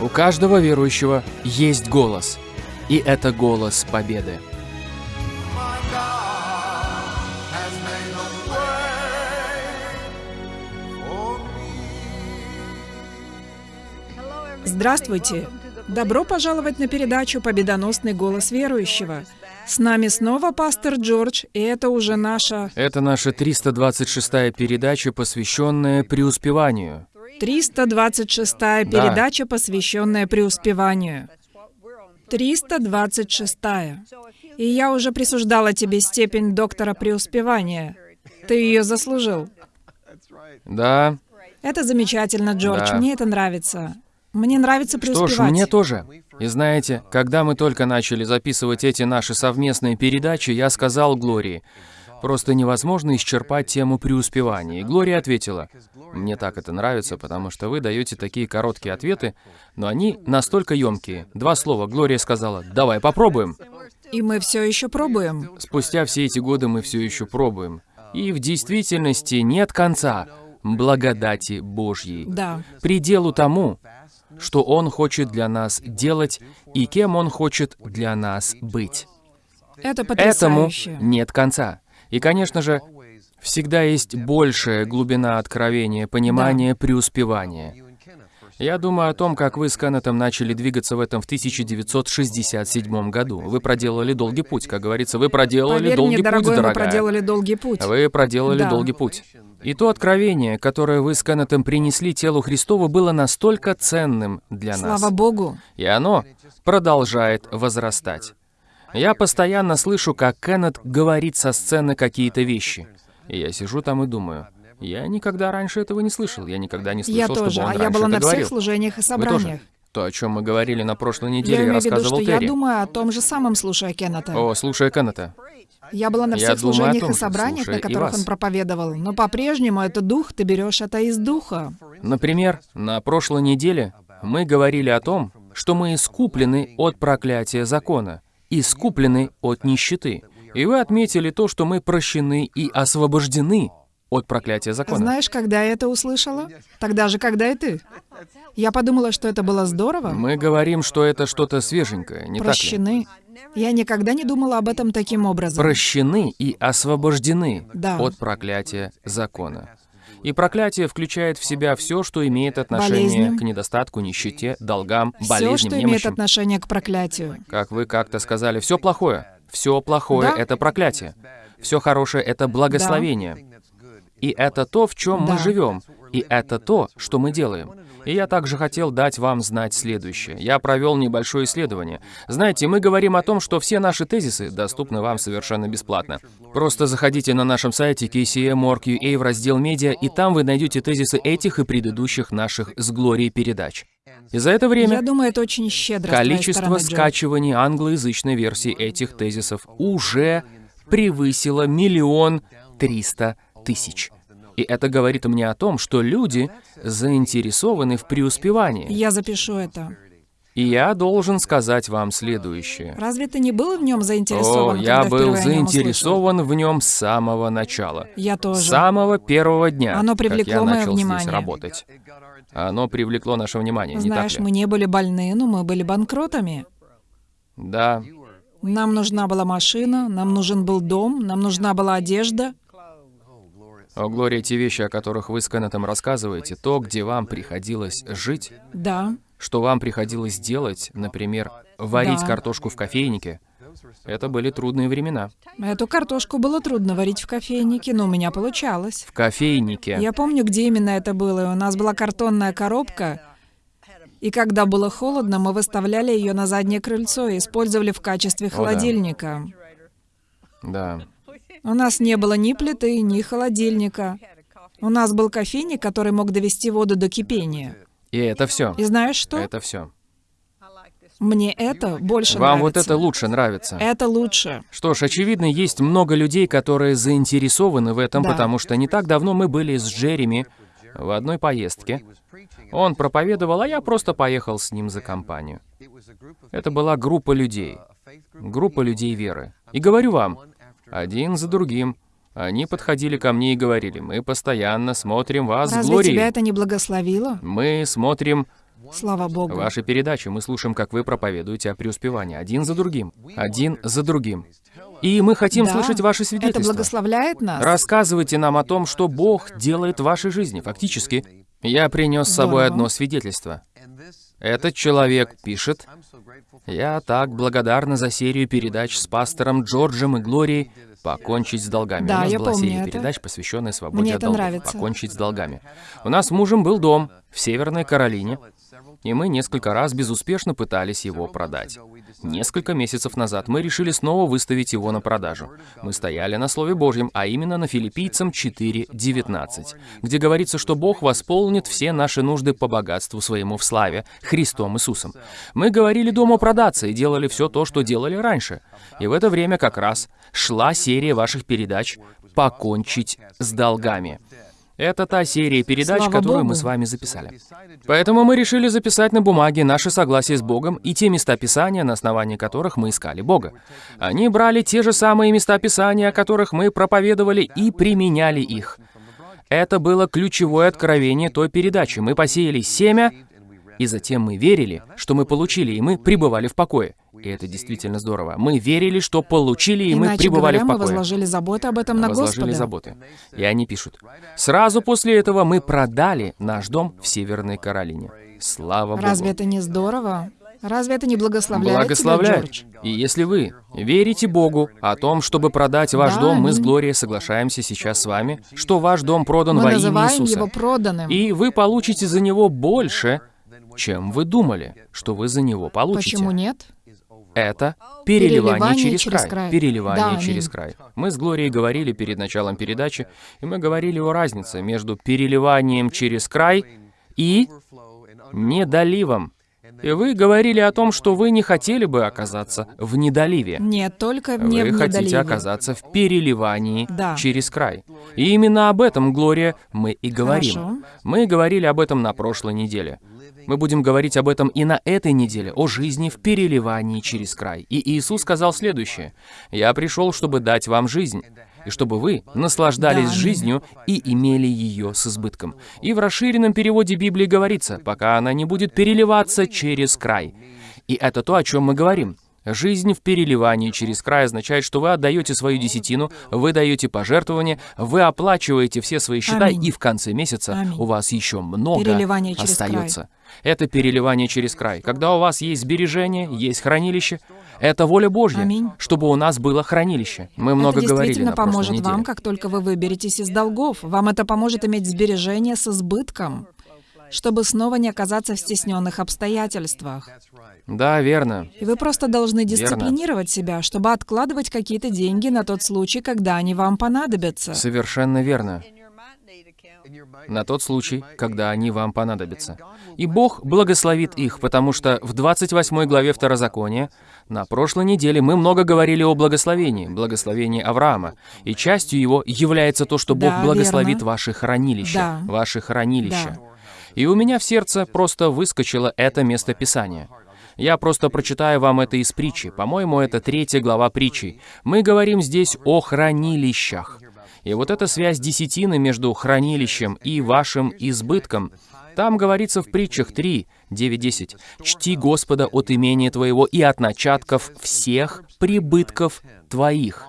У каждого верующего есть голос. И это голос победы. Здравствуйте! Добро пожаловать на передачу «Победоносный голос верующего». С нами снова пастор Джордж, и это уже наша... Это наша 326-я передача, посвященная преуспеванию. 326-я передача, посвященная преуспеванию. 326-я. И я уже присуждала тебе степень доктора преуспевания. Ты ее заслужил. Да. Это замечательно, Джордж. Да. Мне это нравится. Мне нравится Что преуспевать. ж, мне тоже. И знаете, когда мы только начали записывать эти наши совместные передачи, я сказал Глории, просто невозможно исчерпать тему преуспевания. И Глория ответила, мне так это нравится, потому что вы даете такие короткие ответы, но они настолько емкие. Два слова. Глория сказала, давай попробуем. И мы все еще пробуем. Спустя все эти годы мы все еще пробуем. И в действительности нет конца благодати Божьей. Да. Пределу тому, что Он хочет для нас делать и кем Он хочет для нас быть. Это Этому потрясающе. нет конца. И, конечно же, всегда есть большая глубина откровения, понимания, преуспевания. Я думаю о том, как вы с Кеннетом начали двигаться в этом в 1967 году. Вы проделали долгий путь, как говорится, вы проделали Поверь долгий мне, дорогой, путь, дорогая. проделали долгий путь. Вы проделали Да. долгий путь. И то откровение, которое вы с Кеннетом принесли телу Христову, было настолько ценным для нас. Слава Богу. И оно продолжает возрастать. Я постоянно слышу, как Кеннет говорит со сцены какие-то вещи. И я сижу там и думаю, я никогда раньше этого не слышал. Я никогда не слышал, Я чтобы тоже. он А я раньше была это на всех говорил. служениях и Вы собраниях. тоже? То, о чем мы говорили на прошлой Я неделе, я в виду, рассказывал что я Терри. думаю о том же самом, слушая Кеннета. О, слушая Кеннета. Я была на Я всех служениях том и собраниях, на которых он проповедовал. Но по-прежнему это дух, ты берешь это из духа. Например, на прошлой неделе мы говорили о том, что мы искуплены от проклятия закона, искуплены от нищеты. И вы отметили то, что мы прощены и освобождены от проклятия закона. Знаешь, когда я это услышала? Тогда же, когда и ты. Я подумала, что это было здорово. Мы говорим, что это что-то свеженькое, не так ли? Прощены. Я никогда не думала об этом таким образом. Прощены и освобождены Да. от проклятия закона. И проклятие включает в себя все, что имеет отношение Болезням. к недостатку, нищете, долгам, Все, болезням, что имеет немощам. отношение к проклятию. Как вы как-то сказали, все плохое. Все плохое Да. это проклятие. Все хорошее это благословение. И это то, в чем мы Да. живем. И это то, что мы делаем. И я также хотел дать вам знать следующее. Я провел небольшое исследование. Знаете, мы говорим о том, что все наши тезисы доступны вам совершенно бесплатно. Просто заходите на нашем сайте kcm.org.ua в раздел «Медиа», и там вы найдете тезисы этих и предыдущих наших с Глорией передач. И за это время Я думаю, это очень щедро Количество скачиваний англоязычной версии этих тезисов уже превысило миллион триста тысяч. И это говорит мне о том, что люди заинтересованы в преуспевании. Я запишу это. И я должен сказать вам следующее. Разве ты не был в нем О, заинтересован? я был о нем услышал? заинтересован в нем с самого начала. Я тоже. С самого первого дня, Оно как привлекло я мое начал здесь внимание. работать. Оно привлекло наше внимание, не так Знаешь, ли? мы не были больны, но мы были банкротами. Да, Нам нужна была машина, нам нужен был дом, нам нужна была одежда. О, Глория, те вещи, о которых вы с Кеннетом рассказываете, то, где вам приходилось жить, Да, что вам приходилось делать, например, варить Да. картошку в кофейнике, это были трудные времена. эту картошку было трудно варить в кофейнике, но у меня получалось. В кофейнике. Я помню, где именно это было. У нас была картонная коробка, и когда было холодно, мы выставляли ее на заднее крыльцо и использовали в качестве да. холодильника. Да. У нас не было ни плиты, ни холодильника. У нас был кофейник, который мог довести воду до кипения. И это все. И знаешь что? Это все. Мне это больше Вам вот нравится. это лучше нравится. Это лучше. Что ж, очевидно, есть много людей, которые заинтересованы в этом, Да. потому что не так давно мы были с Джереми в одной поездке. Он проповедовал, а я просто поехал с ним за компанию. Это была группа людей. Группа людей веры. И говорю вам, один за другим, они подходили ко мне и говорили, мы постоянно смотрим вас, Разве Глории. тебя это не благословило? Мы смотрим Слава Богу. Ваши передачи мы слушаем, как вы проповедуете о преуспевании, один за другим, один за другим. И мы хотим Да, слышать ваши Это свидетельства. благословляет нас. Рассказывайте нам о том, что Бог делает в вашей жизни. Фактически, я принес с собой Здорово. одно свидетельство. Этот человек пишет, «Я так благодарна за серию передач с пастором Джорджем и Глорией «Покончить с долгами». Да, У нас я была помню серия это. передач, посвященная свободе Мне от это долгов. нравится. «Покончить с долгами». У нас с мужем был дом в Северной Каролине, и мы несколько раз безуспешно пытались его продать. Несколько месяцев назад мы решили снова выставить его на продажу. Мы стояли на Слове Божьем, а именно на Филиппийцам 4.19, где говорится, что Бог восполнит все наши нужды по богатству своему в славе, Христом Иисусом. Мы говорили дому продаться и делали все то, что делали раньше. И в это время как раз шла серия ваших передач «Покончить с долгами». Это та серия передач, Слава которую Богу. мы с вами записали. Поэтому мы решили записать на бумаге наше согласие с Богом и те места Писания, на основании которых мы искали Бога. Они брали те же самые места Писания, о которых мы проповедовали, и применяли их. Это было ключевое откровение той передачи. Мы посеяли семя, и затем мы верили, что мы получили, и мы пребывали в покое. И это действительно здорово. Мы верили, что получили, и мы Иначе пребывали говоря, в мы покое возложили заботы об этом на возложили Господа. заботы. И они пишут, «Сразу после этого мы продали наш дом в Северной Каролине. Слава Разве Богу!» это не здорово? Разве это не благословляет Благословляет. тебя, Джордж? И если вы верите Богу о том, чтобы продать ваш Да, дом, мы с. Глорией соглашаемся сейчас с вами, что ваш дом продан Мы во имя Иисуса. его проданным. И вы получите за него больше, чем вы думали, что вы за него получите. Почему нет? Это переливание, Переливание через, через край. край. Переливание Да, через аминь. край. Мы с Глорией говорили перед началом передачи, и мы говорили о разнице между переливанием через край и недоливом. И вы говорили о том, что вы не хотели бы оказаться в недоливе. Нет, только не Вы в хотите недоливе. оказаться в переливании Да. через край. И именно об этом, Глория, мы и говорим. Хорошо. Мы говорили об этом на прошлой неделе. Мы будем говорить об этом и на этой неделе, о жизни в переливании через край. И Иисус сказал следующее. «Я пришел, чтобы дать вам жизнь, и чтобы вы наслаждались Да, жизнью и имели ее с избытком». И в расширенном переводе Библии говорится, пока она не будет переливаться через край. И это то, о чем мы говорим. Жизнь в переливании через край означает, что вы отдаете свою десятину, вы даете пожертвования, вы оплачиваете все свои счета, Аминь. и в конце месяца Аминь. у вас еще много остается. Это переливание через край. Когда у вас есть сбережения, есть хранилище, это воля Божья, Аминь. чтобы у нас было хранилище. Мы много это говорили на поможет неделе. вам, как только вы выберетесь из долгов. Вам это поможет иметь сбережения с избытком, чтобы снова не оказаться в стесненных обстоятельствах. Да, верно. И вы просто должны дисциплинировать себя, чтобы откладывать какие-то деньги на тот случай, когда они вам понадобятся. Совершенно верно. На тот случай, когда они вам понадобятся. И Бог благословит их, потому что в 28 главе Второзакония на прошлой неделе мы много говорили о благословении, благословении Авраама. И частью его является то, что Бог Да, благословит верно. ваши хранилища. Да. Ваши хранилища. Да. И у меня в сердце просто выскочило это место Писания. Я просто прочитаю вам это из притчи. По-моему, это третья глава притчи. Мы говорим здесь о хранилищах. И вот эта связь десятины между хранилищем и вашим избытком, там говорится в притчах 3, 9, 10. «Чти Господа от имения твоего и от начатков всех прибытков твоих».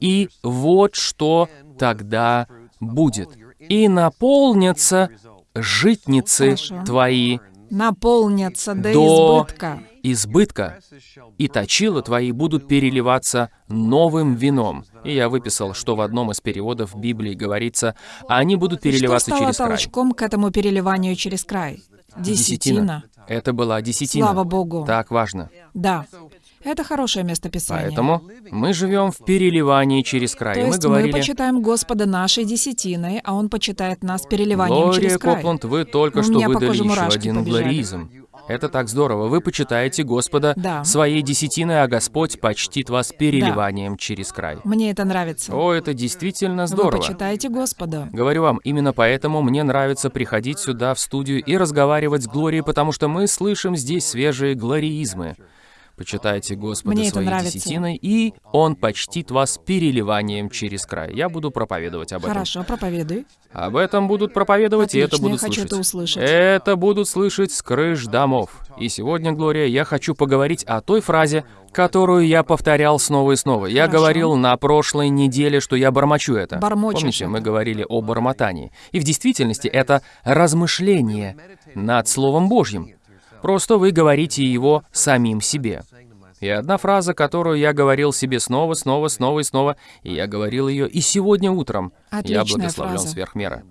И вот что тогда будет. «И наполнятся житницы Хорошо. твои Наполнятся до, До- избытка. избытка, и точила твои будут переливаться новым вином». И я выписал, что в одном из переводов Библии говорится, они будут Что переливаться стало через край. толчком к этому переливанию через край? Десятина. Это была десятина. Слава Богу. Так важно. Да. Это хорошее место Писания. Поэтому мы живем в переливании через край. То мы есть мы говорили, почитаем Господа нашей десятиной, а Он почитает нас переливанием Глория через край. Копланд, вы только У что выдали еще один глоризм. Это так здорово. Вы почитаете Господа Да. своей десятиной, а Господь почтит вас переливанием через край. Мне это нравится. О, это действительно Вы здорово. почитаете Господа. Говорю вам, именно поэтому мне нравится приходить сюда, в студию, и разговаривать с Глорией, потому что мы слышим здесь свежие глориизмы. Почитайте Господа Мне своей десятиной, и Он почтит вас переливанием через край. Я буду проповедовать об этом. Хорошо, проповедуй. Об этом будут проповедовать, и это Отлично, я будут хочу слышать. это услышать. Это будут слышать с крыш домов. И сегодня, Глория, я хочу поговорить о той фразе, которую я повторял снова и снова. Я Хорошо. говорил на прошлой неделе, что я бормочу это. Бормочешь Помните, мы говорили о бормотании. И в действительности это размышление над Словом Божьим. Просто вы говорите его самим себе. И одна фраза, которую я говорил себе снова, снова, снова и снова, и я говорил ее и сегодня утром. я Отличная благословлен фраза. сверх меры.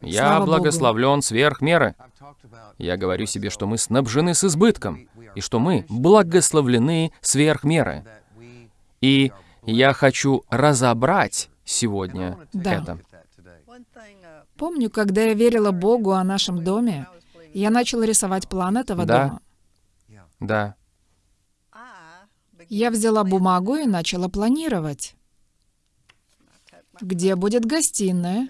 Я Слава Богу. благословлен сверх меры. Я говорю себе, что мы снабжены с избытком, и что мы благословлены сверх меры. И я хочу разобрать сегодня Да. это. Помню, когда я верила Богу о нашем доме, я начала рисовать план этого Да. дома. Да, Я взяла бумагу и начала планировать. Где будет гостиная,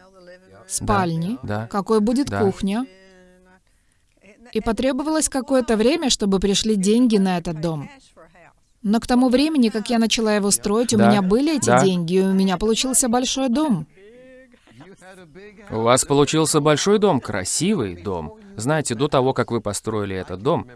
спальни, да. какой будет Да. кухня. И потребовалось какое-то время, чтобы пришли деньги на этот дом. Но к тому времени, как я начала его строить, у Да. меня были эти Да. деньги, и у меня получился большой дом. У вас получился большой дом, красивый дом. Знаете, до того, как вы построили этот дом,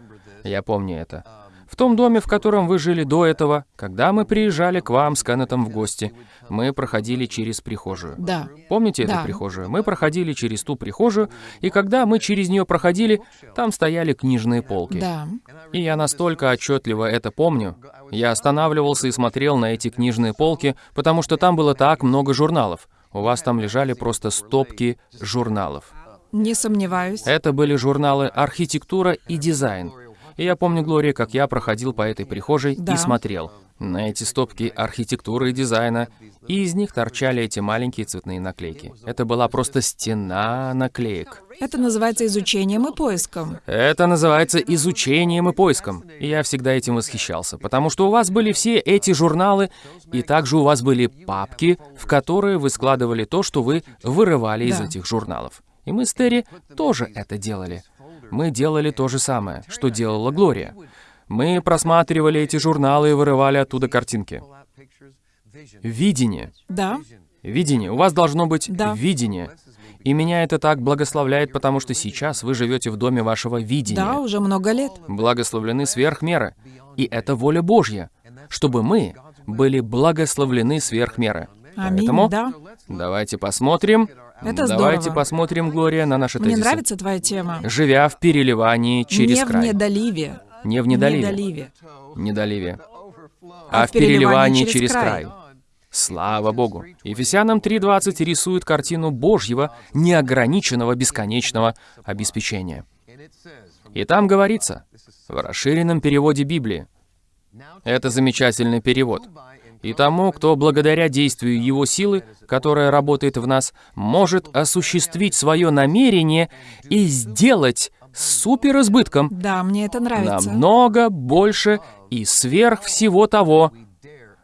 я помню это. В том доме, в котором вы жили до этого, когда мы приезжали к вам с Кеннетом в гости, мы проходили через прихожую. Да. Помните эту Да. прихожую? Мы проходили через ту прихожую, и когда мы через нее проходили, там стояли книжные полки. Да. И я настолько отчетливо это помню. Я останавливался и смотрел на эти книжные полки, потому что там было так много журналов. У вас там лежали просто стопки журналов. Не сомневаюсь. Это были журналы «Архитектура и дизайн». И я помню, Глория, как я проходил по этой прихожей Да. и смотрел на эти стопки архитектуры и дизайна, и из них торчали эти маленькие цветные наклейки. Это была просто стена наклеек. Это называется изучением и поиском. Это называется изучением и поиском. И я всегда этим восхищался, потому что у вас были все эти журналы, и также у вас были папки, в которые вы складывали то, что вы вырывали из Да. этих журналов. И мы с Терри тоже это делали. Мы делали то же самое, что делала Глория. Мы просматривали эти журналы и вырывали оттуда картинки. Видение. Да. Видение. У вас должно быть Да. видение. И меня это так благословляет, потому что сейчас вы живете в доме вашего видения. Да, уже много лет. Благословлены сверх меры. И это воля Божья, чтобы мы были благословлены сверх меры. Аминь, Поэтому да. давайте посмотрим. Это давайте здорово. посмотрим, Глория, на наши Мне тезисы. нравится твоя тема. Живя в переливании через Не в край. недоливе. Не в недоливе. Недоливе. Недоливе. А А в в переливании переливании через через край. край. Слава Богу. Ефесянам 3.20 рисует картину Божьего, неограниченного, бесконечного обеспечения. И там говорится, в расширенном переводе Библии, это замечательный перевод. И тому, кто благодаря действию его силы, которая работает в нас, может осуществить свое намерение и сделать суперизбытком Да, мне это нравится. намного больше и сверх всего того,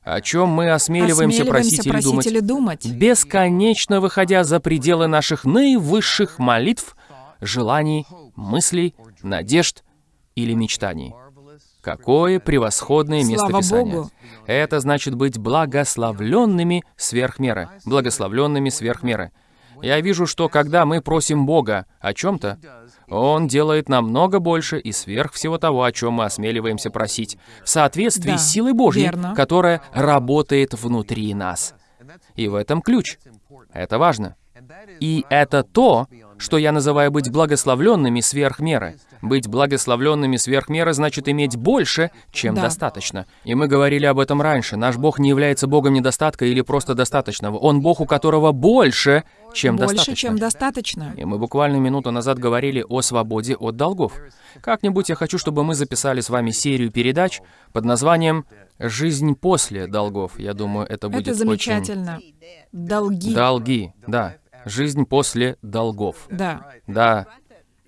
о чем мы осмеливаемся, просить, или, думать, или думать. бесконечно выходя за пределы наших наивысших молитв, желаний, мыслей, надежд или мечтаний. Какое превосходное место Слава Писания. Богу. Это значит быть благословленными сверх меры. Благословленными сверх меры. Я вижу, что когда мы просим Бога о чем-то, Он делает намного больше и сверх всего того, о чем мы осмеливаемся просить, в соответствии Да, с силой Божьей, верно. которая работает внутри нас. И в этом ключ. Это важно. И это то, что я называю быть благословленными сверх меры. Быть благословленными сверх меры значит иметь больше, чем Да. достаточно. И мы говорили об этом раньше. Наш Бог не является Богом недостатка или просто достаточного. Он Бог, у которого больше, чем Больше, достаточно. чем достаточно. И мы буквально минуту назад говорили о свободе от долгов. Как-нибудь я хочу, чтобы мы записали с вами серию передач под названием «Жизнь после долгов». Я думаю, это будет Это очень... замечательно. Долги. Долги, да. Жизнь после долгов. Да. Да.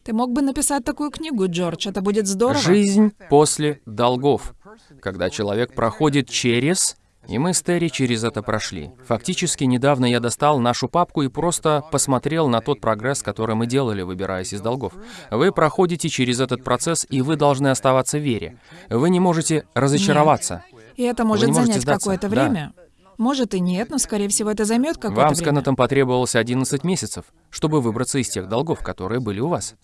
Ты мог бы написать такую книгу, Джордж, это будет здорово. Жизнь после долгов. Когда человек проходит через И мы с Терри через это прошли. Фактически, недавно я достал нашу папку и просто посмотрел на тот прогресс, который мы делали, выбираясь из долгов. Вы проходите через этот процесс, и вы должны оставаться в вере. Вы не можете разочароваться. И это может занять какое-то Да. Может и нет, но, скорее всего, это займет какое-то Вам с. Кеннетом потребовалось 11 месяцев, чтобы выбраться из тех долгов, которые были у вас.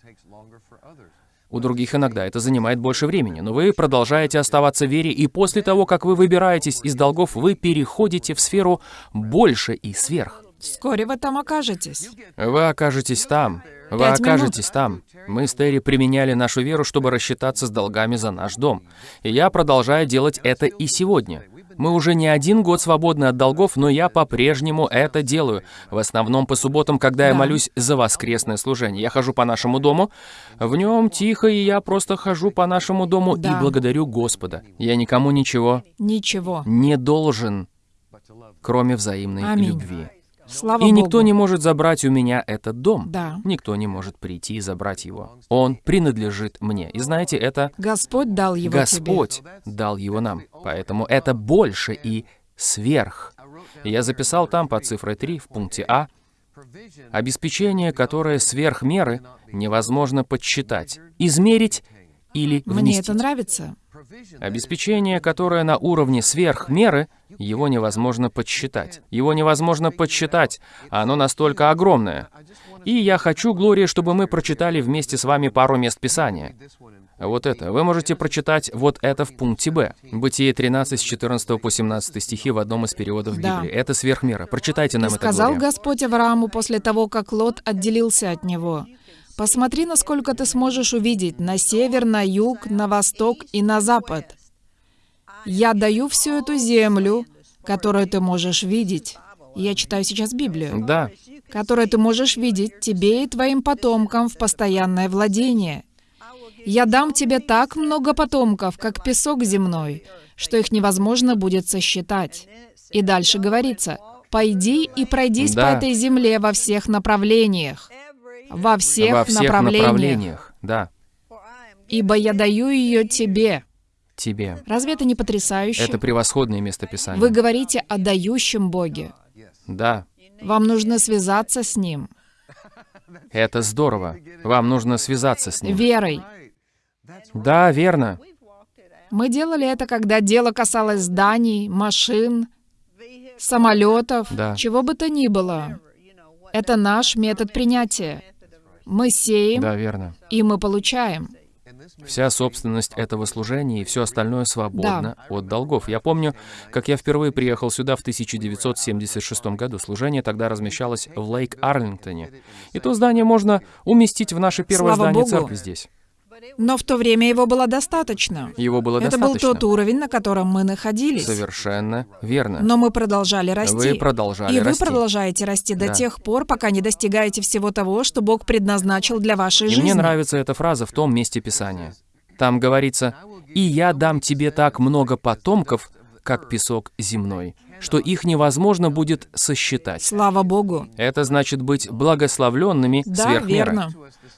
У других иногда это занимает больше времени, но вы продолжаете оставаться в вере, и после того, как вы выбираетесь из долгов, вы переходите в сферу больше и сверх. Вскоре вы там окажетесь. Вы окажетесь там. Вы Пять минут. окажетесь там. Мы с Терри применяли нашу веру, чтобы рассчитаться с долгами за наш дом. И я продолжаю делать это и сегодня. Мы уже не один год свободны от долгов, но я по-прежнему это делаю. В основном по субботам, когда я молюсь за воскресное служение. Я хожу по нашему дому, в нем тихо, и я просто хожу по нашему дому Да. и благодарю Господа. Я никому ничего Ничего. не должен, кроме взаимной Аминь. любви. Слава И Богу. никто не может забрать у меня этот дом. Да. Никто не может прийти и забрать его. Он принадлежит мне. И знаете, это Господь дал его Господь дал его нам. Поэтому это больше и сверх. Я записал там под цифрой 3 в пункте А обеспечение, которое сверх меры невозможно подсчитать, измерить или тебе. Мне это нравится. Обеспечение, которое на уровне сверх меры, его невозможно подсчитать. Его невозможно подсчитать, а оно настолько огромное. И я хочу, Глория, чтобы мы прочитали вместе с вами пару мест Писания. Вот это. Вы можете прочитать вот это в пункте Б. Бытие 13 с 14 по 17 стихи в одном из переводов Да. Библии. Это сверхмера. Прочитайте И нам это, сказал Глория. Господь Аврааму после того, как Лот отделился от него, «Посмотри, насколько ты сможешь увидеть на север, на юг, на восток и на запад. Я даю всю эту землю, которую ты можешь видеть». Я читаю сейчас Библию. Да, которую ты можешь видеть тебе и твоим потомкам в постоянное владение. Я дам тебе так много потомков, как песок земной, что их невозможно будет сосчитать. И дальше говорится, «Пойди и пройдись Да. по этой земле во всех направлениях». Во всех, во всех направлениях. направлениях. Да, «Ибо я даю ее тебе». тебе. Разве это не потрясающе? Это превосходное место Писания. Вы говорите о дающем Боге. Да, Вам нужно связаться с Ним, это здорово. Вам нужно связаться с ним. верой. Да, верно. Мы делали это, когда дело касалось зданий, машин, самолетов, Да. чего бы то ни было. Это наш метод принятия. Мы сеем, Да, верно. и мы получаем. Вся собственность этого служения и все остальное свободно от долгов. Я помню, как я впервые приехал сюда в 1976 году. Служение тогда размещалось в Лейк-Арлингтоне. И то здание можно уместить в наше первое Слава здание Богу. церкви здесь. Но в то время его было достаточно. Его было Это был достаточно. тот уровень, на котором мы находились. Совершенно верно. Но мы продолжали расти. Вы продолжали И вы расти. продолжаете расти до Да. тех пор, пока не достигаете всего того, что Бог предназначил для вашей И жизни. мне нравится эта фраза в том месте Писания. Там говорится, «И я дам тебе так много потомков, как песок земной, что их невозможно будет сосчитать». Слава Богу. Это значит быть благословленными Да, сверх меры. верно.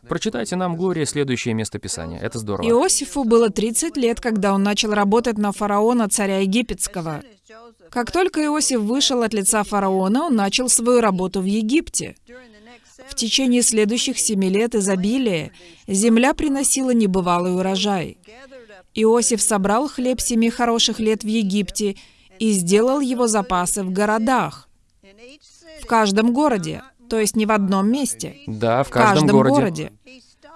Прочитайте нам, Глория, следующее место Писания. Это здорово. Иосифу было 30 лет, когда он начал работать на фараона, царя египетского. Как только Иосиф вышел от лица фараона, он начал свою работу в Египте. В течение следующих семи лет изобилия земля приносила небывалый урожай. Иосиф собрал хлеб семи хороших лет в Египте и сделал его запасы в городах, в каждом городе, то есть не в одном месте, Да, в в каждом, каждом городе. городе.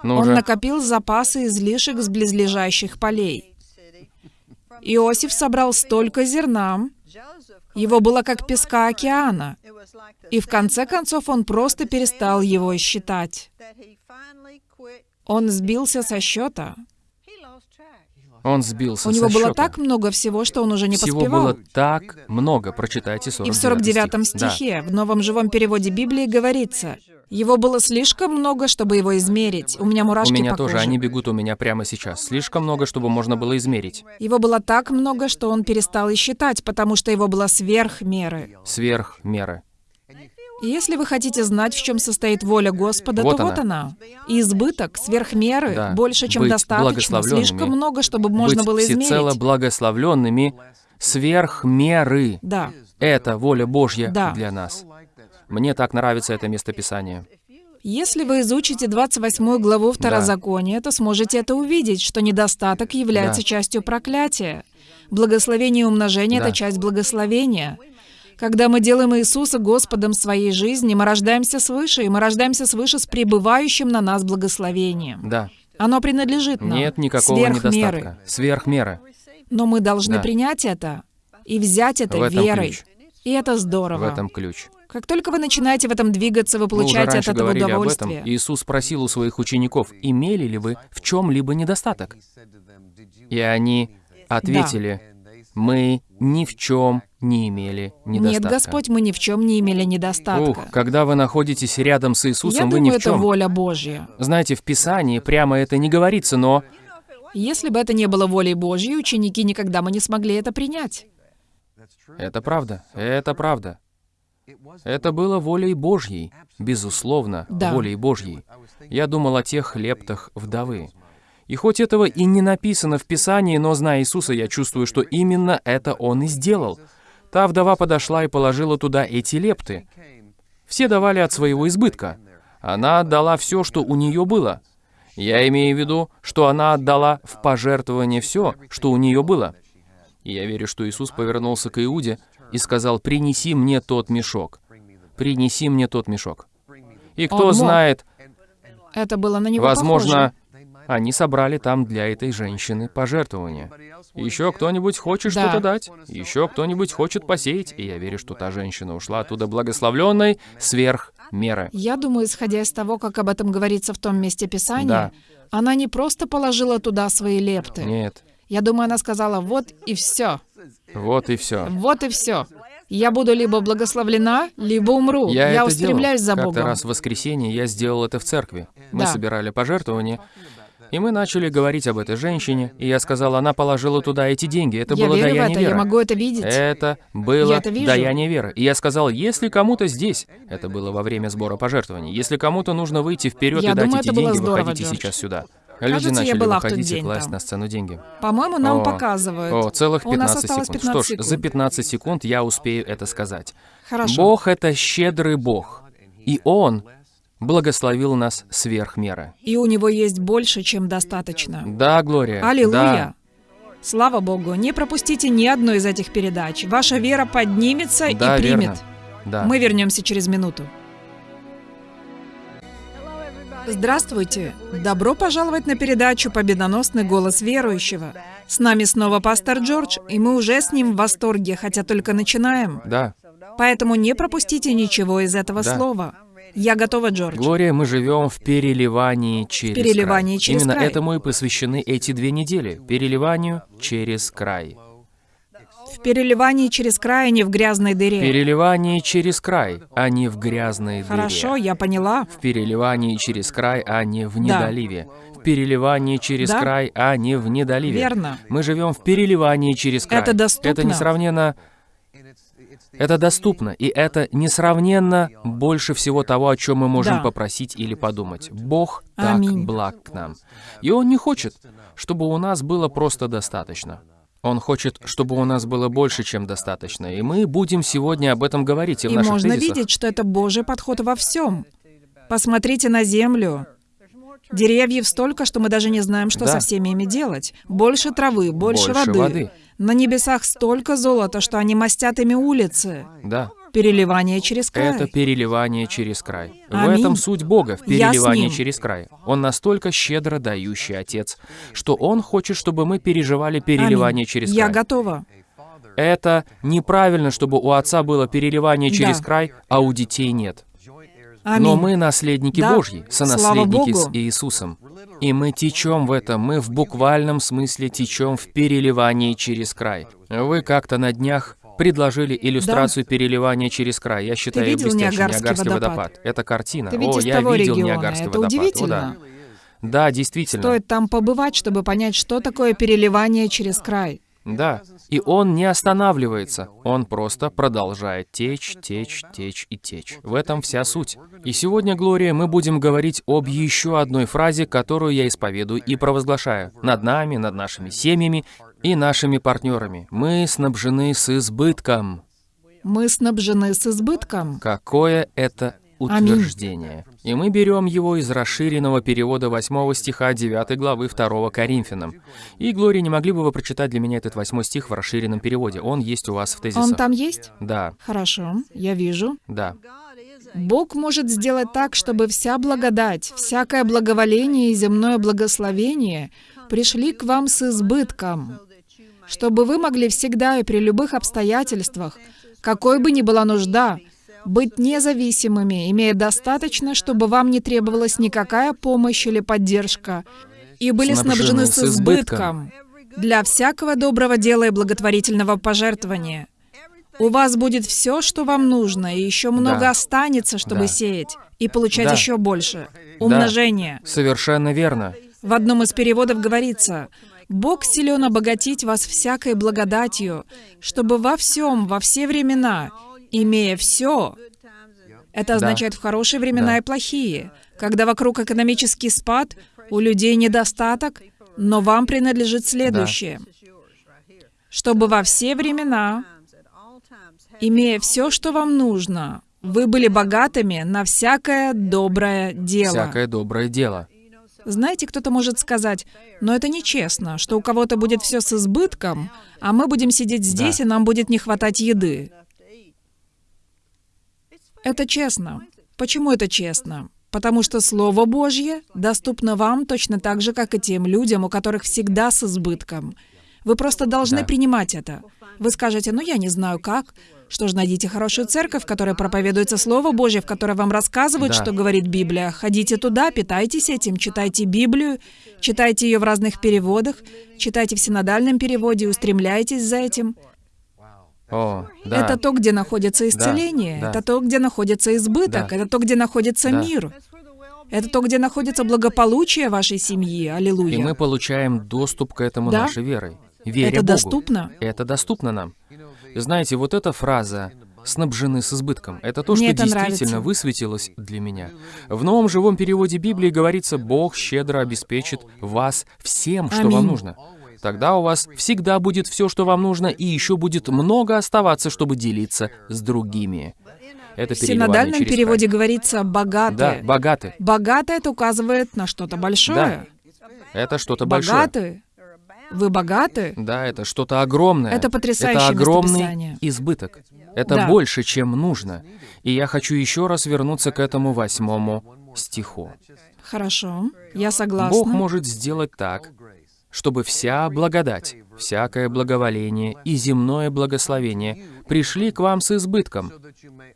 Ну Он уже. накопил запасы излишек с близлежащих полей. Иосиф собрал столько зерна, его было как песка океана, и в конце концов он просто перестал его считать. Он сбился со счета. Он сбился У него со было счета. так много всего, что он уже не Всего поспевал. было так много. Прочитайте 49 И в 49 стих. Да. стихе, в новом живом переводе Библии говорится, «Его было слишком много, чтобы его измерить». У меня У мурашки меня по тоже, коже. они бегут у меня прямо сейчас. Слишком много, чтобы можно было измерить. Его было так много, что он перестал и считать, потому что его было сверх меры. Сверх меры. Если вы хотите знать, в чем состоит воля Господа, Вот то она. вот она. Избыток, сверх меры, Да. больше, чем Быть достаточно, благословленными. слишком много, чтобы можно Быть было всецело измерить. благословленными сверх меры. Да. Это воля Божья Да. для нас. Мне так нравится это местописание. Если вы изучите 28 главу Второзакония, то сможете это увидеть, что недостаток является Да. частью проклятия. Благословение и умножение — Да. это часть благословения. Когда мы делаем Иисуса Господом своей жизни, мы рождаемся свыше, и мы рождаемся свыше с пребывающим на нас благословением. Да. Оно принадлежит нам. Нет никакого сверх меры. недостатка. Сверх меры. Но мы должны Да. принять это и взять это В этом верой. ключ. И это В здорово. этом ключ. Как только вы начинаете в этом двигаться, вы уже получаете от этого говорили об удовольствие. этом. Иисус спросил у своих учеников, имели ли вы в чем-либо недостаток? И они ответили, мы ни в чем не имели Нет, недостатка. Господь, мы ни в чем не имели недостатка. Ух, когда вы находитесь рядом с Я Иисусом, вы думаю, ни в это чем. воля Божья. Знаете, в Писании прямо это не говорится, но Если бы это не было волей Божьей, ученики никогда бы не смогли это принять. это правда, это правда. Это было волей Божьей, безусловно, Да. волей Божьей. Я думал о тех лептах вдовы. И хоть этого и не написано в Писании, но зная Иисуса, я чувствую, что именно это Он и сделал. Та вдова подошла и положила туда эти лепты. Все давали от своего избытка. Она отдала все, что у нее было. Я имею в виду, что она отдала в пожертвование все, что у нее было. И я верю, что Иисус повернулся к Иуде и сказал, «Принеси мне тот мешок. Принеси мне тот мешок». И кто знает, Это было на него возможно, они собрали там для этой женщины пожертвования. Еще кто-нибудь хочет Да. что-то дать, еще кто-нибудь хочет посеять, и я верю, что та женщина ушла оттуда благословленной сверх меры. Я думаю, исходя из того, как об этом говорится в том месте Писания, Да. она не просто положила туда свои лепты. Нет, Я думаю, она сказала, вот и все, вот и все. вот и все. Я буду либо благословлена, либо умру. Я, Я устремляюсь за делал. Богом. Как-то раз в воскресенье я сделал это в церкви. Мы Да. собирали пожертвования, и мы начали говорить об этой женщине, и я сказал, она положила туда эти деньги. Это я было верю в даяние это, я веры. могу это видеть. Это было Я это вижу. даяние веры. И я сказал, если кому-то здесь, это было во время сбора пожертвований, если кому-то нужно выйти вперед Я и дать думаю, эти это деньги, здорово, выходите Джордж. сейчас сюда. Кажется, Люди я начали была в тот выходить и день класть там. на сцену деньги. По-моему, нам О, показывают. О, целых У нас 15 осталось секунд. 15 Что ж, за секунд. 15 секунд я успею это сказать. Хорошо. Бог — это щедрый Бог, и Он благословил нас сверх меры. И у него есть больше, чем достаточно. Да, Глория. Аллилуйя! Слава Богу! Не пропустите ни одну из этих передач. Ваша вера поднимется Да, и верно. примет. Да. Мы вернемся через минуту. Здравствуйте! Добро пожаловать на передачу «Победоносный голос верующего». С нами снова пастор Джордж, и мы уже с ним в восторге, хотя только начинаем. Да. Поэтому не пропустите ничего из этого Да. слова. Я готова, Джордж. Глория, мы живем в переливании через переливании край. через Именно край. этому и посвящены эти две недели. Переливанию через край. В переливании через край, а не в грязной дыре. Переливание через край, а не в грязной Хорошо, дыре. я поняла. В переливании через край, а не в Да. недоливе. В переливании через Да. край, а не в недоливе. Верно. Мы живем в переливании через край. Это доступно. Это несравненно... Это доступно, и это несравненно больше всего того, о чем мы можем Да. попросить или подумать. Бог так Аминь. благ к нам. И Он не хочет, чтобы у нас было просто достаточно. Он хочет, чтобы у нас было больше, чем достаточно. И мы будем сегодня об этом говорить и в И наших можно тезисах. видеть, что это Божий подход во всем. Посмотрите на землю. Деревьев столько, что мы даже не знаем, что Да. со всеми ими делать. Больше травы, больше, Больше воды. воды. На небесах столько золота, что они мастят ими улицы. Да. Переливание через край. Это переливание через край. В Аминь. этом суть Бога, в Я переливании через край. Он настолько щедро дающий Отец, что Он хочет, чтобы мы переживали переливание Аминь. через Я край. готова. Это неправильно, чтобы у Отца было переливание через Да. край, а у детей нет. Аминь. Но мы наследники Да. Божьи, сонаследники с. Иисусом. И мы течем в этом, мы в буквальном смысле течем в переливании через край. Вы как-то на днях предложили иллюстрацию переливания через край. Я считаю ее видел блестящей. Ниагарский водопад? Это картина. Ты О, я видел региона. Ниагарский Это водопад. О, удивительно. да. Да, действительно. Стоит там побывать, чтобы понять, что такое переливание через край. Да. И он не останавливается. Он просто продолжает течь, течь, течь и течь. В этом вся суть. И сегодня, Глория, мы будем говорить об еще одной фразе, которую я исповедую и провозглашаю. Над нами, над нашими семьями и нашими партнерами. Мы снабжены с избытком. Мы снабжены с избытком. Какое это утверждение. И мы берем его из расширенного перевода 8 стиха 9 главы 2 Коринфянам. И, Глория, не могли бы вы прочитать для меня этот 8 стих в расширенном переводе? Он есть у вас в тезисах. Он там есть? Да, Хорошо, я вижу. да. Бог может сделать так, чтобы вся благодать, всякое благоволение и земное благословение пришли к вам с избытком, чтобы вы могли всегда и при любых обстоятельствах, какой бы ни была нужда, быть независимыми, имея достаточно, чтобы вам не требовалась никакая помощь или поддержка, и были снабжены с избытком для всякого доброго дела и благотворительного пожертвования. У вас будет все, что вам нужно, и еще много Да. останется, чтобы Да. сеять и получать Да. еще больше. Умножение. Совершенно верно. В одном из переводов говорится, «Бог силен обогатить вас всякой благодатью, чтобы во всем, во все времена, имея все, это означает в хорошие времена Да. и плохие, когда вокруг экономический спад, у людей недостаток, но вам принадлежит следующее. Чтобы во все времена, имея все, что вам нужно, вы были богатыми на всякое доброе дело. Всякое доброе дело. Знаете, кто-то может сказать, но это нечестно, что у кого-то будет все с избытком, а мы будем сидеть здесь, Да. и нам будет не хватать еды. Это честно. Почему это честно? Потому что Слово Божье доступно вам точно так же, как и тем людям, у которых всегда с избытком. Вы просто должны Да. принимать это. Вы скажете, ну я не знаю как. Что ж, найдите хорошую церковь, в которой проповедуется Слово Божье, в которой вам рассказывают, Да. что говорит Библия. Ходите туда, питайтесь этим, читайте Библию, читайте ее в разных переводах, читайте в синодальном переводе устремляйтесь за этим. О, да. Это то, где находится исцеление, да. это то, где находится избыток, Да. это то, где находится Да. мир. Это то, где находится благополучие вашей семьи. Аллилуйя. И мы получаем доступ к этому Да. нашей верой. Веря Это Богу. доступно. Это доступно нам. Знаете, вот эта фраза «снабжены с избытком» — это то, Мне что это действительно нравится. высветилось для меня. В новом живом переводе Библии говорится «Бог щедро обеспечит вас всем, что вам Аминь. нужно». Тогда у вас всегда будет все, что вам нужно, и еще будет много оставаться, чтобы делиться с другими. Это В синодальном переводе край. говорится Да, «богатые». богаты. Богатый это указывает на что-то большое. Это что-то большое. Богаты. Вы богаты? Да, это что-то огромное. Это потрясающее Это огромный избыток. Это Да. больше, чем нужно. И я хочу еще раз вернуться к этому восьмому стиху. Хорошо, я согласна. Бог может сделать так, чтобы вся благодать, всякое благоволение и земное благословение пришли к вам с избытком,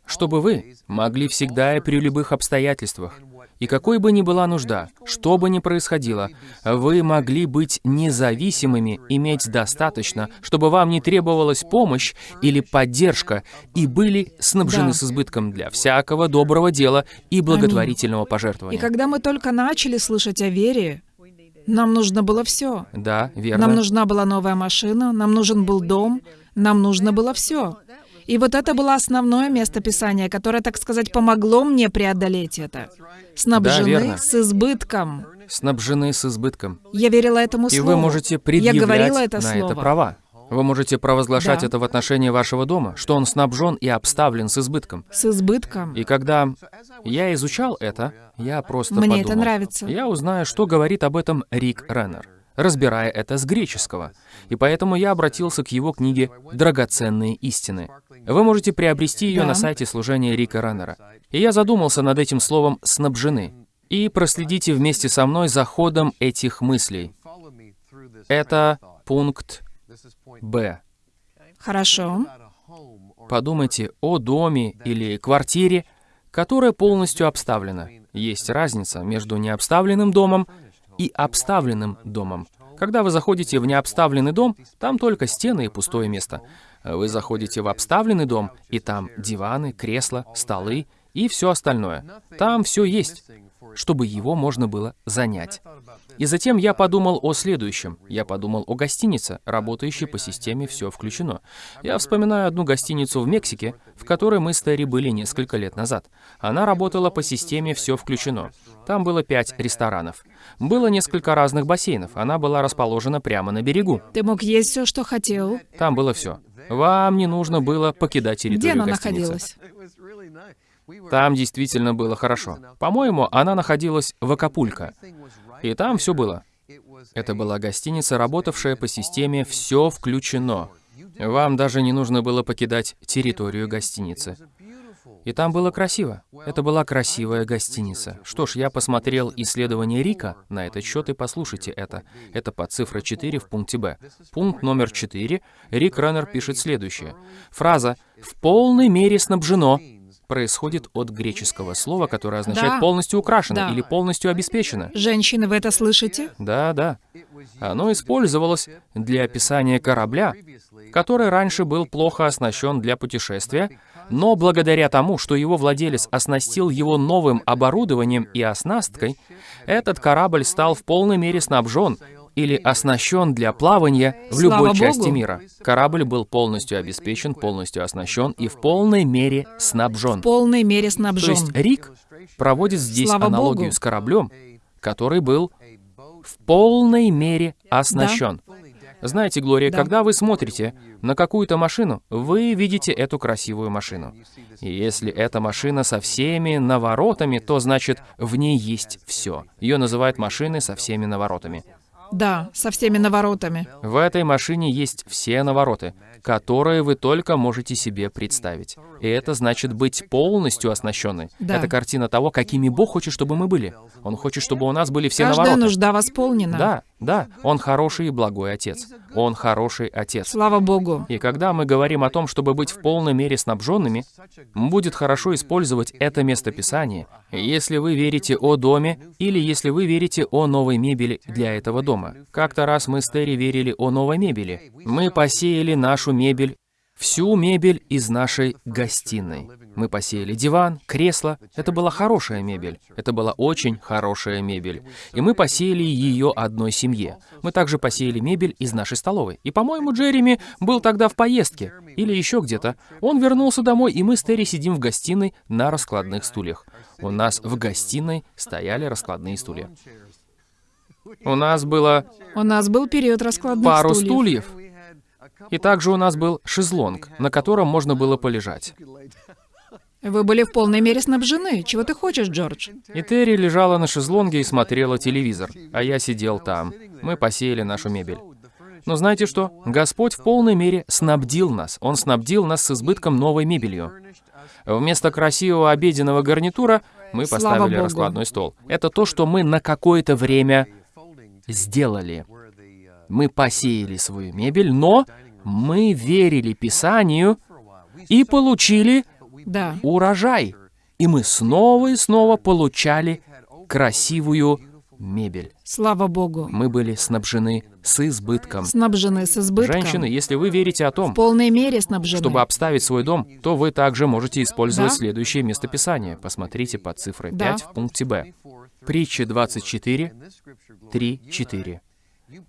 чтобы вы могли всегда и при любых обстоятельствах, и какой бы ни была нужда, что бы ни происходило, вы могли быть независимыми, иметь достаточно, чтобы вам не требовалась помощь или поддержка, и были снабжены Да. с избытком для всякого доброго дела и благотворительного И пожертвования. когда мы только начали слышать о вере, нам нужно было все. Да, верно. Нам нужна была новая машина, нам нужен был дом, нам нужно было все. И вот это было основное место Писания, которое, так сказать, помогло мне преодолеть это. Снабжены верно. с избытком. снабжены с избытком. Я верила этому И слову. вы можете Я предъявлять говорила это на слово. это права. Вы можете провозглашать Да. это в отношении вашего дома, что он снабжен и обставлен с избытком. С избытком. И когда я изучал это, я просто Мне это подумал, нравится. Я узнаю, что говорит об этом Рик Реннер, разбирая это с греческого. И поэтому я обратился к его книге «Драгоценные истины». Вы можете приобрести ее Да. на сайте служения Рика Реннера. И я задумался над этим словом «снабжены». И проследите вместе со мной за ходом этих мыслей. Это пункт Б. Хорошо. Подумайте о доме или квартире, которая полностью обставлена. Есть разница между необставленным домом и обставленным домом. Когда вы заходите в необставленный дом, там только стены и пустое место. Вы заходите в обставленный дом, и там диваны, кресла, столы и все остальное. Там все есть. Чтобы его можно было занять. И затем я подумал о следующем. Я подумал о гостинице, работающей по системе «Все включено». Я вспоминаю одну гостиницу в Мексике, в которой мы с Терри были несколько лет назад. Она работала по системе «Все включено». Там было пять ресторанов. Было несколько разных бассейнов. Она была расположена прямо на берегу. Ты мог есть все, что хотел. Там было все. Вам не нужно было покидать территорию Где она гостиницы. находилась? Там действительно было хорошо. По-моему, она находилась в Акапулько. И там все было. Это была гостиница, работавшая по системе «все включено». Вам даже не нужно было покидать территорию гостиницы. И там было красиво. Это была красивая гостиница. Что ж, я посмотрел исследование Рика на этот счет и послушайте это. Это под цифра 4 в пункте Б. Пункт номер 4. Рик Раннер пишет следующее. Фраза «в полной мере снабжено» происходит от греческого слова, которое означает Да. полностью украшено Да. или полностью обеспечено. Женщины, вы это слышите? Да, да. Оно использовалось для описания корабля, который раньше был плохо оснащен для путешествия, но благодаря тому, что его владелец оснастил его новым оборудованием и оснасткой, этот корабль стал в полной мере снабжен или оснащен для плавания в Слава любой части Богу. мира. Корабль был полностью обеспечен, полностью оснащен и в полной мере снабжен. В полной мере То снабжен. есть Рик проводит здесь Слава аналогию Богу. с кораблем, который был в полной мере оснащен. Знаете, Глория, Да. когда вы смотрите на какую-то машину, вы видите эту красивую машину. И если эта машина со всеми наворотами, то значит в ней есть все. Ее называют машиной со всеми наворотами. Да, со всеми наворотами. В этой машине есть все навороты, которые вы только можете себе представить. И это значит быть полностью оснащенной. Да. Это картина того, какими Бог хочет, чтобы мы были. Он хочет, чтобы у нас были все Каждая навороты. нужда восполнена. Да, да, Он хороший и благой Отец. Он хороший Отец. Слава Богу. И когда мы говорим о том, чтобы быть в полной мере снабженными, будет хорошо использовать это местописание, если вы верите о доме или если вы верите о новой мебели для этого дома. Как-то раз мы с Терри верили о новой мебели. Мы посеяли нашу мебель, всю мебель из нашей гостиной. Мы посеяли диван, кресло. Это была хорошая мебель. Это была очень хорошая мебель. И мы посеяли ее одной семье. Мы также посеяли мебель из нашей столовой. И, по-моему, Джереми был тогда в поездке. Или еще где-то. Он вернулся домой, и мы с Терри сидим в гостиной на раскладных стульях. У нас в гостиной стояли раскладные стулья. У нас было У нас был период раскладных пару стульев. стульев. И также у нас был шезлонг, на котором можно было полежать. Вы были в полной мере снабжены. Чего ты хочешь, Джордж? И Терри лежала на шезлонге и смотрела телевизор, а я сидел там. Мы посеяли нашу мебель. Но знаете что? Господь в полной мере снабдил нас. Он снабдил нас с избытком новой мебелью. Вместо красивого обеденного гарнитура мы поставили раскладной стол. Это то, что мы на какое-то время сделали. Мы посеяли свою мебель, но мы верили Писанию и получили Да. урожай. И мы снова и снова получали красивую мебель. Слава Богу. Мы были снабжены с избытком. Снабжены с избытком. Женщины, если вы верите о В том, полной мере снабжены. чтобы обставить свой дом, то вы также можете использовать Да. следующее местописание. Посмотрите под цифрой Да. 5 в пункте Б. Притча 24, 3, 4.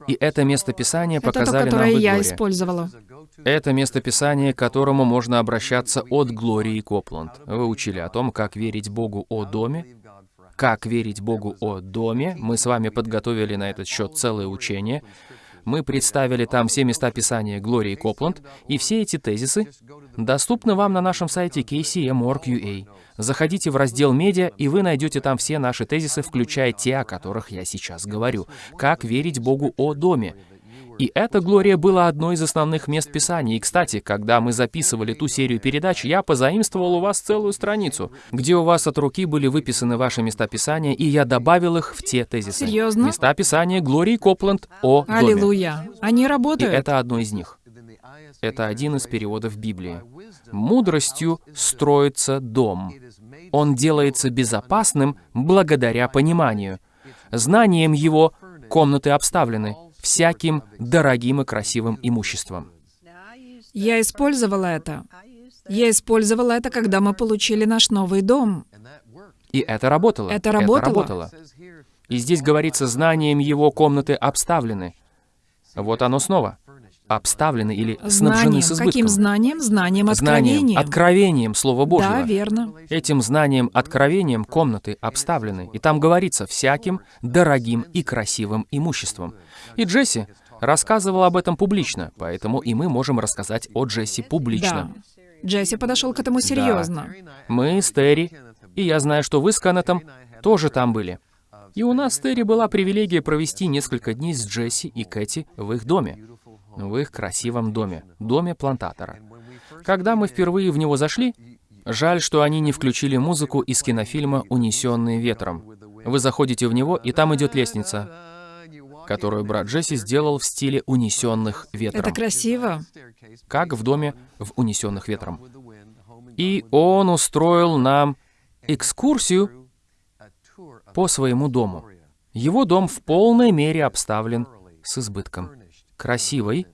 И это местописание Это то, показали нам которое в я использовала. Это местописание, к которому можно обращаться от Глории Копланд. Вы учили о том, как верить Богу о доме, как верить Богу о доме. Мы с вами подготовили на этот счет целое учение. Мы представили там все места Писания Глории Копланд, и все эти тезисы доступны вам на нашем сайте kcm.org.ua. Заходите в раздел «Медиа», и вы найдете там все наши тезисы, включая те, о которых я сейчас говорю. Как верить Богу о доме. И эта Глория была одной из основных мест Писания. И, кстати, когда мы записывали ту серию передач, я позаимствовал у вас целую страницу, где у вас от руки были выписаны ваши места Писания, и я добавил их в те тезисы. Серьезно? Места Писания Глории Копланд о доме. Аллилуйя. Они И работают. это одно из них. Это один из переводов Библии. «Мудростью строится дом. Он делается безопасным благодаря пониманию. Знанием его комнаты обставлены всяким дорогим и красивым имуществом». Я использовала это. Я использовала это, когда мы получили наш новый дом. И это работало. Это работало. работало. И здесь говорится, знанием его комнаты обставлены. Вот оно снова. Обставлены или снабжены Знанием. с избытком. Каким знанием? Знанием, Знанием, откровением. откровением Слова Божьего. Да, верно. Этим знанием, откровением комнаты обставлены. И там говорится всяким дорогим и красивым имуществом. И Джесси рассказывал об этом публично, поэтому и мы можем рассказать о Джесси публично. Да. Джесси подошел к этому серьезно. Мы с Терри, и я знаю, что вы с Кеннетом тоже там были. И у нас с Терри была привилегия провести несколько дней с Джесси и Кэти в их доме. В их красивом доме. Доме плантатора. Когда мы впервые в него зашли, жаль, что они не включили музыку из кинофильма «Унесенные ветром». Вы заходите в него, и там идет лестница, которую брат Джесси сделал в стиле «Унесенных ветром». Это красиво. как в доме в «Унесенных ветром». И он устроил нам экскурсию по своему дому. Его дом в полной мере обставлен с избытком. Красивый,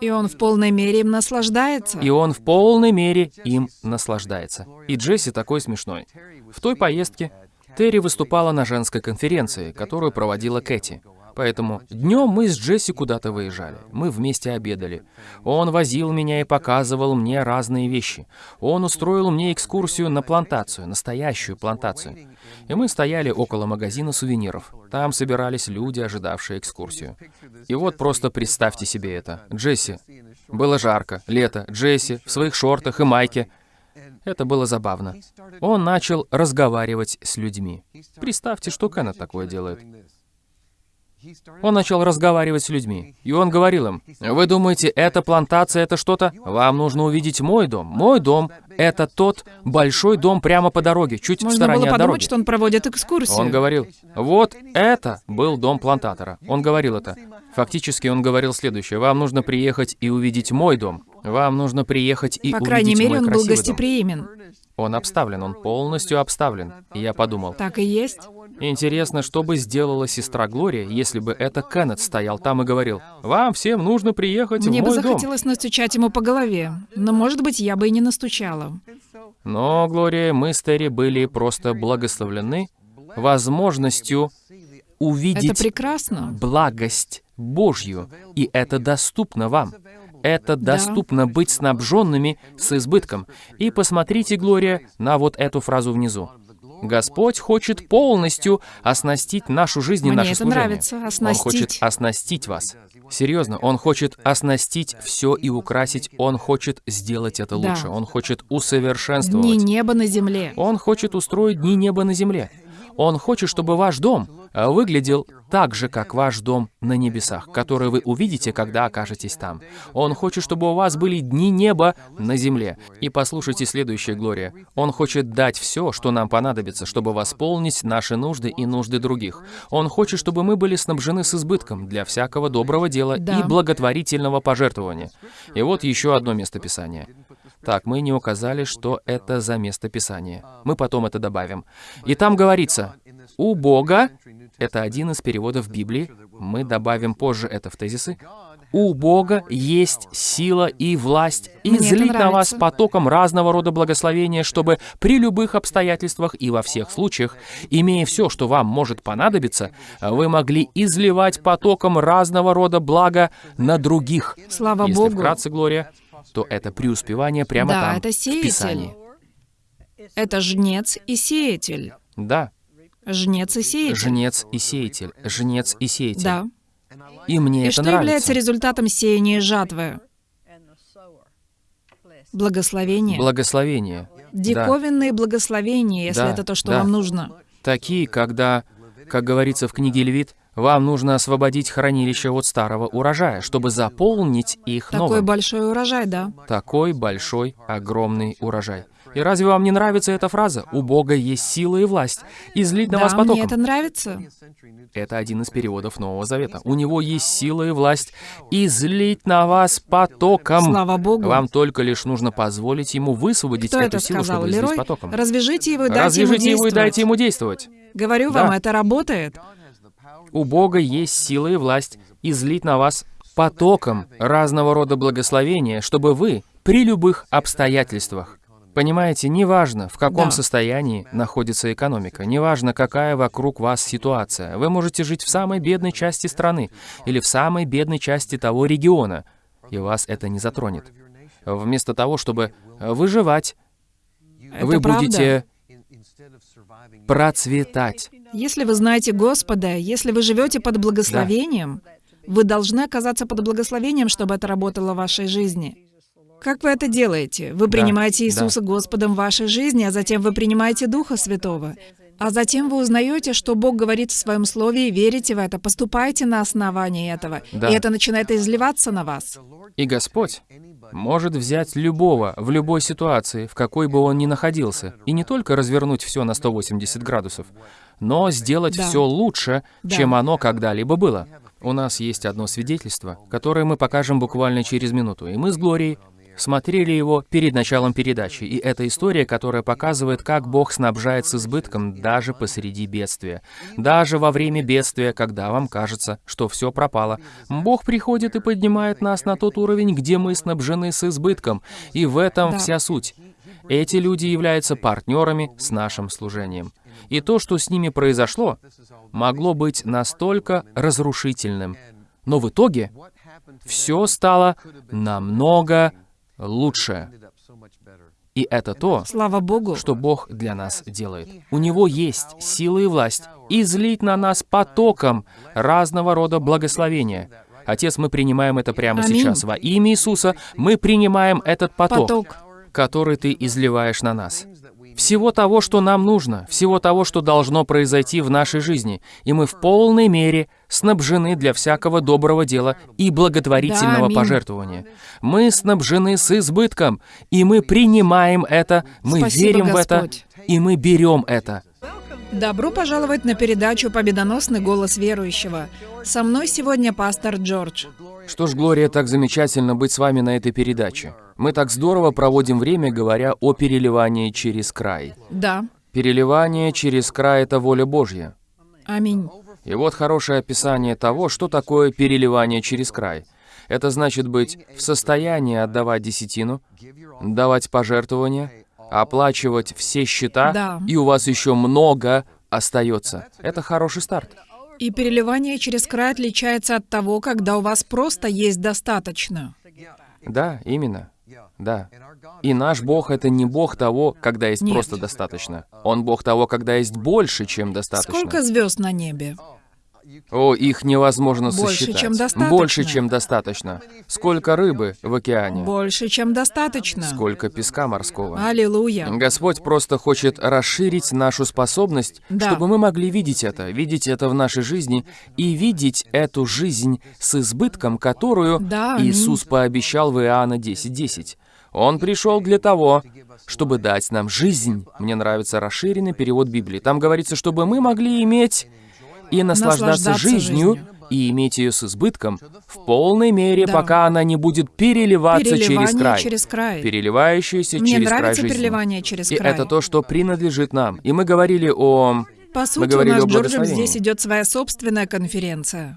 И он в полной мере им наслаждается. и он в полной мере им наслаждается. И Джесси такой смешной. В той поездке Терри выступала на женской конференции, которую проводила Кэти. Поэтому днем мы с Джесси куда-то выезжали. Мы вместе обедали. Он возил меня и показывал мне разные вещи. Он устроил мне экскурсию на плантацию, настоящую плантацию. И мы стояли около магазина сувениров. Там собирались люди, ожидавшие экскурсию. И вот просто представьте себе это. Джесси. Было жарко, лето. Джесси в своих шортах и майке. Это было забавно. Он начал разговаривать с людьми. Представьте, что Кеннет такое делает. Он начал разговаривать с людьми, и он говорил им, «Вы думаете, эта плантация — это что-то? Вам нужно увидеть мой дом. Мой дом — это тот большой дом прямо по дороге, чуть в Можно стороне было от подумать, дороги». что он проводит экскурсию. Он говорил, вот это был дом плантатора. Он говорил это. Фактически он говорил следующее. Вам нужно приехать и увидеть мой дом. Вам нужно приехать и По увидеть крайней мере, мой он был красивый дом». гостеприимен. Он обставлен, он полностью обставлен. И я подумал, Так и есть. Интересно, что бы сделала сестра Глория, если бы это Кеннет стоял там и говорил, «Вам всем нужно приехать Мне в бы мой дом». захотелось настучать ему по голове. Но, может быть, я бы и не настучала. Но, Глория, мы с Терри были просто благословлены возможностью увидеть Это прекрасно. благость Божью, и это доступно вам. Это доступно быть снабженными с избытком. И посмотрите, Глория, на вот эту фразу внизу. Господь хочет полностью оснастить нашу жизнь и Мне наше это служение. нравится, Он оснастить. хочет оснастить вас. Серьезно, Он хочет оснастить все и украсить. Он хочет сделать это Да. лучше. Он хочет усовершенствовать. Дни неба на земле. Он хочет устроить дни неба на земле. Он хочет, чтобы ваш дом выглядел так же, как ваш дом на небесах, который вы увидите, когда окажетесь там. Он хочет, чтобы у вас были дни неба на земле. И послушайте следующее, Глория. Он хочет дать все, что нам понадобится, чтобы восполнить наши нужды и нужды других. Он хочет, чтобы мы были снабжены с избытком для всякого доброго дела Да. и благотворительного пожертвования. И вот еще одно место Писания. Так, мы не указали, что это за место Писания. Мы потом это добавим. И там говорится, у Бога, это один из переводов Библии, мы добавим позже это в тезисы, у Бога есть сила и власть излить на вас потоком разного рода благословения, чтобы при любых обстоятельствах и во всех случаях, имея все, что вам может понадобиться, вы могли изливать потоком разного рода блага на других. Слава Если Богу. вкратце, Глория, то это преуспевание прямо Да, там, это в сеятель. Писании. Это жнец и сеятель. Да, Жнец и сеятель. жнец и сеятель, жнец и сеятель. Да. И мне И это что нравится. является результатом сеяния и жатвы? Благословение. Благословение. Да. Диковинные благословения, если Да, это то, что да. вам нужно. Такие, когда, как говорится в книге Левит, вам нужно освободить хранилище от старого урожая, чтобы заполнить их Такой новым. большой урожай, да. Такой большой, огромный урожай. И разве вам не нравится эта фраза? У Бога есть сила и власть. Излить на да, вас мне потоком. это нравится. Это один из переводов Нового Завета. У него есть сила и власть излить на вас потоком. Слава Богу. Вам только лишь нужно позволить ему высвободить Кто эту это силу, сказал? чтобы излить Лерой? потоком. Развяжите его и дайте Развяжите ему его и дайте действовать. ему действовать. Говорю Да. вам, это работает. У Бога есть сила и власть излить на вас потоком разного рода благословения, чтобы вы при любых обстоятельствах Понимаете, неважно, в каком Да. состоянии находится экономика, неважно, какая вокруг вас ситуация. Вы можете жить в самой бедной части страны или в самой бедной части того региона, и вас это не затронет. Вместо того, чтобы выживать, Это вы правда. будете процветать. Если вы знаете Господа, если вы живете под благословением, вы должны оказаться под благословением, чтобы это работало в вашей жизни. Как вы это делаете? Вы Да, принимаете да. Иисуса Господом в вашей жизни, а затем вы принимаете Духа Святого. А затем вы узнаете, что Бог говорит в Своем Слове, и верите в это, поступаете на основании этого. Да. И это начинает изливаться на вас. И Господь может взять любого в любой ситуации, в какой бы он ни находился, и не только развернуть все на 180 градусов, но сделать Да. все лучше, Да. чем оно когда-либо было. У нас есть одно свидетельство, которое мы покажем буквально через минуту, и мы с Глорией смотрели его перед началом передачи, и это история, которая показывает, как Бог снабжает с избытком даже посреди бедствия. Даже во время бедствия, когда вам кажется, что все пропало, Бог приходит и поднимает нас на тот уровень, где мы снабжены с избытком, и в этом Да. вся суть. Эти люди являются партнерами с нашим служением. И то, что с ними произошло, могло быть настолько разрушительным. Но в итоге все стало намного лучше. И это то, Слава Богу. что Бог для нас делает. У Него есть сила и власть излить на нас потоком разного рода благословения. Отец, мы принимаем это прямо Аминь. сейчас. Во имя Иисуса мы принимаем этот поток, Поток. который Ты изливаешь на нас. Всего того, что нам нужно, всего того, что должно произойти в нашей жизни. И мы в полной мере снабжены для всякого доброго дела и благотворительного Да, пожертвования. Мы снабжены с избытком, и мы принимаем это, мы Спасибо, верим в это, Господь. и мы берем это. Добро пожаловать на передачу «Победоносный голос верующего». Со мной сегодня пастор Джордж. Что ж, Глория, так замечательно быть с вами на этой передаче. Мы так здорово проводим время, говоря о переливании через край. Да, Переливание через край — это воля Божья. аминь. И вот хорошее описание того, что такое переливание через край. Это значит быть в состоянии отдавать десятину, давать пожертвования, оплачивать все счета, Да. и у вас еще много остается. Это хороший старт. И переливание через край отличается от того, когда у вас просто есть достаточно. Да, именно. Да. И наш Бог — это не Бог того, когда есть Нет. просто достаточно. Он Бог того, когда есть больше, чем достаточно. Сколько звезд на небе? О, их невозможно Больше, сосчитать. чем достаточно. Больше, чем достаточно. Сколько рыбы в океане? Больше, чем достаточно. Сколько песка морского? Аллилуйя. Господь просто хочет расширить нашу способность, Да. чтобы мы могли видеть это, видеть это в нашей жизни и видеть эту жизнь с избытком, которую Да. Иисус пообещал в Иоанна 10.10. Он пришел для того, чтобы дать нам жизнь. Мне нравится расширенный перевод Библии. Там говорится, чтобы мы могли иметь и наслаждаться, Наслаждаться жизнью, жизнью. и иметь ее с избытком в полной мере, Да. пока она не будет переливаться через край. через край. Переливающаяся Мне через край жизни. переливание через И край. это то, что принадлежит нам. И мы говорили о... По сути, у говорили нас о с Джорджем здесь идет своя собственная конференция.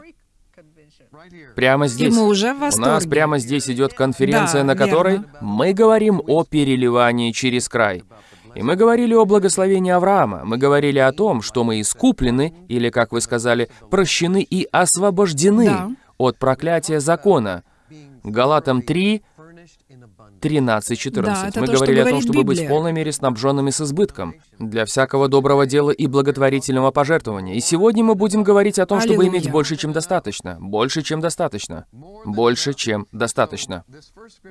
Прямо И здесь. мы уже в У нас восторге. прямо здесь идет конференция, Да, на которой верно. мы говорим о переливании через край. И мы говорили о благословении Авраама. Мы говорили о том, что мы искуплены, или, как вы сказали, прощены и освобождены Да. от проклятия закона. Галатам 3, 13, 14. Да, Мы то, что говорили о том, чтобы быть в полной мере снабженными с избытком для всякого доброго дела и благотворительного пожертвования. И сегодня мы будем говорить о том, чтобы Аллилуйя. иметь больше, чем достаточно. Больше, чем достаточно. Больше, чем достаточно.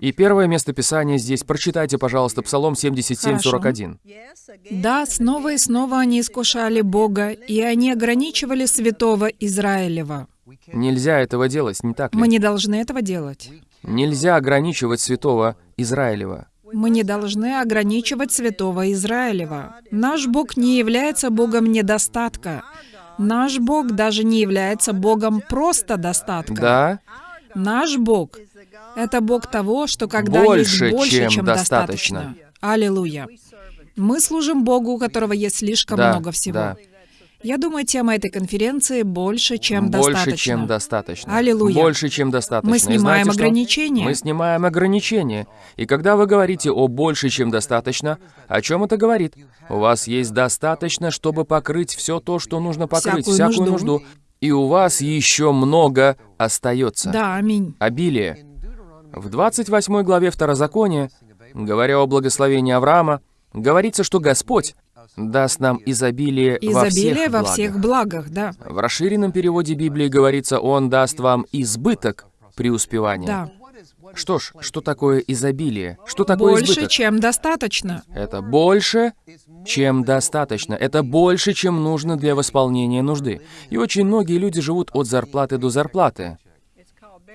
И первое место Писания здесь, прочитайте, пожалуйста, Псалом 77, 41. Да, снова и снова они искушали Бога, и они ограничивали святого Израилева. Нельзя этого делать, не так ли? Мы не должны этого делать. Нельзя ограничивать святого Израилева. Мы не должны ограничивать святого Израилева. Наш Бог не является Богом недостатка. Наш Бог даже не является Богом просто достатка. Да? Наш Бог — это Бог того, что когда Больше, есть больше, чем чем, достаточно. достаточно. Аллилуйя. Мы служим Богу, у которого есть слишком Да, много всего. да. Я думаю, тема этой конференции больше, чем Больше, достаточно. чем достаточно. Аллилуйя. Больше, чем достаточно. Мы снимаем знаете что? ограничения. Мы снимаем ограничения. И когда вы говорите о больше, чем достаточно, о чем это говорит? У вас есть достаточно, чтобы покрыть все то, что нужно покрыть, Всякую всякую нужду. нужду. И у вас еще много остается. Да, аминь. Обилие. В 28 главе Второзакония, говоря о благословении Авраама, говорится, что Господь даст нам изобилие, во Изобилие всех во благах. всех благах, да. В расширенном переводе Библии говорится, Он даст вам избыток преуспевания. Да. Что ж, что такое изобилие? Что такое Больше, избыток? чем достаточно. Это больше, чем достаточно. Это больше, чем нужно для восполнения нужды. И очень многие люди живут от зарплаты до зарплаты.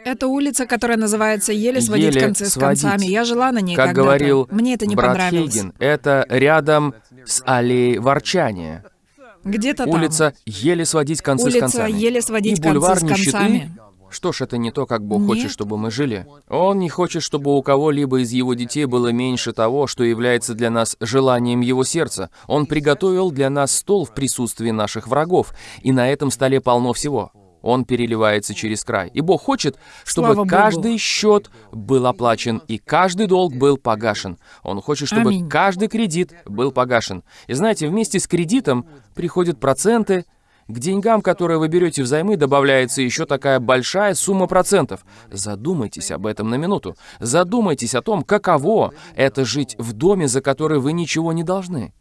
Это улица, которая называется «Еле сводить Еле концы с сводить. концами». Я жила на ней Как говорил Мне это не брат понравилось. Хейген, это рядом с аллеей ворчания. Где-то там. Улица еле сводить концы с Улица концами. еле сводить И концы с нищеты. концами. Что ж, это не то, как Бог Нет. хочет, чтобы мы жили. Он не хочет, чтобы у кого-либо из его детей было меньше того, что является для нас желанием его сердца. Он приготовил для нас стол в присутствии наших врагов, и на этом столе полно всего. Он переливается через край. И Бог хочет, чтобы Слава Богу. каждый счет был оплачен и каждый долг был погашен. Он хочет, чтобы Аминь. каждый кредит был погашен. И знаете, вместе с кредитом приходят проценты, к деньгам, которые вы берете взаймы, добавляется еще такая большая сумма процентов. Задумайтесь об этом на минуту. Задумайтесь о том, каково это жить в доме, за который вы ничего не должны.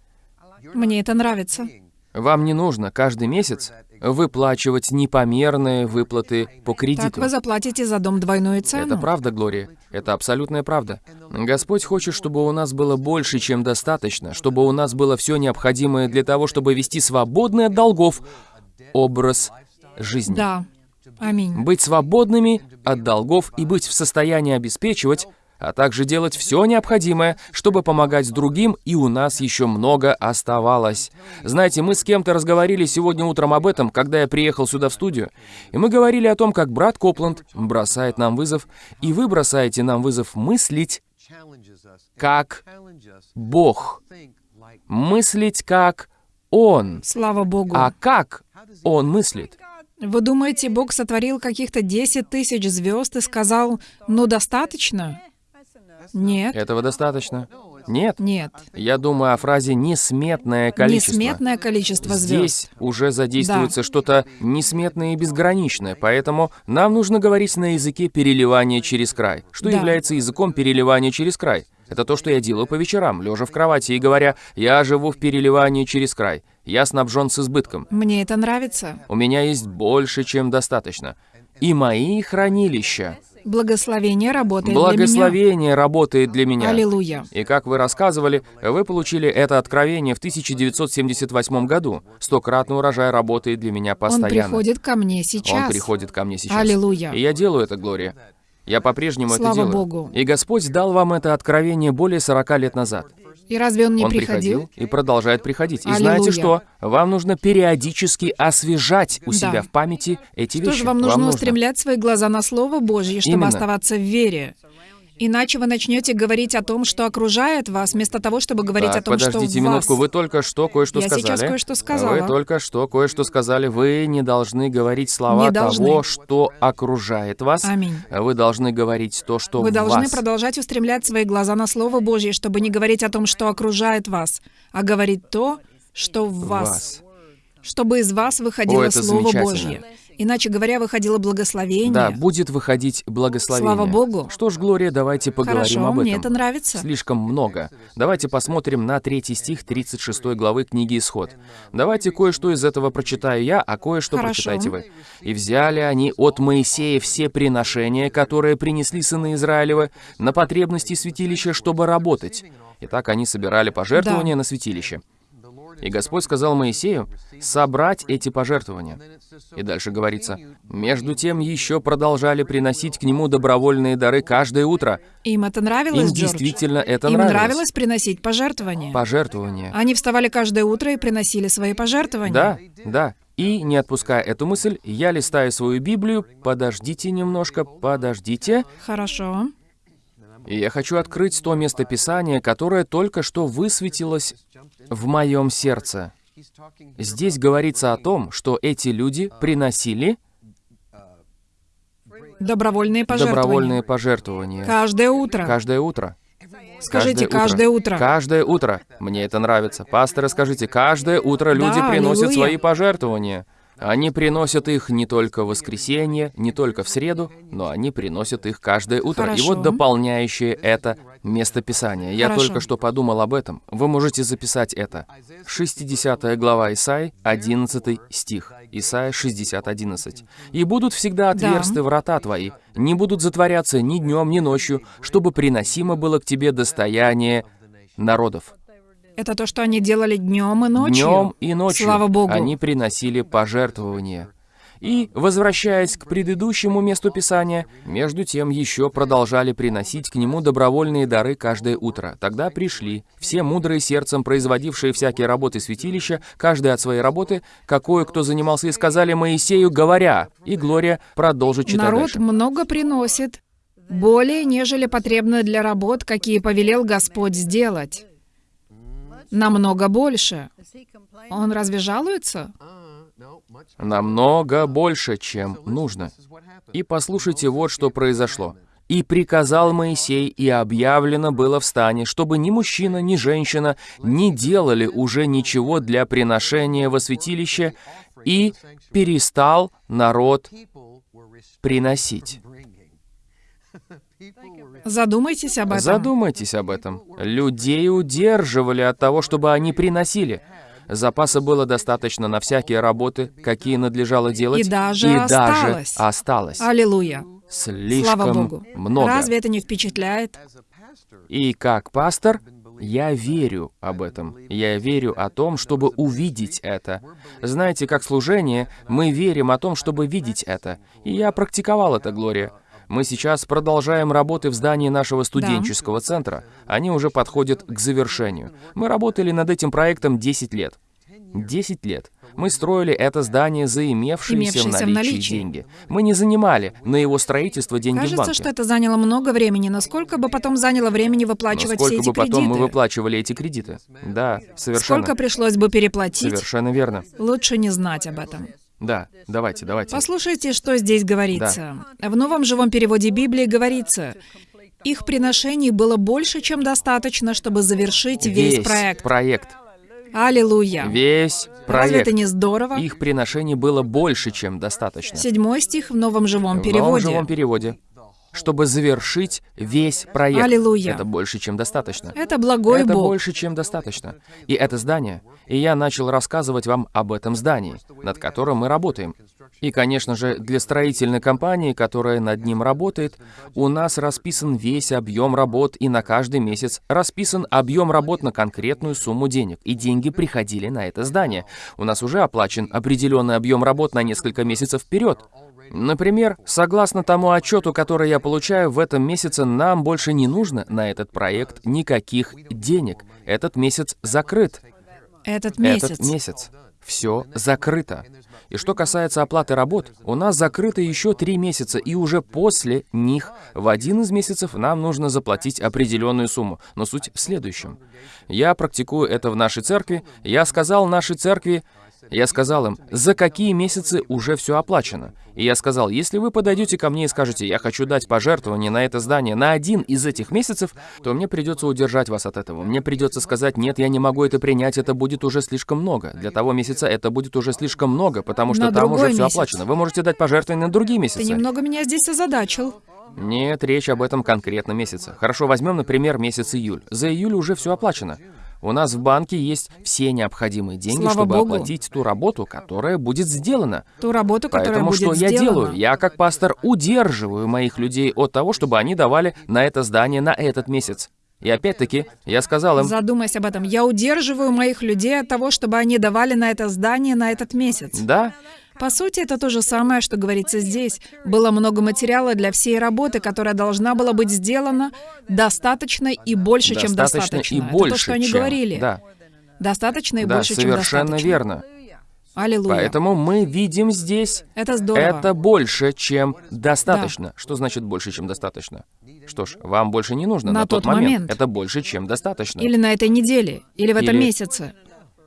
Мне это нравится. Вам не нужно каждый месяц выплачивать непомерные выплаты по Так кредиту. вы заплатите за дом двойную цену. Это правда, Глория. Это абсолютная правда. Господь хочет, чтобы у нас было больше, чем достаточно, чтобы у нас было все необходимое для того, чтобы вести свободный от долгов образ жизни. Да. Аминь. Быть свободными от долгов и быть в состоянии обеспечивать, а также делать все необходимое, чтобы помогать другим, и у нас еще много оставалось. Знаете, мы с кем-то разговаривали сегодня утром об этом, когда я приехал сюда в студию, и мы говорили о том, как брат Копланд бросает нам вызов, и вы бросаете нам вызов мыслить как Бог, мыслить как Он. Слава Богу. А как Он мыслит? Вы думаете, Бог сотворил каких-то 10 тысяч звезд и сказал, ну достаточно? Нет. Этого достаточно? Нет. Нет. Я думаю о фразе «несметное количество». Несметное количество звезд. Здесь уже задействуется что-то несметное и безграничное, поэтому нам нужно говорить на языке переливания через край. Что Да. является языком переливания через край? Это то, что я делаю по вечерам, лежа в кровати и говоря, я живу в переливании через край. Я снабжен с избытком. Мне это нравится. У меня есть больше, чем достаточно. И мои хранилища. Благословение работает для Благословение работает для меня. меня. Аллилуйя. И как вы рассказывали, вы получили это откровение в 1978 году. Стократный урожай работает для меня Он постоянно. приходит ко мне сейчас. Он приходит ко мне сейчас. Аллилуйя. И я делаю это, Глория. Я по-прежнему это Слава делаю. Богу. И Господь дал вам это откровение более 40 лет назад. И разве он не Он приходил? приходил и продолжает приходить. И Аллилуйя. знаете что? Вам нужно периодически освежать у Да. себя в памяти эти Что вещи. же вам нужно устремлять свои глаза на Слово Божье, чтобы Именно. оставаться в вере? Иначе вы начнете говорить о том, что окружает вас, вместо того, чтобы говорить Так, о том, что подождите минутку, вас. вы только что кое-что Я сказали. сейчас кое-что сказала. Вы только что кое-что сказали. Вы не должны говорить слова Не должны. того, что окружает вас. Аминь. Вы должны говорить то, что Вы должны вас. продолжать устремлять свои глаза на Слово Божье, чтобы не говорить о том, что окружает вас, а говорить то, что в вас. вас. Чтобы из вас выходило О, Слово. Божье. Иначе говоря, выходило благословение. Да, будет выходить благословение. Слава Богу. Что ж, Глория, давайте поговорим Хорошо, об этом. мне это нравится. Слишком много. Давайте посмотрим на третий стих 36 главы книги Исход. Давайте кое-что из этого прочитаю я, а кое-что прочитайте вы. «И взяли они от Моисея все приношения, которые принесли сыны Израилевы, на потребности святилища, чтобы работать». Итак, они собирали пожертвования Да. на святилище. И Господь сказал Моисею собрать эти пожертвования. И дальше говорится, «Между тем еще продолжали приносить к нему добровольные дары каждое утро». Им это нравилось, Им Джордж? действительно это Им нравилось. нравилось приносить пожертвования. Пожертвования. Они вставали каждое утро и приносили свои пожертвования. Да, да. И, не отпуская эту мысль, я листаю свою Библию. Подождите немножко, подождите. Хорошо. И я хочу открыть то местописание, которое только что высветилось в моем сердце. Здесь говорится о том, что эти люди приносили Добровольные пожертвования. добровольные пожертвования Каждое утро. каждое утро. Скажите, каждое утро. Каждое утро. Мне это нравится. Пасторы, скажите, каждое утро люди Да, приносят аллилуйя. свои пожертвования. Они приносят их не только в воскресенье, не только в среду, но они приносят их каждое утро. И Хорошо. вот дополняющее это местописание. Я Хорошо. только что подумал об этом. Вы можете записать это. 60 глава Исаи, 11 стих. Исайя 60, 11. «И будут всегда Да. отверсты врата твои, не будут затворяться ни днем, ни ночью, чтобы приносимо было к тебе достояние народов». Это то, что они делали днем и ночью. Днем и ночью Слава Богу. они приносили пожертвования. И, возвращаясь к предыдущему месту Писания, между тем еще продолжали приносить к нему добровольные дары каждое утро. Тогда пришли все мудрые сердцем, производившие всякие работы святилища, каждый от своей работы, какую кто занимался, и сказали Моисею, говоря, и Глория продолжит читать Народ дальше. много приносит, более, нежели потребно для работ, какие повелел Господь сделать. Намного больше. Он разве жалуется? Намного больше, чем нужно. И послушайте, вот что произошло. «И приказал Моисей, и объявлено было в стане, чтобы ни мужчина, ни женщина не делали уже ничего для приношения во святилище, и перестал народ приносить». Задумайтесь об этом. Задумайтесь об этом. Людей удерживали от того, чтобы они приносили. Запаса было достаточно на всякие работы, какие надлежало делать, И даже и осталось. даже осталось. Аллилуйя. Слишком Слава Богу. много. Разве это не впечатляет? И как пастор, я верю об этом. Я верю о том, чтобы увидеть это. Знаете, как служение, мы верим о том, чтобы видеть это. И я практиковал это, Глория. Мы сейчас продолжаем работы в здании нашего студенческого центра. Они уже подходят к завершению. Мы работали над этим проектом 10 лет. 10 лет. Мы строили это здание за имевшиеся, Имевшиеся в в наличии наличии. деньги. Мы не занимали на его строительство деньги в Кажется, банке. что это заняло много времени, но сколько бы потом заняло времени выплачивать Но все эти бы потом мы кредиты? выплачивали эти кредиты? Да, совершенно. Сколько пришлось бы переплатить? Совершенно верно. Лучше не знать об этом. Да, давайте, давайте. Послушайте, что здесь говорится. В новом живом переводе Библии говорится, их приношений было больше, чем достаточно, чтобы завершить весь, проект. проект. Аллилуйя. Весь Разве проект. это не здорово? Их приношений было больше, чем достаточно. Седьмой стих в новом живом В новом переводе. живом переводе. Чтобы завершить весь проект. Аллилуйя. Это больше, чем достаточно. Это благой это Бог. больше, чем достаточно. И это здание. И я начал рассказывать вам об этом здании, над которым мы работаем. И, конечно же, для строительной компании, которая над ним работает, у нас расписан весь объем работ, и на каждый месяц расписан объем работ на конкретную сумму денег. И деньги приходили на это здание. У нас уже оплачен определенный объем работ на несколько месяцев вперед. Например, согласно тому отчету, который я получаю в этом месяце, нам больше не нужно на этот проект никаких денег. Этот месяц закрыт. Этот месяц. Этот месяц. Все закрыто. И что касается оплаты работ, у нас закрыто еще три месяца, и уже после них в один из месяцев нам нужно заплатить определенную сумму. Но суть в следующем. Я практикую это в нашей церкви. Я сказал нашей церкви, я сказал им, за какие месяцы уже все оплачено. И я сказал, если вы подойдете ко мне и скажете, я хочу дать пожертвование на это здание на один из этих месяцев, то мне придется удержать вас от этого. Мне придется сказать, нет, я не могу это принять, это будет уже слишком много. Для того месяца это будет уже слишком много, потому что На там уже все месяц. оплачено. Вы можете дать пожертвование на другие Ты месяцы. немного меня здесь озадачил. Нет, речь об этом конкретном месяце. Хорошо, возьмем, например, месяц июль. За июль уже все оплачено. У нас в банке есть все необходимые деньги, Слава чтобы Богу. оплатить ту работу, которая будет сделана. Ту работу, которая Поэтому будет что я сделана. делаю? Я как пастор удерживаю моих людей от того, чтобы они давали на это здание на этот месяц. И опять-таки, я сказал им, Задумайся об этом. Я удерживаю моих людей от того, чтобы они давали на это здание на этот месяц. да, По сути, это то же самое, что говорится здесь. Было много материала для всей работы, которая должна была быть сделана достаточно и больше, чем достаточно и это больше, то, что они чем. говорили. Да, Достаточно и да, больше, чем совершенно достаточно. верно. Аллилуйя. Поэтому мы видим здесь Это здорово. Это больше, чем достаточно. Что значит больше, чем достаточно? Что ж, вам больше не нужно На на, тот, тот момент. Это больше, чем достаточно. Или на этой неделе, или в этом Или- месяце.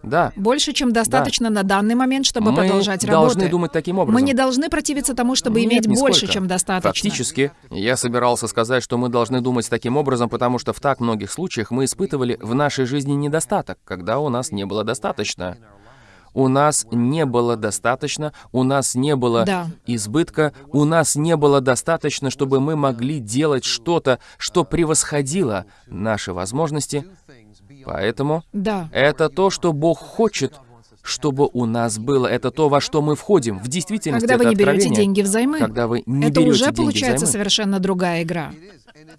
Да. Больше, чем достаточно на данный момент, чтобы Мы продолжать должны работы. думать таким образом. Мы не должны противиться тому, чтобы Нет, иметь нисколько. больше, чем достаточно. Фактически, я собирался сказать, что мы должны думать таким образом, потому что в так многих случаях мы испытывали в нашей жизни недостаток, когда у нас не было достаточно. У нас не было достаточно, у нас не было Да. избытка, у нас не было достаточно, чтобы мы могли делать что-то, что превосходило наши возможности. Поэтому Да. это то, что Бог хочет, чтобы у нас было. Это то, во что мы входим. В действительности Когда вы не берете деньги взаймы, Когда вы не это берете уже деньги получается взаймы. совершенно другая игра.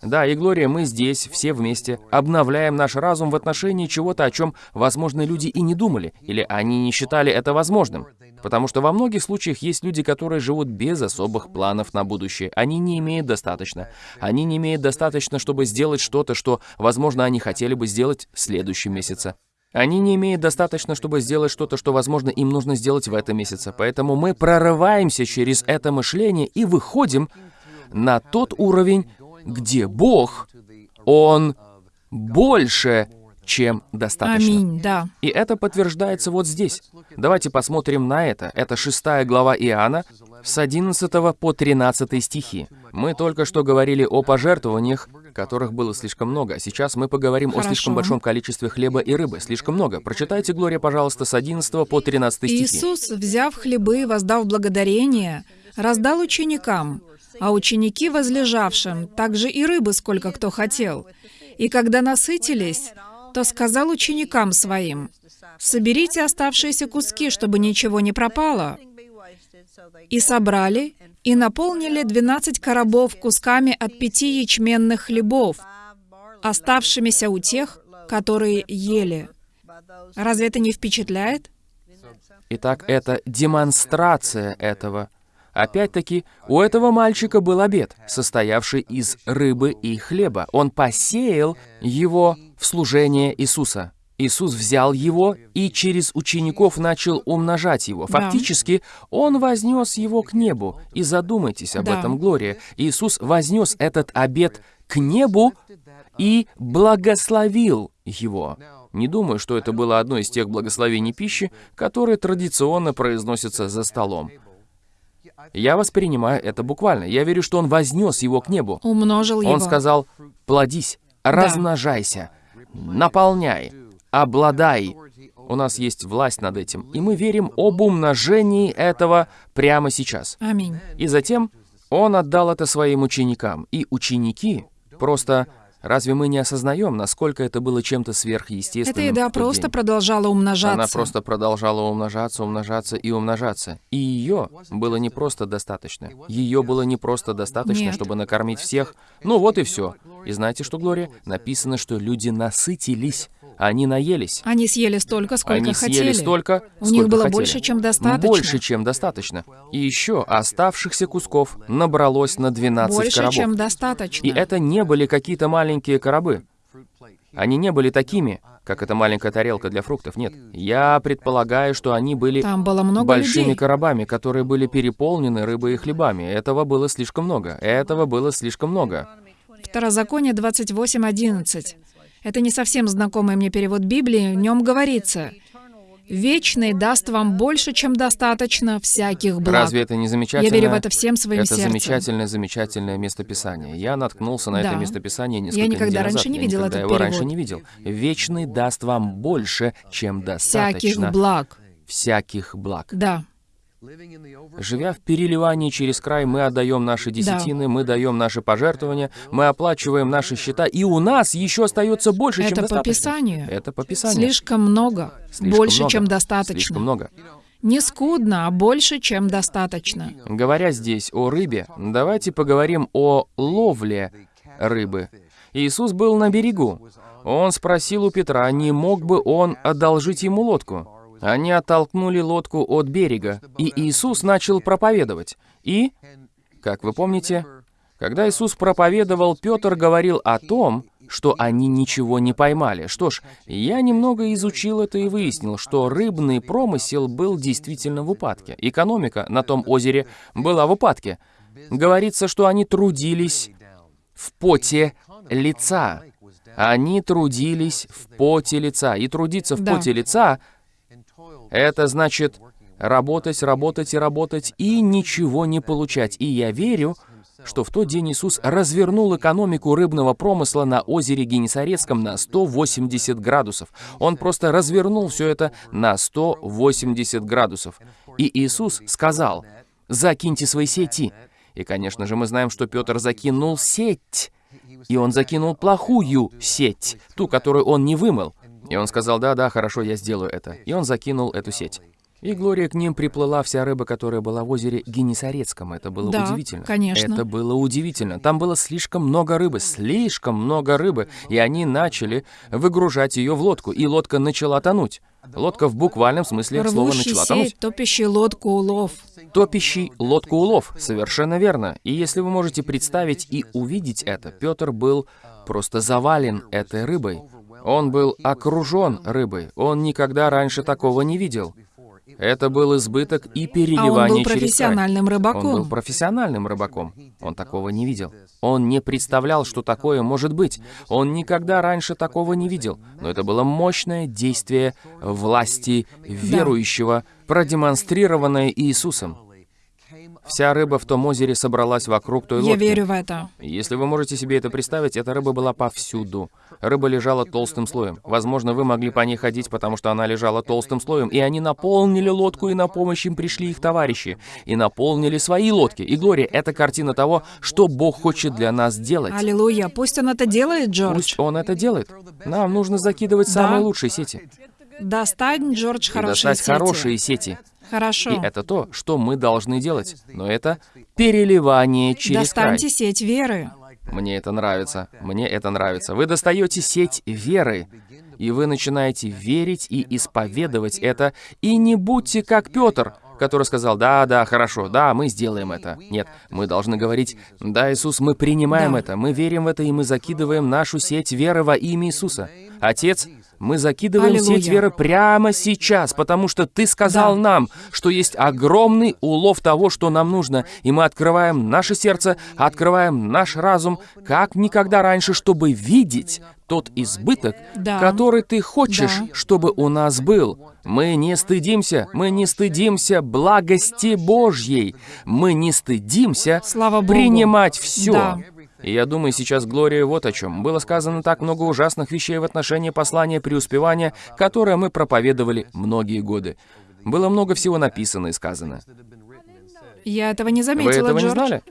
Да, и Глория, мы здесь, все вместе, обновляем наш разум в отношении чего-то, о чем, возможно, люди и не думали, или они не считали это возможным. Потому что во многих случаях есть люди, которые живут без особых планов на будущее. Они не имеют достаточно. Они не имеют достаточно, чтобы сделать что-то, что, возможно, они хотели бы сделать в следующем месяце. Они не имеют достаточно, чтобы сделать что-то, что, возможно, им нужно сделать в этом месяце. Поэтому мы прорываемся через это мышление и выходим на тот уровень, где Бог, Он больше, чем достаточно. Аминь, да. И это подтверждается вот здесь. Давайте посмотрим на это. Это шестая глава Иоанна, с 11 по 13 стихи. Мы только что говорили о пожертвованиях, которых было слишком много. Сейчас мы поговорим о слишком Хорошо. большом количестве хлеба и рыбы. Слишком много. Прочитайте, Глория, пожалуйста, с 11 по 13 стихи. Иисус, взяв хлебы воздав благодарение, раздал ученикам, а ученики возлежавшим, также и рыбы, сколько кто хотел. И когда насытились, то сказал ученикам своим, «Соберите оставшиеся куски, чтобы ничего не пропало». И собрали, и наполнили двенадцать коробов кусками от пяти ячменных хлебов, оставшимися у тех, которые ели. Разве это не впечатляет? Итак, это демонстрация этого. Опять-таки, у этого мальчика был обед, состоявший из рыбы и хлеба. Он посеял его в служение Иисуса. Иисус взял его и через учеников начал умножать его. Да. Фактически, Он вознес его к небу. И задумайтесь об Да. этом, Глория. Иисус вознес этот обед к небу и благословил его. Не думаю, что это было одно из тех благословений пищи, которые традиционно произносятся за столом. Я воспринимаю это буквально. Я верю, что он вознес его к небу. Умножил его. Он сказал, плодись, размножайся, наполняй, обладай. У нас есть власть над этим, и мы верим об умножении этого прямо сейчас. Аминь. И затем он отдал это своим ученикам. И ученики просто... Разве мы не осознаем, насколько это было чем-то сверхъестественным? Эта еда просто день? продолжала умножаться. Она просто продолжала умножаться, умножаться и умножаться. И ее было не просто достаточно. Ее было не просто достаточно, Нет. чтобы накормить всех. Ну вот и все. И знаете что, Глория? Написано, что люди насытились. Они наелись. Они съели столько, сколько Они хотели. съели столько, У сколько них было хотели. больше, чем достаточно. Больше, чем достаточно. И еще оставшихся кусков набралось на 12 Больше, коробов. чем достаточно. И это не были какие-то маленькие коробы. Они не были такими, как эта маленькая тарелка для фруктов. Нет. Я предполагаю, что они были Там было много большими людей. коробами, которые были переполнены рыбой и хлебами. Этого было слишком много. Этого было слишком много. Второзаконие 28.11. Это не совсем знакомый мне перевод Библии. В нем говорится, «Вечный даст вам больше, чем достаточно всяких благ». Разве это не замечательно? Я верю в это всем своим Это сердцем. замечательное, замечательное местописание. Я наткнулся на это Да. местописание Я несколько никогда недель раньше назад. не Я видел никогда этот его раньше перевод. не видел. Вечный даст вам больше, чем достаточно Всяких благ. всяких благ. Да. Живя в переливании через край, мы отдаем наши десятины, мы даем наши пожертвования, мы оплачиваем наши счета, и у нас еще остается больше, чем Это по достаточно. Писанию. Это по Писанию. Слишком много. Слишком больше, много. чем достаточно. Слишком много. Не скудно, а больше, чем достаточно. Говоря здесь о рыбе, давайте поговорим о ловле рыбы. Иисус был на берегу. Он спросил у Петра, не мог бы он одолжить ему лодку. Они оттолкнули лодку от берега, и Иисус начал проповедовать. И, как вы помните, когда Иисус проповедовал, Петр говорил о том, что они ничего не поймали. Что ж, я немного изучил это и выяснил, что рыбный промысел был действительно в упадке. Экономика на том озере была в упадке. Говорится, что они трудились в поте лица. Они трудились в поте лица. И трудиться в Да. поте лица Это значит работать, работать и работать и ничего не получать. И я верю, что в тот день Иисус развернул экономику рыбного промысла на озере Генесарецком на 180 градусов. Он просто развернул все это на 180 градусов. И Иисус сказал, «Закиньте свои сети». И, конечно же, мы знаем, что Петр закинул сеть. И он закинул плохую сеть, ту, которую он не вымыл. И он сказал, да-да, хорошо, я сделаю это. И он закинул эту сеть. И Глория к ним приплыла вся рыба, которая была в озере Генесарецком. Это было Да, удивительно. конечно. Это было удивительно. Там было слишком много рыбы, слишком много рыбы. И они начали выгружать ее в лодку. И лодка начала тонуть. Лодка в буквальном смысле слова Рвущий начала тонуть. сеть, топящий лодку улов. Топящий лодку улов. Совершенно верно. И если вы можете представить и увидеть это, Петр был просто завален этой рыбой. Он был окружен рыбой. Он никогда раньше такого не видел. Это был избыток и А он переливание был через край. профессиональным Он был рыбаком. профессиональным рыбаком. Он такого не видел. Он не представлял, что такое может быть. Он никогда раньше такого не видел. Но это было мощное действие власти верующего, продемонстрированное Иисусом. Вся рыба в том озере собралась вокруг той Я лодки. верю в это. Если вы можете себе это представить, эта рыба была повсюду. Рыба лежала толстым слоем. Возможно, вы могли по ней ходить, потому что она лежала толстым слоем, и они наполнили лодку, и на помощь им пришли их товарищи, и наполнили свои лодки. И, Глория, это картина того, что Бог хочет для нас делать. Аллилуйя. Пусть он это делает, Джордж. Пусть Он это делает. Нам нужно закидывать самые лучшие сети. Достань, Джордж, хорошие достать сети. хорошие сети. Хорошо. И это то, что мы должны делать. Но это переливание через край. Достаньте сеть веры. Мне это нравится. Мне это нравится. Вы достаете сеть веры, и вы начинаете верить и исповедовать это, и не будьте как Петр, который сказал, да, да, хорошо, да, мы сделаем это. Нет, мы должны говорить, да, Иисус, мы принимаем Да. это, мы верим в это, и мы закидываем нашу сеть веры во имя Иисуса. Отец, мы закидываем Аллилуйя. сеть веры прямо сейчас, потому что Ты сказал Да. нам, что есть огромный улов того, что нам нужно, и мы открываем наше сердце, открываем наш разум, как никогда раньше, чтобы видеть тот избыток, Да. который Ты хочешь, Да. чтобы у нас был. Мы не стыдимся, мы не стыдимся благости Божьей, мы не стыдимся Слава Богу. принимать все. Да. И я думаю, сейчас Глория вот о чем. Было сказано так много ужасных вещей в отношении послания преуспевания, которое мы проповедовали многие годы. Было много всего написано и сказано. Я этого не Вы заметила, этого не Джордж. знали?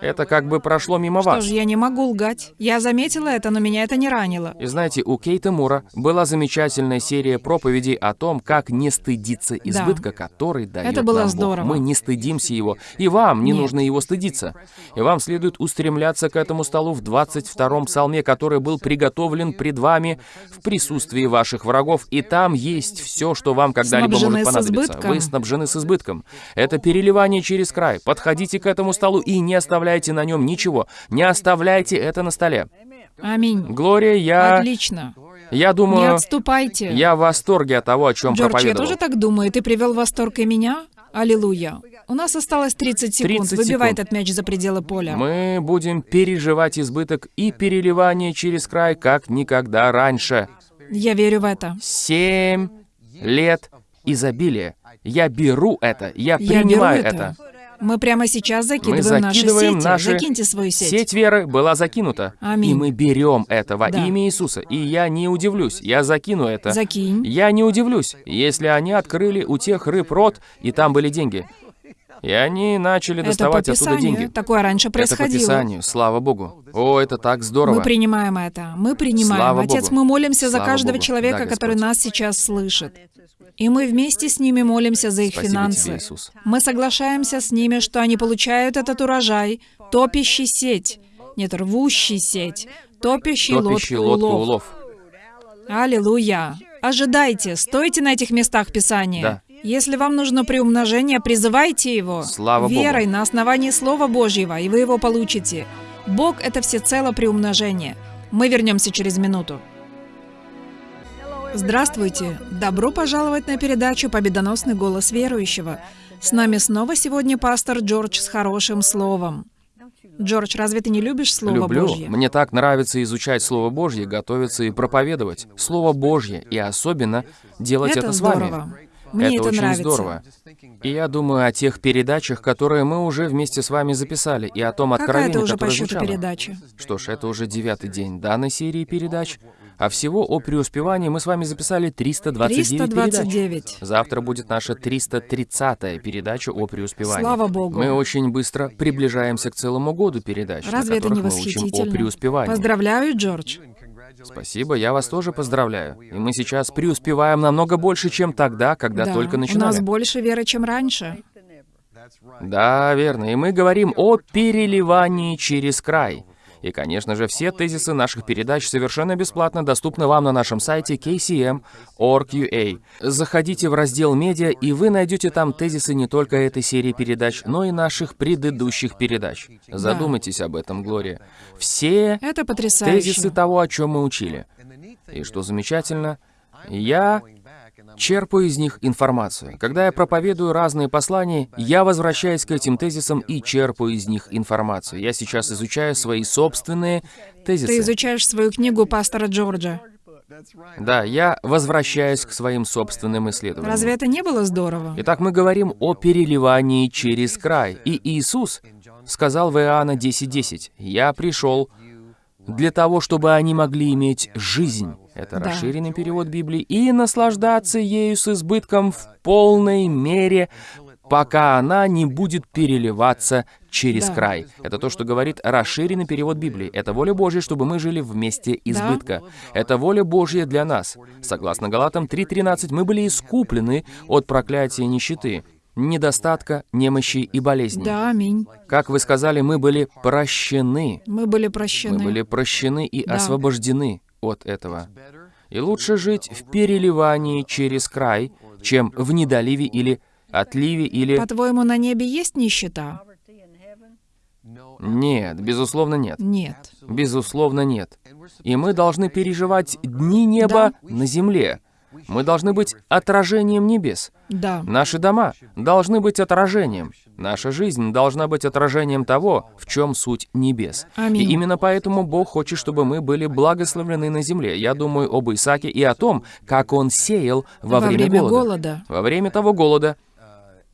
Это как бы прошло мимо Что вас. ж, я не могу лгать. Я заметила это, но меня это не ранило. И знаете, у Кейта Мура была замечательная серия проповедей о том, как не стыдиться избытка, который дает Это было нам Бог. здорово. Мы не стыдимся его, и вам не Нет. нужно его стыдиться. И вам следует устремляться к этому столу в 22-м псалме, который был приготовлен пред вами в присутствии ваших врагов, и там есть все, что вам когда-либо может понадобиться. Вы снабжены с избытком. Это переливание через край. Подходите к этому столу и не оставляйте на нем ничего. Не оставляйте это на столе. Аминь. Глория, я... Отлично. Я Не думаю, отступайте. я в восторге от того, о чем Джордж, я проповедовал. тоже так думаю. Ты привел в восторг и меня? Аллилуйя. У нас осталось 30 секунд. 30 Выбивай секунд. этот мяч за пределы поля. Мы будем переживать избыток и переливание через край, как никогда раньше. Я верю в это. Семь лет изобилия. Я беру это, я Я беру принимаю это. это. Мы прямо сейчас Мы закидываем наши закидываем сети. наши... Закиньте свою сеть. Сеть веры была закинута. Аминь. И мы берем это во Да. имя Иисуса. И я не удивлюсь, я закину это. Закинь. Я не удивлюсь, если они открыли у тех рыб рот, и там были деньги. И они начали Это доставать оттуда деньги. Такое раньше Это по происходило. Писанию, слава Богу. О, это так здорово. Мы принимаем это. Мы принимаем. Слава Отец, Богу. мы молимся за Слава каждого Богу. человека, Да, который нас сейчас слышит. И мы вместе с ними молимся за их Спасибо финансы. тебе, Иисус. Мы соглашаемся с ними, что они получают этот урожай, топящий сеть. Нет, рвущий сеть. Топящий, Топящий лодку, лодку улов. улов. Аллилуйя. Ожидайте, стойте на этих местах Писания. Да. Если вам нужно приумножение, призывайте его. Слава Богу. Верой на основании Слова Божьего, и вы его получите. Бог — это всецело приумножение. Мы вернемся через минуту. Здравствуйте! Добро пожаловать на передачу «Победоносный голос верующего». С нами снова сегодня пастор Джордж с хорошим словом. Джордж, разве ты не любишь Слово Люблю. Божье? Мне так нравится изучать Слово Божье, готовиться и проповедовать. Слово Божье, и особенно делать это, Это с вами. Мне это, это очень нравится. здорово. И я думаю о тех передачах, которые мы уже вместе с вами записали, и о том Какая откровении, это уже по счету звучало. передача? Что ж, это уже девятый день данной серии передач, а всего о преуспевании мы с вами записали 329, передач. 329. Завтра будет наша 330-я передача о преуспевании. Слава Богу. Мы очень быстро приближаемся к целому году передач, на Разве это не которых мы учим о преуспевании. Поздравляю, Джордж. Спасибо, я вас тоже поздравляю. И мы сейчас преуспеваем намного больше, чем тогда, когда да, только у нас начинали. больше веры, чем раньше. Да, верно. И мы говорим о переливании через край. И, конечно же, все тезисы наших передач совершенно бесплатно доступны вам на нашем сайте kcm.org.ua. Заходите в раздел «Медиа», и вы найдете там тезисы не только этой серии передач, но и наших предыдущих передач. Задумайтесь об этом, Глория. Все Это потрясающе. тезисы того, о чем мы учили. И что замечательно, я черпаю из них информацию. Когда я проповедую разные послания, я возвращаюсь к этим тезисам и черпаю из них информацию. Я сейчас изучаю свои собственные тезисы. Ты изучаешь свою книгу пастора Джорджа. Да, я возвращаюсь к своим собственным исследованиям. Разве это не было здорово? Итак, мы говорим о переливании через край. И Иисус сказал в Иоанна 10.10, «Я пришел для того, чтобы они могли иметь жизнь». Это Да. расширенный перевод Библии. «И наслаждаться ею с избытком в полной мере, пока она не будет переливаться через Да. край». Это то, что говорит расширенный перевод Библии. Это воля Божья, чтобы мы жили вместе избытка. Это воля Божья для нас. Согласно Галатам 3.13, мы были искуплены от проклятия нищеты, недостатка, немощи и болезней. Да, аминь. Как вы сказали, мы были прощены. Мы были прощены. Мы были прощены и Да. освобождены от этого. И лучше жить в переливании через край, чем в недоливе или отливе или... По-твоему, на небе есть нищета? Нет, безусловно нет. Нет. Безусловно нет. И мы должны переживать дни неба на земле. Мы должны быть отражением небес. Да. Наши дома должны быть отражением. Наша жизнь должна быть отражением того, в чем суть небес. Аминь. И именно поэтому Бог хочет, чтобы мы были благословлены на земле. Я думаю об Исааке и о том, как он сеял во, Во время голода. Во время того голода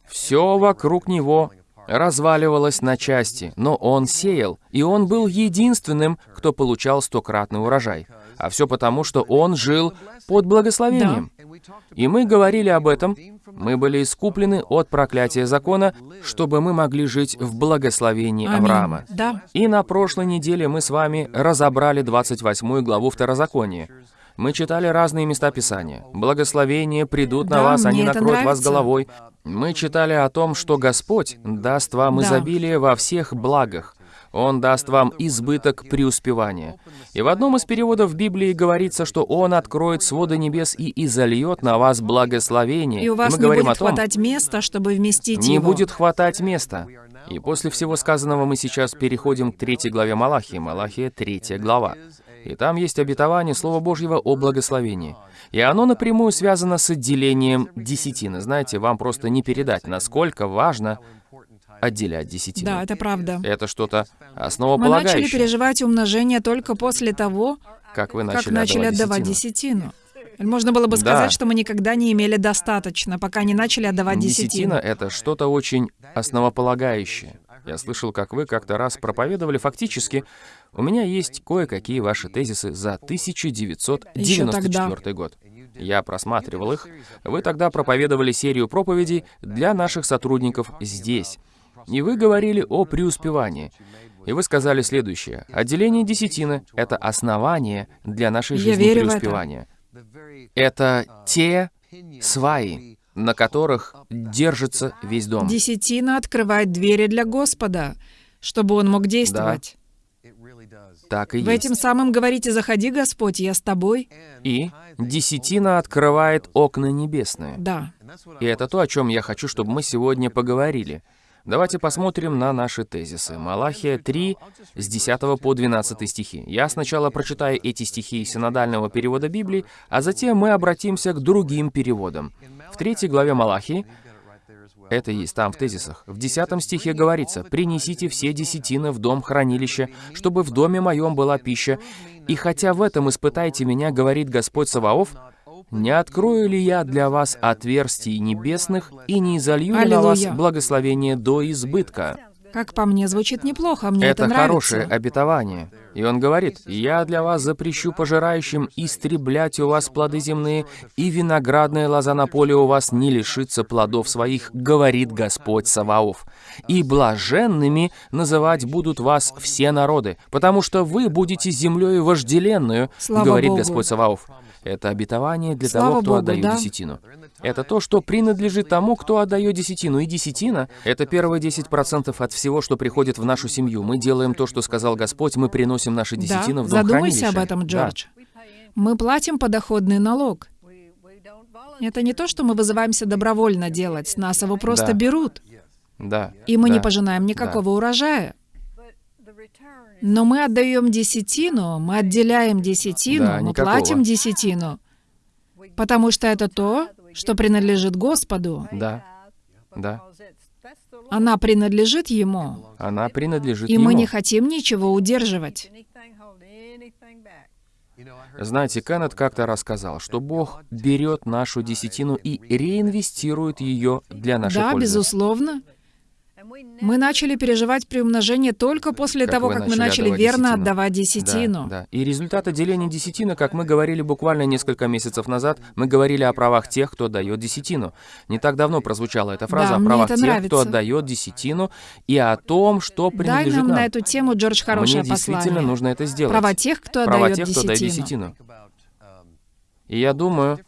все вокруг него разваливалось на части, но он сеял, и он был единственным, кто получал стократный урожай. А все потому, что он жил под благословением. И мы говорили об этом. Мы были искуплены от проклятия закона, чтобы мы могли жить в благословении Аминь. Авраама. Да. И на прошлой неделе мы с вами разобрали 28 главу Второзакония. Мы читали разные места Писания. Благословения придут на Да, вас, они накроют вас нравится. головой. Мы читали о том, что Господь даст вам Да. изобилие во всех благах. Он даст вам избыток преуспевания. И в одном из переводов Библии говорится, что Он откроет своды небес и изольет на вас благословение. И у вас мы не говорим будет о том, хватать места, чтобы вместить не его. будет хватать места. И после всего сказанного мы сейчас переходим к третьей главе Малахии. Малахия, третья глава. И там есть обетование Слова Божьего о благословении. И оно напрямую связано с отделением десятины. Знаете, вам просто не передать, насколько важно отделять десятину. Да, это правда. Это что-то Мы начали основополагающее. переживать умножение только после того, Как вы начали, как начали отдавать десятину. десятину. Можно было бы Да. сказать, что мы никогда не имели достаточно, пока не начали отдавать Десятина десятину. — это что-то очень основополагающее. Я слышал, как вы как-то раз проповедовали фактически. У меня есть кое-какие ваши тезисы за 1994 год. Я просматривал их. Вы тогда проповедовали серию проповедей для наших сотрудников здесь. И вы говорили о преуспевании. И вы сказали следующее. Отделение десятины — это основание для нашей Я жизни в это. преуспевания. Это те сваи, на которых держится весь дом. Десятина открывает двери для Господа, чтобы Он мог действовать. Так и Вы есть. этим самым говорите, заходи, Господь, я с тобой. И десятина открывает окна небесные. Да. И это то, о чем я хочу, чтобы мы сегодня поговорили. Давайте посмотрим на наши тезисы. Малахия 3, с 10 по 12 стихи. Я сначала прочитаю эти стихи синодального перевода Библии, а затем мы обратимся к другим переводам. В третьей главе Малахии, это есть там в тезисах, в 10 стихе говорится, «Принесите все десятины в дом хранилища, чтобы в доме моем была пища, и хотя в этом испытайте меня, говорит Господь Саваоф, не открою ли я для вас отверстий небесных и не изолью ли на вас благословение до избытка? Как по мне, звучит неплохо, мне это, Это нравится. хорошее обетование. И он говорит, «Я для вас запрещу пожирающим истреблять у вас плоды земные, и виноградная лоза на поле у вас не лишится плодов своих, говорит Господь Саваоф. И блаженными называть будут вас все народы, потому что вы будете землею вожделенную, Слава говорит Богу. Господь Саваоф. Это обетование для Слава того, кто Богу, отдает да. десятину. Это то, что принадлежит тому, кто отдает десятину. И десятина — это первые 10% от всего, что приходит в нашу семью. Мы делаем то, что сказал Господь, мы приносим наши десятины Да, в дом задумайся об этом, Да. Джордж. Мы платим подоходный налог. Это не то, что мы вызываемся добровольно делать, нас его просто Да. берут. Да. И мы не да. пожинаем никакого урожая. Но мы отдаем десятину, мы отделяем десятину, Да, мы никакого. платим десятину, потому что это то, что принадлежит Господу. Да. Да. Она принадлежит Ему, Она принадлежит и Ему. мы не хотим ничего удерживать. Знаете, Кеннет как-то рассказал, что Бог берет нашу десятину и реинвестирует ее для нашей Да, пользы. безусловно. Мы начали переживать приумножение только после Как того, как мы начали отдавать верно десятину. отдавать десятину. Да, да. И результат отделения десятины, как мы говорили буквально несколько месяцев назад, мы говорили о правах тех, кто дает десятину. Не так давно прозвучала эта фраза Да, о правах тех, кто нравится. отдает десятину, и о том, что Дай принадлежит нам нам. на эту тему, Джордж, хорошее Мне действительно послание. нужно это сделать. Права тех, кто Права отдает тех, кто десятину. десятину. И я думаю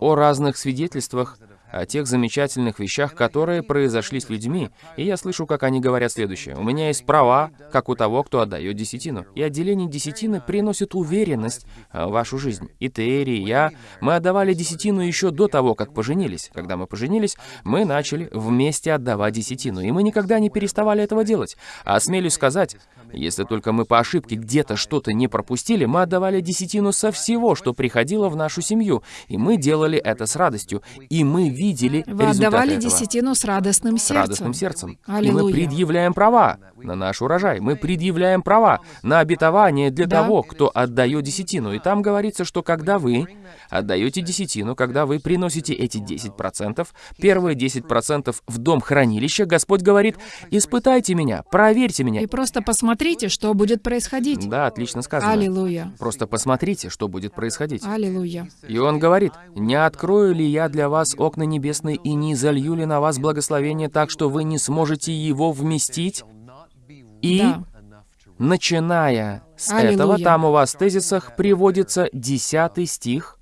о разных свидетельствах, о тех замечательных вещах, которые произошли с людьми, и я слышу, как они говорят следующее. «У меня есть права, как у того, кто отдает десятину». И отделение десятины приносит уверенность в вашу жизнь. И Терри, и я, мы отдавали десятину еще до того, как поженились. Когда мы поженились, мы начали вместе отдавать десятину, и мы никогда не переставали этого делать. А смелюсь сказать, если только мы по ошибке где-то что-то не пропустили, мы отдавали десятину со всего, что приходило в нашу семью. И мы делали это с радостью. И мы видели Вы результаты отдавали этого. десятину с радостным С сердцем. радостным сердцем. И мы предъявляем права на наш урожай. Мы предъявляем права на обетование для Да. того, кто отдает десятину. И там говорится, что когда вы отдаете десятину, когда вы приносите эти 10%, первые 10% в дом хранилища, Господь говорит, испытайте меня, проверьте меня. И просто посмотрите, что будет происходить. Да, отлично сказано. Аллилуйя. Просто посмотрите, что будет происходить. Аллилуйя. И он говорит, «Не открою ли я для вас окна небесные и не залью ли на вас благословение так, что вы не сможете его вместить?» И, Да. начиная с Аллилуйя. этого, там у вас в тезисах приводится 10 стих.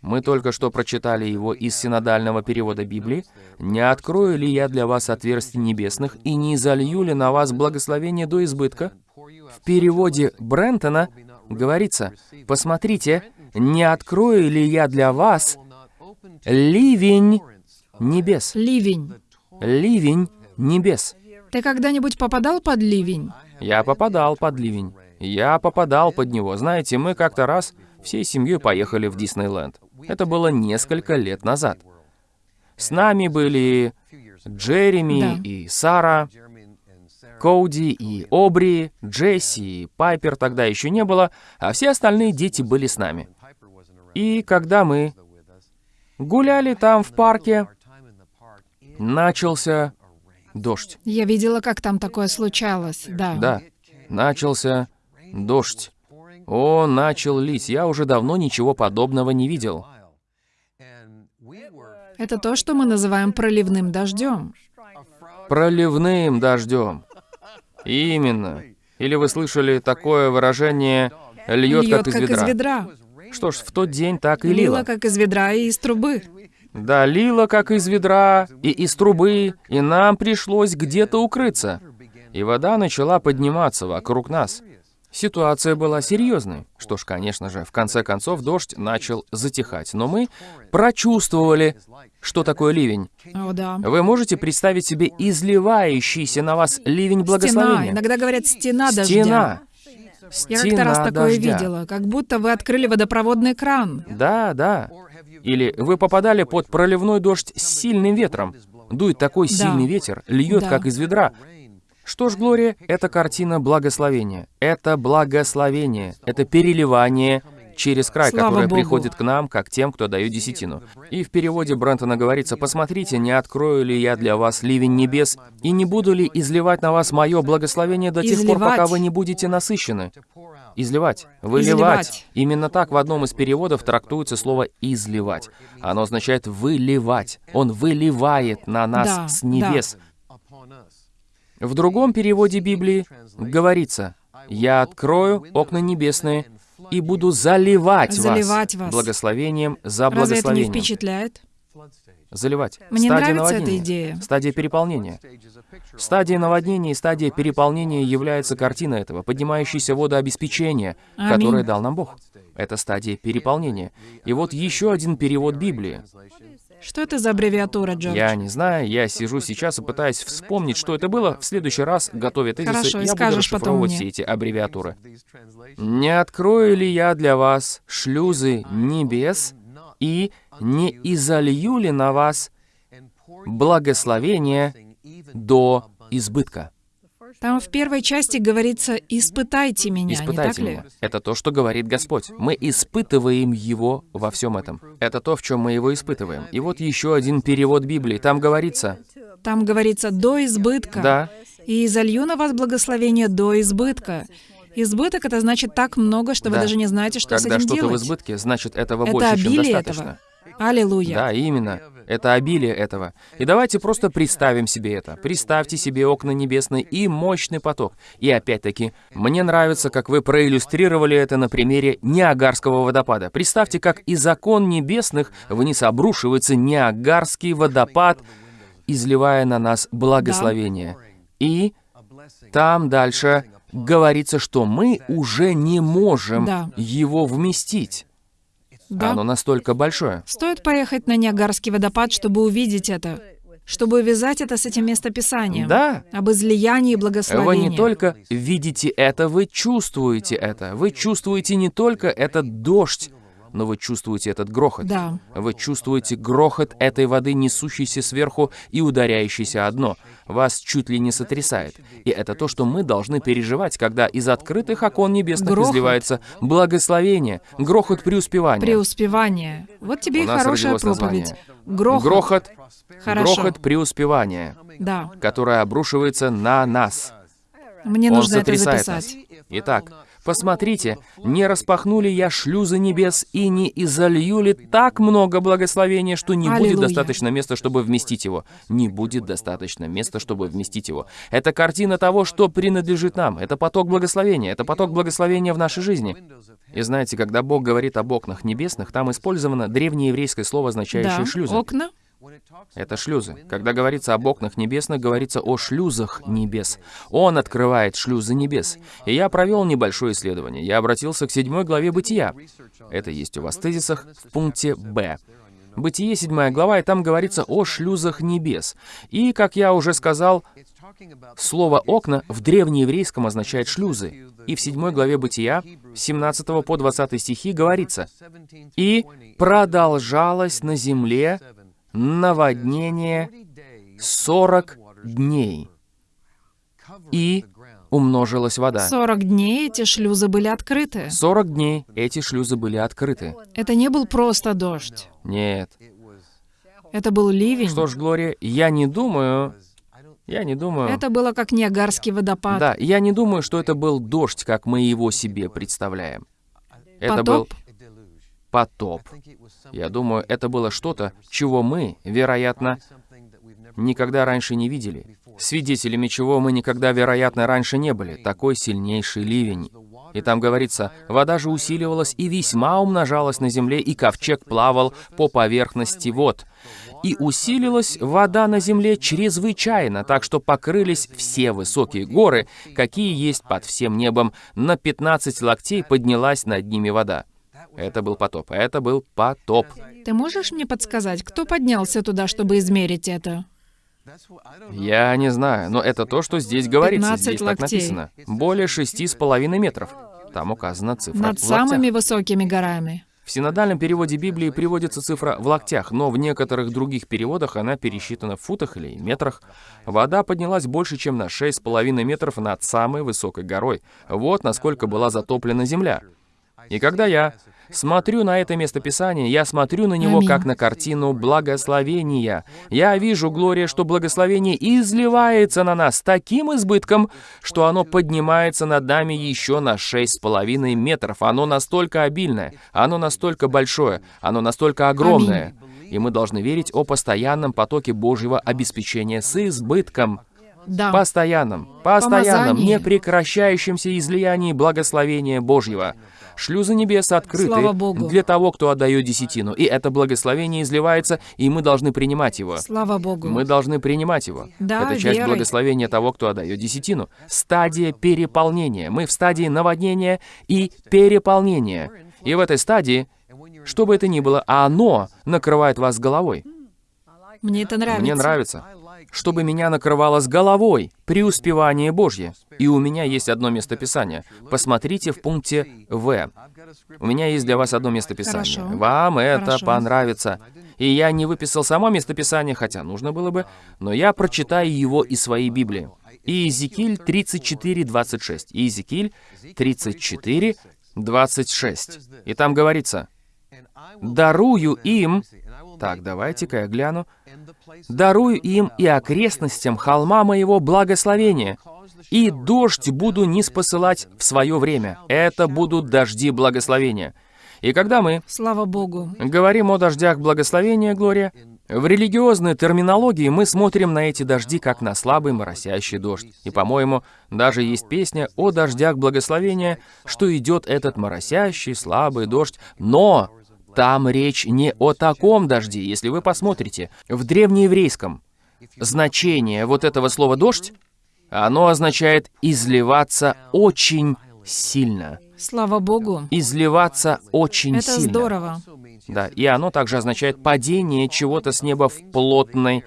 Мы только что прочитали его из синодального перевода Библии. «Не открою ли я для вас отверстий небесных и не залью ли на вас благословение до избытка?» В переводе Брентона говорится, «Посмотрите, не открою ли я для вас ливень небес?» Ливень. Ливень небес. Ты когда-нибудь попадал под ливень? Я попадал под ливень. Я попадал под него. Знаете, мы как-то раз всей семьей поехали в Диснейленд. Это было несколько лет назад. С нами были Джереми Да. и Сара, Коуди и Обри, Джесси и Пайпер тогда еще не было, а все остальные дети были с нами. И когда мы гуляли там в парке, начался дождь. Я видела, как там такое случалось. Да. Да, начался дождь. О, начал лить. Я уже давно ничего подобного не видел. Это то, что мы называем проливным дождем. Проливным дождем. Именно. Или вы слышали такое выражение «льет, Льет, как из ведра». ведра. Что ж, в тот день так и Лило, лило. как из ведра и из трубы. Да, лило, как из ведра, и из трубы, и нам пришлось где-то укрыться. И вода начала подниматься вокруг нас. Ситуация была серьезной. Что ж, конечно же, в конце концов дождь начал затихать, но мы прочувствовали, что такое ливень. О, да. Вы можете представить себе изливающийся на вас ливень Стена. благословения? Иногда говорят стена дождя. Стена. Я как-то раз такое дождя. видела, как будто вы открыли водопроводный кран. Да, да. Или вы попадали под проливной дождь с сильным ветром. Дует такой Да. сильный ветер, льет Да. как из ведра. Что ж, Глория, это картина благословения. Это благословение. Это переливание через край, Слава которая Богу. приходит к нам, как тем, кто дает десятину. И в переводе Брентона говорится, «Посмотрите, не открою ли я для вас ливень небес, и не буду ли изливать на вас мое благословение до тех пор, пока Изливать. вы не будете насыщены». Изливать, выливать. Изливать. Именно так в одном из переводов трактуется слово «изливать». Оно означает «выливать». Он выливает на нас Да, с небес. В другом переводе Библии говорится «Я открою окна небесные и буду заливать, Заливать вас. благословением за Разве это не благословением». впечатляет? Заливать. Мне Стадия нравится эта наводнения. идея. Стадия переполнения. Стадия наводнения и стадия переполнения является картина этого, поднимающейся водообеспечения, Аминь. которое дал нам Бог. Это стадия переполнения. И вот еще один перевод Библии. Что это за аббревиатура, Джордж? Я не знаю, я сижу сейчас и пытаюсь вспомнить, что это было. В следующий раз, готовя тезисы, Хорошо, я буду расшифровывать все эти аббревиатуры. «Не открою ли я для вас шлюзы небес и не изолью ли на вас благословение до избытка?» Там в первой части говорится «испытайте меня», не так Испытайте ли? меня. Это то, что говорит Господь. Мы испытываем Его во всем этом. Это то, в чем мы Его испытываем. И вот еще один перевод Библии. Там говорится, Там говорится «до избытка». да, «И изолью на вас благословение до избытка». Избыток — это значит так много, что вы Да. даже не знаете, что с когда этим что-то в избытке, значит, этого Это больше, чем достаточно. этого. Аллилуйя. Да, именно. Это обилие этого. И давайте просто представим себе это. Представьте себе окна небесные и мощный поток. И опять-таки, мне нравится, как вы проиллюстрировали это на примере Ниагарского водопада. Представьте, как из окон небесных вниз обрушивается Ниагарский водопад, изливая на нас благословение. И там дальше говорится, что мы уже не можем Да. его вместить. Да. Оно настолько большое. Стоит поехать на Ниагарский водопад, чтобы увидеть это, чтобы увязать это с этим местописанием. Да. Об излиянии Вы благословения. не только видите это, вы чувствуете это. Вы чувствуете не только этот дождь, но вы чувствуете этот грохот. Да. Вы чувствуете грохот этой воды, несущейся сверху и ударяющейся о дно. Вас чуть ли не сотрясает. И это то, что мы должны переживать, когда из открытых окон небесных Грохот. изливается благословение, грохот преуспевания. Преуспевание. Вот тебе У и хорошая проповедь. название. Грохот. Грохот, Хорошо. грохот преуспевания, Да. которое обрушивается на нас. Мне Он нужно это записать. нас. Итак, посмотрите, не распахнули я шлюзы небес и не изолью ли так много благословения, что не будет Аллилуйя. достаточно места, чтобы вместить его. Не будет достаточно места, чтобы вместить его. Это картина того, что принадлежит нам. Это поток благословения. Это поток благословения в нашей жизни. И знаете, когда Бог говорит об окнах небесных, там использовано древнееврейское слово, означающее Да. шлюзы. Окна. Это шлюзы. Когда говорится об окнах небесных, говорится о шлюзах небес. Он открывает шлюзы небес. И я провел небольшое исследование. Я обратился к седьмой главе Бытия. Это есть у вас в тезисах в пункте «Б». Бытие, седьмая глава, и там говорится о шлюзах небес. И, как я уже сказал, слово «окна» в древнееврейском означает «шлюзы». И в седьмой главе Бытия, с 17 по 20 стихи говорится, «И продолжалось на земле наводнение 40 дней, и умножилась вода. 40 дней эти шлюзы были открыты. 40 дней эти шлюзы были открыты. Это не был просто дождь. Нет. Это был ливень. Что ж, Глория, я не думаю... Я не думаю... Это было как Ниагарский водопад. Да, я не думаю, что это был дождь, как мы его себе представляем. Это был Потоп? Я думаю, это было что-то, чего мы, вероятно, никогда раньше не видели. Свидетелями чего мы никогда, вероятно, раньше не были. Такой сильнейший ливень. И там говорится, вода же усиливалась и весьма умножалась на земле, и ковчег плавал по поверхности вод. И усилилась вода на земле чрезвычайно, так что покрылись все высокие горы, какие есть под всем небом. На 15 локтей поднялась над ними вода. Это был потоп. Это был потоп. Ты можешь мне подсказать, кто поднялся туда, чтобы измерить это? Я не знаю, но это то, что здесь говорится. 15 Здесь так локтей. написано. Более шести с половиной метров. Там указана цифра Над самыми высокими горами. В синодальном переводе Библии приводится цифра в локтях, но в некоторых других переводах она пересчитана в футах или метрах. Вода поднялась больше, чем на 6,5 метров над самой высокой горой. Вот насколько была затоплена земля. И когда я смотрю на это местописание, я смотрю на него Аминь. как на картину благословения. Я вижу, Глория, что благословение изливается на нас таким избытком, что оно поднимается над нами еще на шесть с половиной метров. Оно настолько обильное, оно настолько большое, оно настолько огромное. И мы должны верить о постоянном потоке Божьего обеспечения с избытком. Да. Постоянном, постоянном, Помазание. непрекращающемся излиянии благословения Божьего. Шлюзы небес открыты для того, кто отдает десятину. И это благословение изливается, и мы должны принимать его. Слава Богу. Мы должны принимать его. Да, это часть верой. благословения того, кто отдает десятину. Стадия переполнения. Мы в стадии наводнения и переполнения. И в этой стадии, что бы это ни было, оно накрывает вас головой. Мне это нравится. Мне нравится. Чтобы меня накрывало с головой преуспевание Божье. И у меня есть одно местописание. Посмотрите в пункте В. У меня есть для вас одно местописание. Хорошо. Вам это Хорошо. понравится. И я не выписал само местописание, хотя нужно было бы, но я прочитаю его из своей Библии. Иезекииль 34, 26. Иезекииль 34, 26. И там говорится, «Дарую им...» Так, давайте-ка я гляну. «Дарую им и окрестностям холма моего благословения, и дождь буду не спосылать в свое время. Это будут дожди благословения». И когда мы Слава Богу. говорим о дождях благословения, Глория, в религиозной терминологии мы смотрим на эти дожди как на слабый моросящий дождь. И, по-моему, даже есть песня о дождях благословения, что идет этот моросящий слабый дождь, но там речь не о таком дожде. Если вы посмотрите, в древнееврейском значение вот этого слова «дождь», оно означает «изливаться очень сильно». Слава Богу. Изливаться очень Это сильно. здорово. Да, и оно также означает падение чего-то с неба в плотной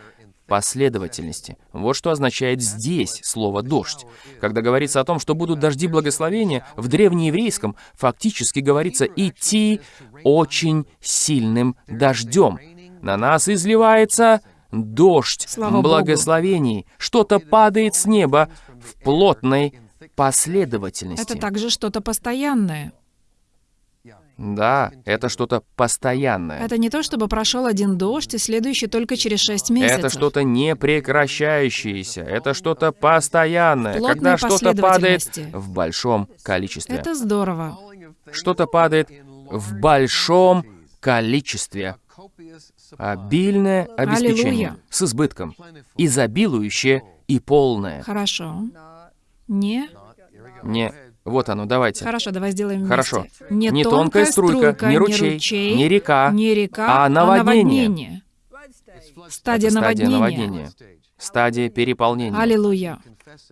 последовательности. Вот что означает здесь слово «дождь». Когда говорится о том, что будут дожди благословения, в древнееврейском фактически говорится «идти очень сильным дождем». На нас изливается дождь Слава благословений. Что-то падает с неба в плотной последовательности. Это также что-то постоянное. Да, это что-то постоянное. Это не то, чтобы прошел один дождь, и следующий только через шесть месяцев. Это что-то непрекращающееся, это что-то постоянное, Плотной когда что-то падает в большом количестве. Это здорово. Что-то падает в большом количестве. Обильное обеспечение Аллилуйя. с избытком, изобилующее и полное. Хорошо. Не? Не, вот оно, давайте. Хорошо, давай сделаем вместе. Хорошо. Не, Не тонкая струйка, не ручей, не река, не река, а наводнение. наводнение. Стадия Это стадия наводнения. наводнения. Стадия переполнения. Аллилуйя.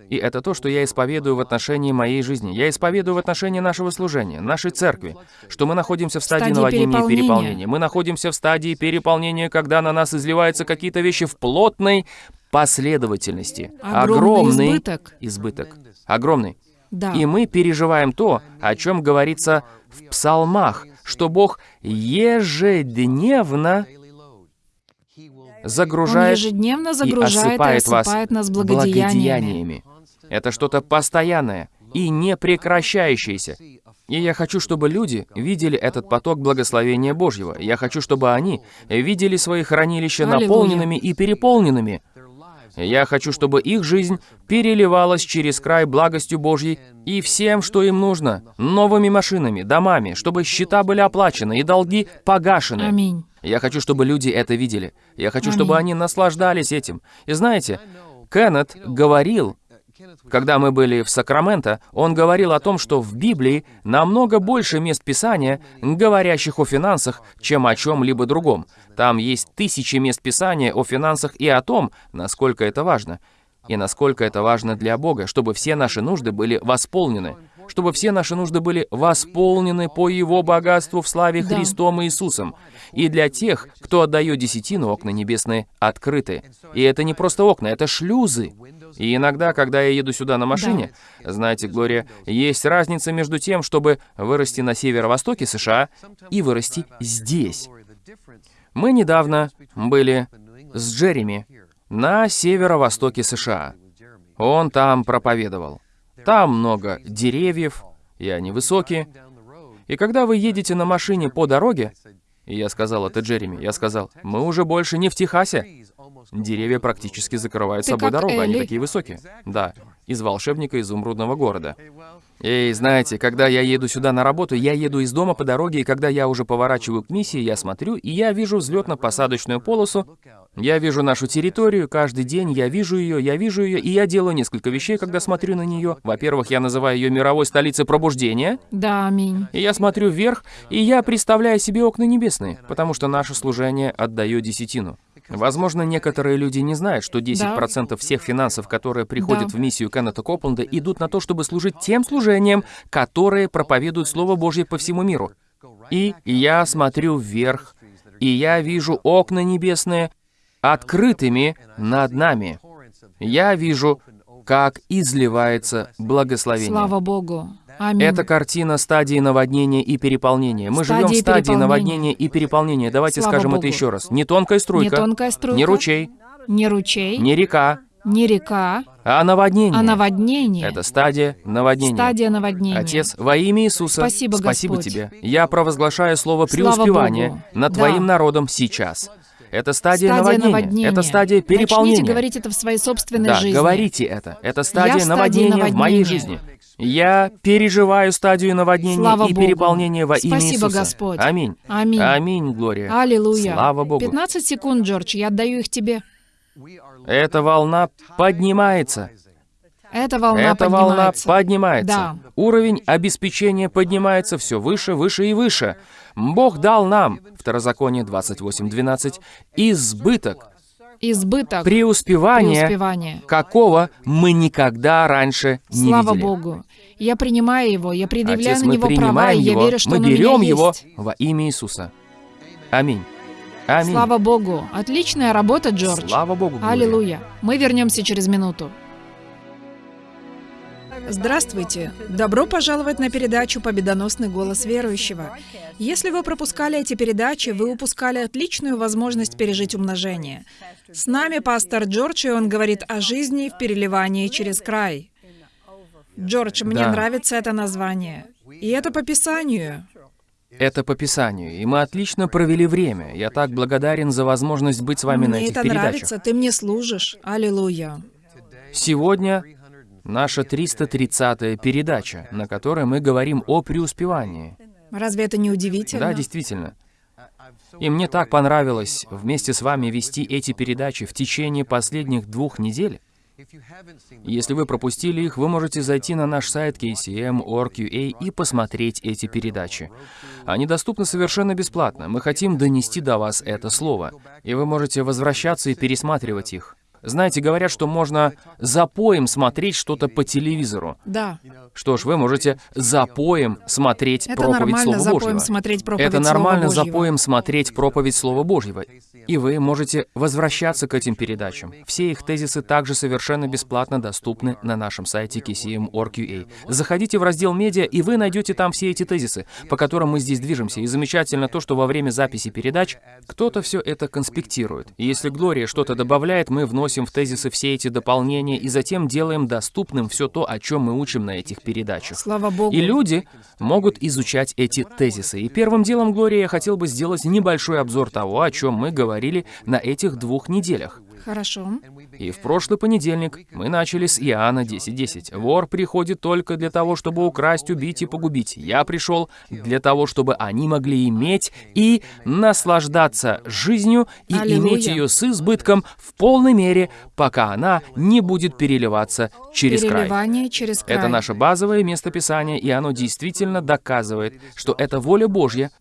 И это то, что я исповедую в отношении моей жизни. Я исповедую в отношении нашего служения, нашей церкви, что мы находимся в стадии Стадии наводнения и переполнения. переполнения. Мы находимся в стадии переполнения, когда на нас изливаются какие-то вещи в плотной последовательности. Огромный избыток. избыток. Огромный. Да. И мы переживаем то, о чем говорится в псалмах, что Бог ежедневно Он загружает ежедневно и загружает и осыпает вас осыпает нас благодеяниями. Это что-то постоянное и непрекращающееся. И я хочу, чтобы люди видели этот поток благословения Божьего. Я хочу, чтобы они видели свои хранилища Аллилуйя. наполненными и переполненными. Я хочу, чтобы их жизнь переливалась через край благостью Божьей и всем, что им нужно. Новыми машинами, домами, чтобы счета были оплачены и долги погашены. Аминь. Я хочу, чтобы люди это видели. Я хочу, чтобы Аминь. они наслаждались этим. И знаете, Кеннет говорил, когда мы были в Сакраменто, он говорил о том, что в Библии намного больше мест Писания, говорящих о финансах, чем о чем-либо другом. Там есть тысячи мест Писания о финансах и о том, насколько это важно. И насколько это важно для Бога, чтобы все наши нужды были восполнены. Чтобы все наши нужды были восполнены по Его богатству в славе Да. Христом Иисусом. И для тех, кто отдает десятину, окна небесные открыты. И это не просто окна, это шлюзы. И иногда, когда я еду сюда на машине, знаете, Глория, есть разница между тем, чтобы вырасти на северо-востоке США и вырасти здесь. Мы недавно были с Джереми на северо-востоке США. Он там проповедовал. Там много деревьев, и они высокие. И когда вы едете на машине по дороге, и я сказал это Джереми, я сказал, мы уже больше не в Техасе. Деревья практически закрывают Ты собой дорогу, они Элли. такие высокие. Да, из волшебника изумрудного города. Эй, знаете, когда я еду сюда на работу, я еду из дома по дороге, и когда я уже поворачиваю к миссии, я смотрю, и я вижу взлетно-посадочную полосу, я вижу нашу территорию, каждый день я вижу ее, я вижу ее, и я делаю несколько вещей, когда смотрю на нее. Во-первых, я называю ее мировой столицей пробуждения, Да, аминь. и я смотрю вверх, и я представляю себе окна небесные, потому что наше служение отдает десятину. Возможно, некоторые люди не знают, что 10% всех финансов, которые приходят Да. в миссию Кеннета Копленда, идут на то, чтобы служить тем служениям, которые проповедуют Слово Божье по всему миру. И я смотрю вверх, и я вижу окна небесные открытыми над нами. Я вижу, как изливается благословение. Слава Богу. Аминь. Это картина стадии наводнения и переполнения. Мы живем в Стадии стадии наводнения и переполнения. Давайте Слава скажем Богу. это еще раз. Не тонкая струйка, Не тонкая струйка. не ручей, Не ручей, не река, не река, а наводнение. а наводнение. Это стадия наводнения. Стадия наводнения. Отец, во имя Иисуса, Спасибо, Господь. тебе. Я провозглашаю слово Богу. над Да. Твоим народом сейчас. Это стадия, Стадия наводнения. наводнения. Это стадия переполнения. Начните говорить это в своей собственной Да, жизни. говорите это. Это Я стадия в стадии наводнения в моей наводнения. жизни. Я переживаю стадию наводнения Слава и Богу. переполнения во имя Спасибо, Иисуса. Господь. Аминь. Аминь. Аминь, Глория. Аллилуйя. Слава Богу. 15 секунд, Джордж, я отдаю их тебе. Эта волна поднимается. Эта волна Эта волна поднимается. поднимается. Да. Уровень обеспечения поднимается все выше, выше и выше. Бог дал нам, Второзаконие 28.12, избыток, Избыток. преуспевание, Преуспевание. какого мы никогда раньше не Слава видели. Богу. Я принимаю его, я предъявляю Отец, на него права, и я его, верю, что мы он у меня берем его есть. во имя Иисуса. Аминь. Аминь. Слава Богу. Отличная работа, Джордж. Слава Богу. Глория. Аллилуйя. Мы вернемся через минуту. Здравствуйте! Добро пожаловать на передачу «Победоносный голос верующего». Если вы пропускали эти передачи, вы упускали отличную возможность пережить умножение. С нами пастор Джордж, и он говорит о жизни в переливании через край. Джордж, мне Да. нравится это название. И это по Писанию. Это по Писанию, и мы отлично провели время. Я так благодарен за возможность быть с вами на Мне этих это передачах. нравится, ты мне служишь. Аллилуйя. Сегодня наша 330-я передача, на которой мы говорим о преуспевании. Разве это не удивительно? Да, действительно. И мне так понравилось вместе с вами вести эти передачи в течение последних двух недель. Если вы пропустили их, вы можете зайти на наш сайт kcm.org.ua и посмотреть эти передачи. Они доступны совершенно бесплатно. Мы хотим донести до вас это слово. И вы можете возвращаться и пересматривать их. Знаете, говорят, что можно запоем смотреть что-то по телевизору. Да. Что ж, вы можете запоем смотреть Это проповедь нормально Слова запоем Божьего. смотреть проповедь Это Слова нормально Божьего. запоем смотреть проповедь Слова Божьего. И вы можете возвращаться к этим передачам. Все их тезисы также совершенно бесплатно доступны на нашем сайте kcm.org.ua. Заходите в раздел «Медиа», и вы найдете там все эти тезисы, по которым мы здесь движемся. И замечательно то, что во время записи передач кто-то все это конспектирует. И если Глория что-то добавляет, мы вносим в тезисы все эти дополнения и затем делаем доступным все то, о чем мы учим на этих передачах. Слава Богу. И люди могут изучать эти тезисы. И первым делом, Глория, я хотел бы сделать небольшой обзор того, о чем мы говорили на этих двух неделях. Хорошо. И в прошлый понедельник мы начали с Иоанна 10.10. «Вор приходит только для того, чтобы украсть, убить и погубить. Я пришел для того, чтобы они могли иметь и наслаждаться жизнью и Аллилуйя. иметь ее с избытком в полной мере, пока она не будет переливаться через край». Через край. Это наше базовое местописание, и оно действительно доказывает, что это воля Божья,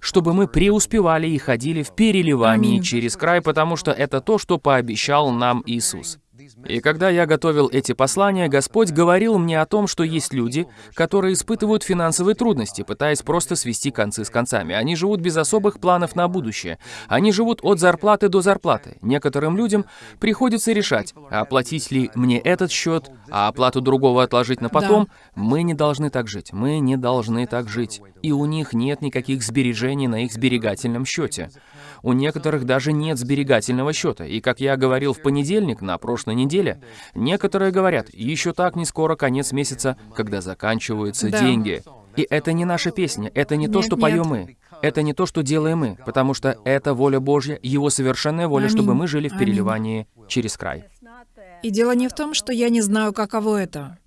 чтобы мы преуспевали и ходили в переливании через край, потому что это то, что пообещал нам Иисус. И когда я готовил эти послания, Господь говорил мне о том, что есть люди, которые испытывают финансовые трудности, пытаясь просто свести концы с концами. Они живут без особых планов на будущее. Они живут от зарплаты до зарплаты. Некоторым людям приходится решать, оплатить ли мне этот счет, а оплату другого отложить на потом. Мы не должны так жить. Мы не должны так жить. И у них нет никаких сбережений на их сберегательном счете. У некоторых даже нет сберегательного счета. И как я говорил в понедельник, на прошлой неделе, некоторые говорят, еще так не скоро конец месяца, когда заканчиваются Да. деньги. И это не наша песня, это не то, Нет, что нет. поем мы. Это не то, что делаем мы, потому что это воля Божья, Его совершенная воля, Аминь. чтобы мы жили в Аминь. переливании через край. И дело не в том, что я не знаю, каково это.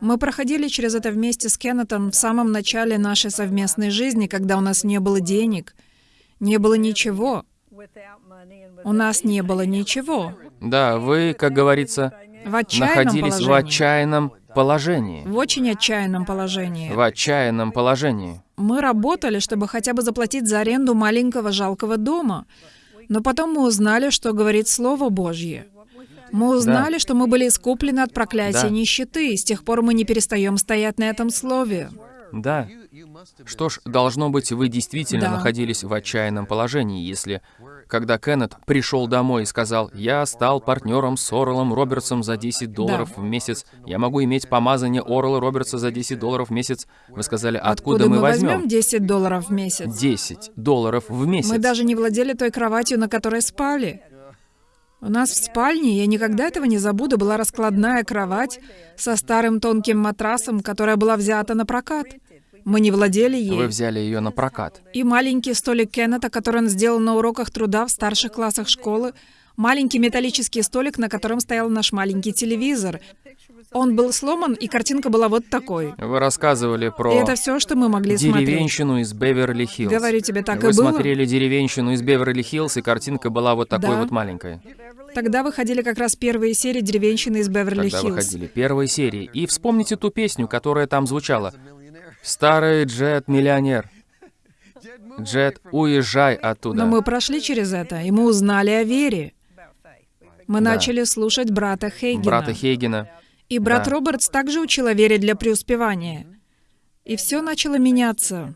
Мы проходили через это вместе с Кеннетом в самом начале нашей совместной жизни, когда у нас не было денег, не было ничего. У нас не было ничего. Да, вы, как говорится, В находились в положении. отчаянном положении. В очень отчаянном положении. В отчаянном положении. Мы работали, чтобы хотя бы заплатить за аренду маленького жалкого дома. Но потом мы узнали, что говорит Слово Божье. Мы узнали, что мы были искуплены от проклятия Да. нищеты, и с тех пор мы не перестаем стоять на этом слове. Да. Что ж, должно быть, вы действительно Да. находились в отчаянном положении, если, когда Кеннет пришел домой и сказал, «Я стал партнером с Орелом Робертсом за 10 долларов в месяц, я могу иметь помазание Орела Робертса за 10 долларов в месяц», вы сказали, «Откуда, мы возьмем?» 10 долларов в месяц? 10 долларов в месяц. Мы даже не владели той кроватью, на которой спали. У нас в спальне, я никогда этого не забуду, была раскладная кровать со старым тонким матрасом, которая была взята на прокат. Мы не владели ей. Вы взяли ее на прокат. И маленький столик Кеннета, который он сделал на уроках труда в старших классах школы. Маленький металлический столик, на котором стоял наш маленький телевизор. Он был сломан, и картинка была вот такой. Вы рассказывали И про это все, что мы могли смотреть. деревенщину из Беверли-Хиллз. Говорю тебе, так Вы и было. смотрели деревенщину из Беверли-Хиллз, и картинка была вот такой Да. вот маленькой. Тогда выходили как раз первые серии «Деревенщины из Тогда Беверли-Хиллз». выходили первые серии. И вспомните ту песню, которая там звучала. «Старый Джет-миллионер». Джет, уезжай оттуда. Но мы прошли через это, и мы узнали о вере. Мы Да. начали слушать брата Хейгена. Брата Хейгена. И брат Да. Робертс также учил о вере для преуспевания. И все начало меняться.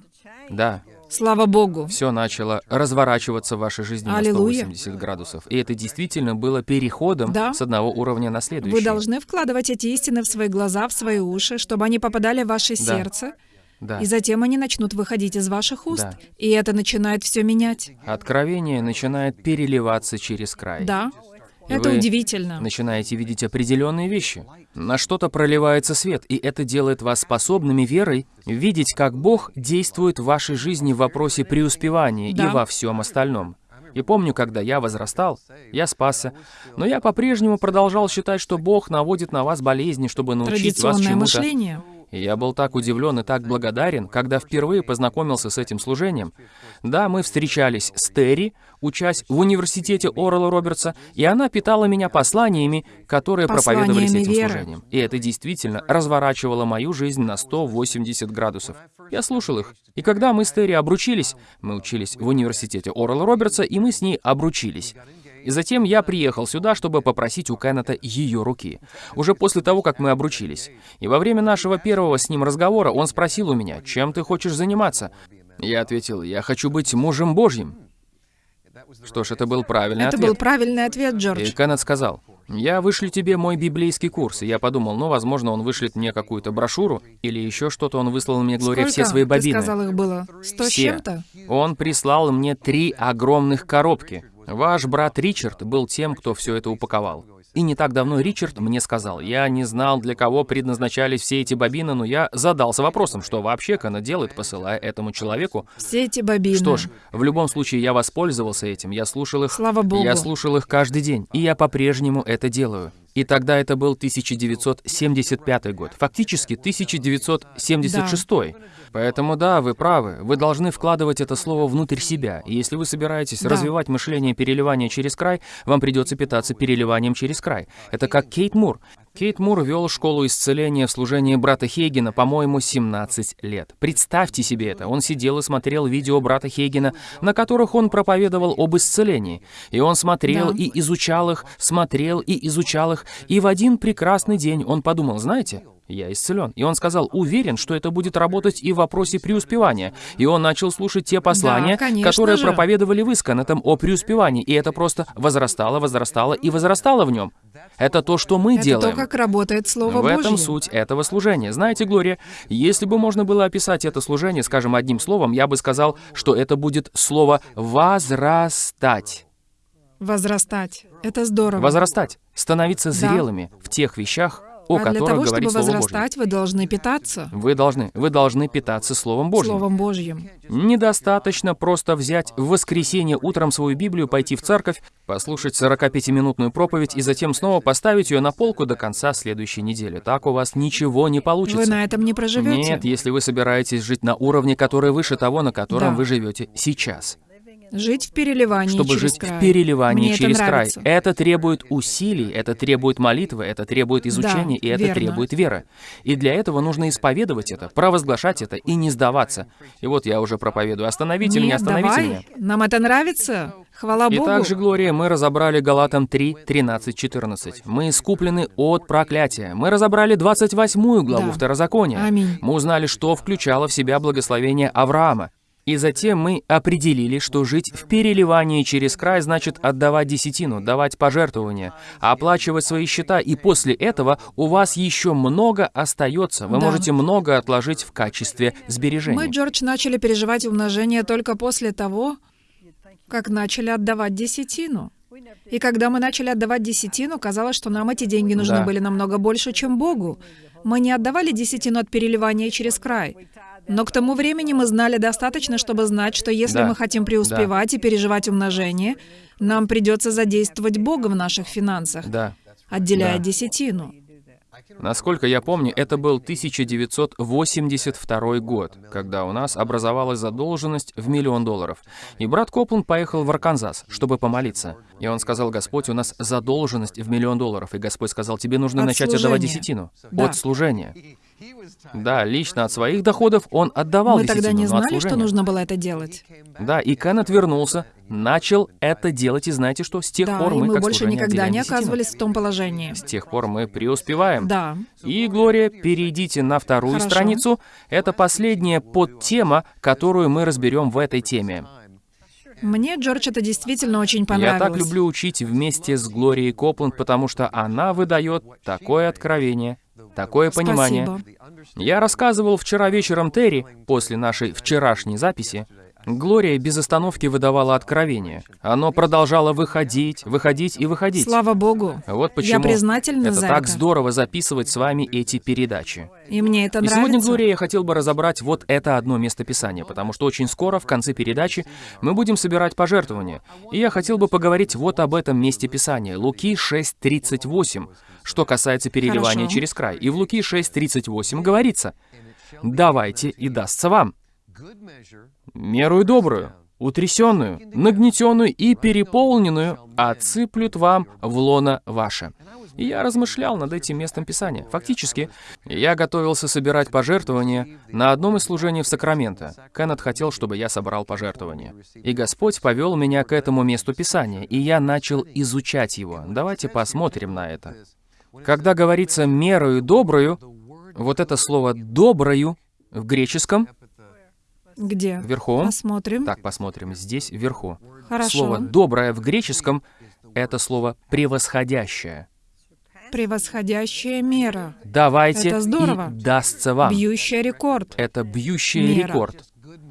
Да, Слава Богу. все начало разворачиваться в вашей жизни Аллилуйя. на 180 градусов. И это действительно было переходом Да. с одного уровня на следующий. Вы должны вкладывать эти истины в свои глаза, в свои уши, чтобы они попадали в ваше Да. сердце, Да. и затем они начнут выходить из ваших уст. Да. И это начинает все менять. Откровение начинает переливаться через край. Да. И Это удивительно. начинаете видеть определенные вещи. На что-то проливается свет, и это делает вас способными верой видеть, как Бог действует в вашей жизни в вопросе преуспевания Да. и во всем остальном. И помню, когда я возрастал, я спасся, но я по-прежнему продолжал считать, что Бог наводит на вас болезни, чтобы научить вас Традиционное чему-то. мышление. И я был так удивлен и так благодарен, когда впервые познакомился с этим служением. Да, мы встречались с Терри, учась в университете Орла Робертса, и она питала меня посланиями, которые проповедовались Посланиями этим веры. служением. И это действительно разворачивало мою жизнь на 180 градусов. Я слушал их. И когда мы с Терри обручились, мы учились в университете Орла Робертса, и мы с ней обручились. И затем я приехал сюда, чтобы попросить у Кеннета ее руки. Уже после того, как мы обручились. И во время нашего первого с ним разговора он спросил у меня, чем ты хочешь заниматься? Я ответил, я хочу быть мужем Божьим. Что ж, это был правильный Это ответ. был правильный ответ, И Джордж. Кеннет сказал, «Я вышлю тебе мой библейский курс». И я подумал, ну, возможно, он вышлет мне какую-то брошюру или еще что-то. Он выслал мне, Глория, все Сколько, свои ты бобины. сказал, их было? Сто с Все. чем-то? Он прислал мне три огромных коробки. Ваш брат Ричард был тем, кто все это упаковал. И не так давно Ричард мне сказал, я не знал, для кого предназначались все эти бобины, но я задался вопросом, что вообще Кана делает, посылая этому человеку. Все эти бобины. Что ж, в любом случае я воспользовался этим, я слушал их. Слава Богу. Я слушал их каждый день, и я по-прежнему это делаю. И тогда это был 1975 год, фактически 1976. Поэтому да, вы правы, вы должны вкладывать это слово внутрь себя. И если вы собираетесь Да. развивать мышление переливания через край, вам придется питаться переливанием через край. Это как Кейт Мур. Кейт Мур вел школу исцеления в служении брата Хейгена, по-моему, 17 лет. Представьте себе это. Он сидел и смотрел видео брата Хейгена, на которых он проповедовал об исцелении. И он смотрел Да. и изучал их, смотрел и изучал их. И в один прекрасный день он подумал, знаете, я исцелен. И он сказал, уверен, что это будет работать и в вопросе преуспевания. И он начал слушать те послания, конечно которые же. проповедовали вы с Канетом о преуспевании. И это просто возрастало, возрастало и возрастало в нем. Это то, что мы Это делаем. то, как работает Слово В этом Божье. суть этого служения. Знаете, Глория, если бы можно было описать это служение, скажем, одним словом, я бы сказал, что это будет слово «возрастать». Возрастать. Это здорово. Возрастать. Становиться Да. зрелыми в тех вещах, о а для которых того, говорит чтобы Слово Божье. возрастать, вы должны питаться Вы должны, вы должны питаться Словом Божьим. Словом Божьим. Недостаточно просто взять в воскресенье утром свою Библию, пойти в церковь, послушать 45-минутную проповедь и затем снова поставить ее на полку до конца следующей недели. Так у вас ничего не получится. Вы на этом не проживете. Нет, если вы собираетесь жить на уровне, который выше того, на котором Да. вы живете сейчас. Жить в переливании Чтобы через жить край. в переливании Мне через это край. нравится. Это требует усилий, это требует молитвы, это требует изучения, и это верно. требует веры. И для этого нужно исповедовать это, провозглашать это и не сдаваться. И вот я уже проповедую. Остановите меня, Нет, остановите давай. меня. Нам это нравится. Хвала И Богу. также, Глория, мы разобрали Галатам 3, 13, 14. Мы искуплены от проклятия. Мы разобрали 28 главу Да. Второзакония. Аминь. Мы узнали, что включало в себя благословение Авраама. И затем мы определили, что жить в переливании через край значит отдавать десятину, давать пожертвования, оплачивать свои счета, и после этого у вас еще много остается. Вы Да. можете много отложить в качестве Мы, сбережений. Джордж, начали переживать умножение только после того, как начали отдавать десятину. И когда мы начали отдавать десятину, казалось, что нам эти деньги нужны Да. были намного больше, чем Богу. Мы не отдавали десятину от переливания через край. Но к тому времени мы знали достаточно, чтобы знать, что если Да. мы хотим преуспевать и переживать умножение, нам придется задействовать Бога в наших финансах, Да. отделяя Да. десятину. Насколько я помню, это был 1982 год, когда у нас образовалась задолженность в миллион долларов. И брат Копланд поехал в Арканзас, чтобы помолиться. И он сказал, Господь, у нас задолженность в миллион долларов. И Господь сказал, тебе нужно От начать отдавать служения. десятину. Да. От служения. Да, лично от своих доходов он отдавал Мы тогда не знали, что нужно было это делать. Да, и Кеннет вернулся, начал это делать, и знаете что? С тех Да, пор мы, мы как больше никогда не оказывались в том положении. С тех пор мы преуспеваем. Да. И, Глория, перейдите на вторую Хорошо. страницу. Это последняя подтема, которую мы разберем в этой теме. Мне, Джордж, это действительно очень Я понравилось. так люблю учить вместе с Глорией Копланд, потому что она выдает такое откровение, такое понимание. Спасибо. Я рассказывал вчера вечером Терри, после нашей вчерашней записи, Глория без остановки выдавала откровение. Оно продолжало выходить, выходить и выходить. Слава Богу. Вот почему Я признательна это за так это. здорово записывать с вами эти передачи. И мне это И нравится. сегодня, Глория, я хотел бы разобрать вот это одно местописание, потому что очень скоро, в конце передачи, мы будем собирать пожертвования. И я хотел бы поговорить вот об этом месте Писания. Луки 6.38, что касается переливания Хорошо. через край. И в Луки 6.38 говорится, «Давайте, и дастся вам, мерую добрую, утрясенную, нагнетенную и переполненную, отсыплют вам в лоно ваше». И я размышлял над этим местом Писания. Фактически, я готовился собирать пожертвования на одном из служений в Сакраменто. Кеннет хотел, чтобы я собрал пожертвования. И Господь повел меня к этому месту Писания, и я начал изучать его. Давайте посмотрим на это. Когда говорится «мерою добрую», вот это слово «доброю» в греческом, Где? вверху, Посмотрим. так, посмотрим, здесь вверху. Хорошо. Слово «доброе» в греческом — это слово «превосходящее». Превосходящая мера. Давайте, Это здорово. и дастся вам. Бьющая рекорд. Это бьющий Мера. рекорд.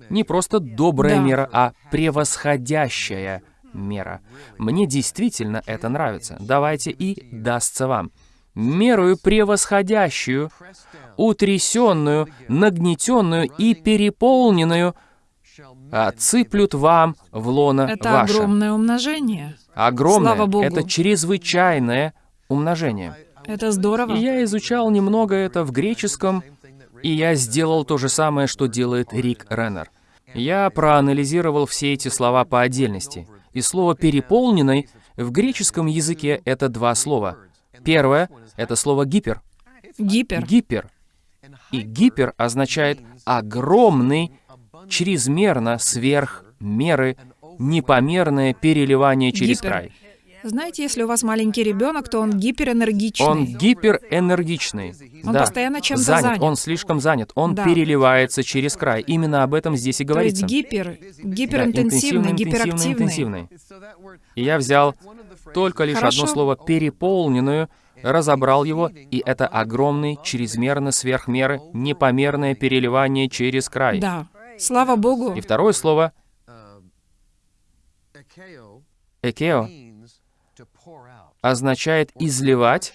Не просто добрая Да. мера, а превосходящая мера. Мне действительно это нравится. Давайте и дастся вам. Мерую превосходящую, утрясенную, нагнетенную и переполненную отсыплют вам в лоно Это ваше. огромное умножение. Огромное. Слава Богу. Это чрезвычайное умножение. Это здорово. И я изучал немного это в греческом, и я сделал то же самое, что делает Рик Реннер. Я проанализировал все эти слова по отдельности. И слово «переполненный» в греческом языке — это два слова. Первое — это слово «гипер». Гипер. Гипер. И гипер означает огромный, чрезмерно, сверх меры, непомерное переливание через Гипер. край. Знаете, если у вас маленький ребенок, то он гиперэнергичный. Он гиперэнергичный. Он да. постоянно чем-то занят. занят. Он слишком занят. Он Да. переливается через край. Именно об этом здесь и То есть говорится. гипер, Да, гиперинтенсивный, интенсивный, гиперактивный. интенсивный. И я взял только лишь Хорошо. одно слово «переполненную», разобрал его, и это огромный, чрезмерно сверхмеры, непомерное переливание через край. Да. Слава Богу. И второе слово «экео» означает «изливать»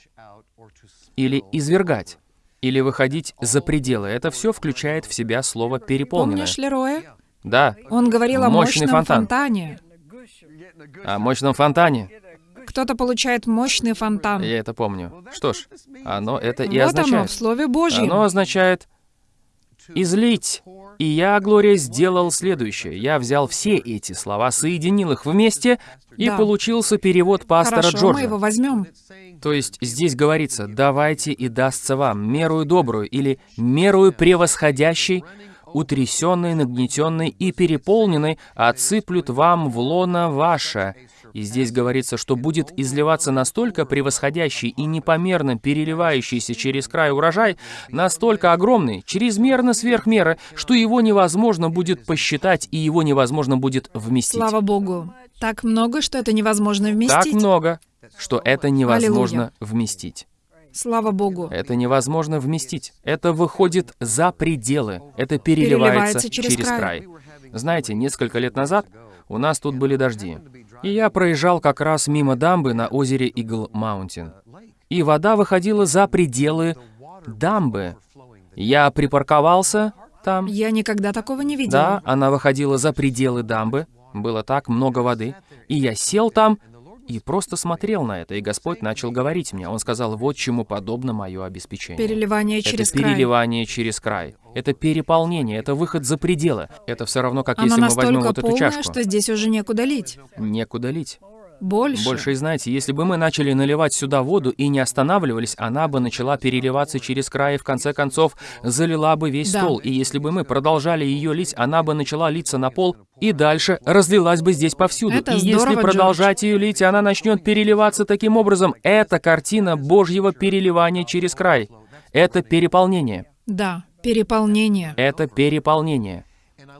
или извергать, или выходить за пределы. Это все включает в себя слово «переполненное». Помнишь Лероя? Да, Он говорил о мощном фонтан. фонтане. о мощном фонтане. Кто-то получает мощный фонтан. Я это помню. Что ж, оно это и вот оно, означает. в Слове Божьем. Оно означает «излить». И я, Глория, сделал следующее. Я взял все эти слова, соединил их вместе, и Да. получился перевод пастора Хорошо, Джорджа. мы его возьмем. То есть здесь говорится «давайте и дастся вам мерую добрую» или «мерую превосходящей, утрясенной, нагнетенной и переполненной отсыплют вам в лоно ваше». И здесь говорится, что будет изливаться настолько превосходящий и непомерно переливающийся через край урожай, настолько огромный, чрезмерно сверх меры, что его невозможно будет посчитать и его невозможно будет вместить. Слава Богу. Так много, что это невозможно Так вместить. много, что это невозможно вместить. Слава Богу. Это невозможно вместить. Это выходит за пределы. Это переливается, Переливается через край. Знаете, несколько лет назад у нас тут были дожди. И я проезжал как раз мимо дамбы на озере Игл Маунтин. И вода выходила за пределы дамбы. Я припарковался там. Я никогда такого не видела. Да, она выходила за пределы дамбы. Было так много воды. И я сел там и просто смотрел на это. И Господь начал говорить мне. Он сказал, вот чему подобно мое обеспечение. Переливание через это край. переливание через край. Это переполнение, это выход за пределы. Это все равно, как Она если мы возьмем вот эту полная, чашку. что здесь уже некуда лить. Некуда лить. Больше. Больше, и знаете, если бы мы начали наливать сюда воду и не останавливались, она бы начала переливаться через край и в конце концов залила бы весь Да. стол. И если бы мы продолжали ее лить, она бы начала литься на пол и дальше разлилась бы здесь повсюду. Это и если здорово, продолжать ее лить, она начнет переливаться таким образом. Это картина Божьего переливания через край. Это переполнение. Да, переполнение. Это переполнение.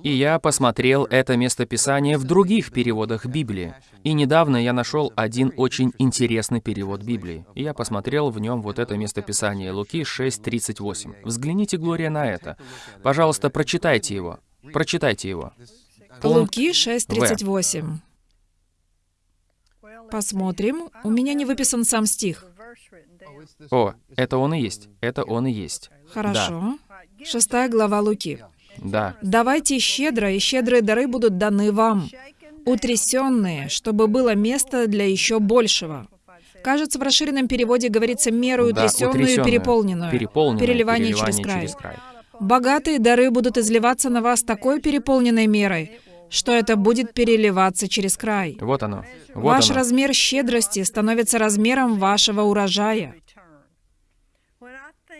И я посмотрел это местописание в других переводах Библии. И недавно я нашел один очень интересный перевод Библии. И я посмотрел в нем вот это местописание Луки 6.38. Взгляните, Глория, на это. Пожалуйста, прочитайте его. Прочитайте его. Пункт Луки 6.38. Посмотрим. У меня не выписан сам стих. О, это он и есть. Это он и есть. Хорошо. Шестая глава Луки. Да. «Давайте щедро, и щедрые дары будут даны вам, утрясенные, чтобы было место для еще большего». Кажется, в расширенном переводе говорится меру Да, утрясенную и утрясённое, переполненную. переполненное, Переливание через край. Богатые дары будут изливаться на вас такой переполненной мерой, что это будет переливаться через край. Вот оно. Вот Ваш оно. размер щедрости становится размером вашего урожая.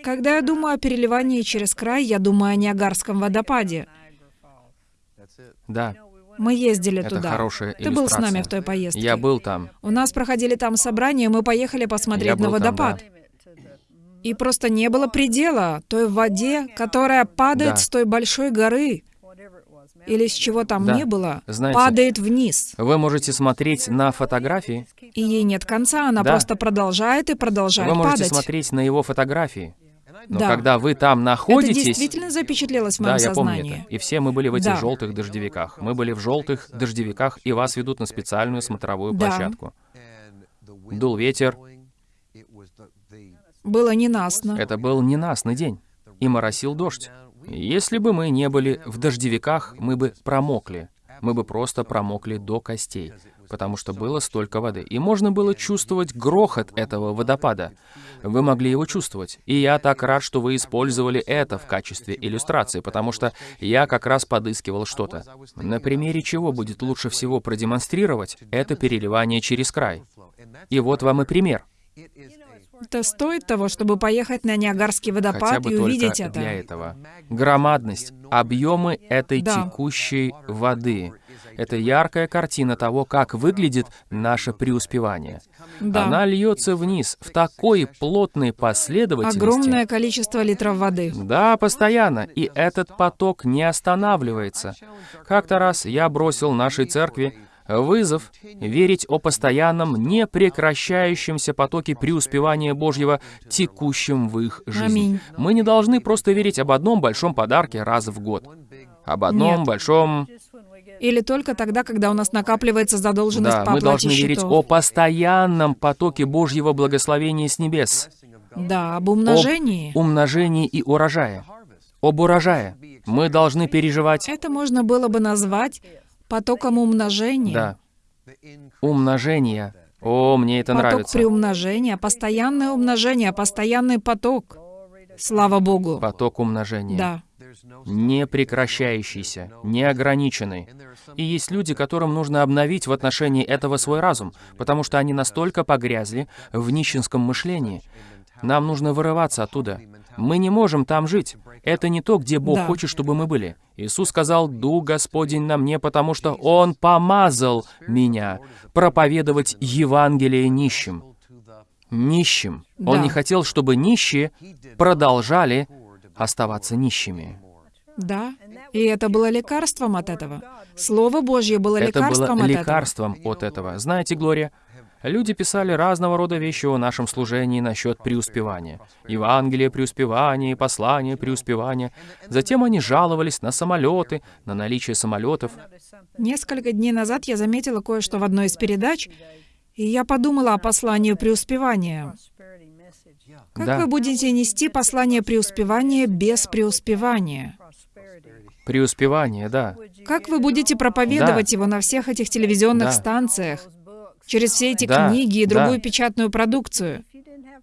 Когда я думаю о переливании через край, я думаю о Ниагарском водопаде. Да, Мы ездили это туда. хорошая Ты был с нами в той поездке. Я был там. У нас проходили там собрания, мы поехали посмотреть Я на был там, водопад. И просто не было предела той воде, которая падает Да. с той большой горы. Или с чего там Да. не было, Знаете, падает вниз. Вы можете смотреть на фотографии, И ей нет конца, она Да. просто продолжает и продолжает вы можете падать. смотреть на его фотографии. Но Да. когда вы там Это находитесь... действительно запечатлелось в Да, моем я помню сознании. это. И все мы были в этих Да. желтых дождевиках. Мы были в желтых дождевиках, и вас ведут на специальную смотровую Да. площадку. Дул ветер. Было ненастно. Это был ненастный день. И моросил дождь. Если бы мы не были в дождевиках, мы бы промокли. Мы бы просто промокли до костей, потому что было столько воды. И можно было чувствовать грохот этого водопада. Вы могли его чувствовать. И я так рад, что вы использовали это в качестве иллюстрации, потому что я как раз подыскивал что-то. На примере чего будет лучше всего продемонстрировать это переливание через край. И вот вам и пример. Это стоит того, чтобы поехать на Ниагарский водопад и увидеть это. для этого. Громадность, объемы этой Да. текущей воды. Это яркая картина того, как выглядит наше преуспевание. Да. Она льется вниз в такой плотной последовательности. Огромное количество литров воды. Да, постоянно. И этот поток не останавливается. Как-то раз я бросил нашей церкви вызов верить о постоянном, непрекращающемся потоке преуспевания Божьего, текущем в их жизни. Аминь. Мы не должны просто верить об одном большом подарке раз в год. Об одном Нет. большом... Или только тогда, когда у нас накапливается задолженность Да, по мы должны верить счетов. о постоянном потоке Божьего благословения с небес. Да, об умножении. Об умножении и урожае. Об урожае. Мы должны переживать... Это можно было бы назвать потоком умножения. Да. Умножение. О, мне это поток нравится. приумножения, постоянное умножение, постоянный поток. Слава Богу. Поток умножения. Да. Не прекращающийся, неограниченный. И есть люди, которым нужно обновить в отношении этого свой разум, потому что они настолько погрязли в нищенском мышлении. Нам нужно вырываться оттуда. Мы не можем там жить. Это не то, где Бог Да. хочет, чтобы мы были. Иисус сказал, «Дух Господень на мне, потому что Он помазал меня проповедовать Евангелие нищим». Нищим. Он Да. не хотел, чтобы нищие продолжали оставаться нищими. Да. И это было лекарством от этого. Слово Божье было Это было лекарством от этого. лекарством от этого. Знаете, Глория, люди писали разного рода вещи о нашем служении насчет преуспевания. Евангелие преуспевания, послание преуспевания. Затем они жаловались на самолеты, на наличие самолетов. Несколько дней назад я заметила кое-что в одной из передач, и я подумала о послании преуспевания. Как Да. вы будете нести послание преуспевания без преуспевания? Преуспевание, да. Как вы будете проповедовать его на всех этих телевизионных Да. станциях, через все эти Да, книги и да. другую печатную продукцию?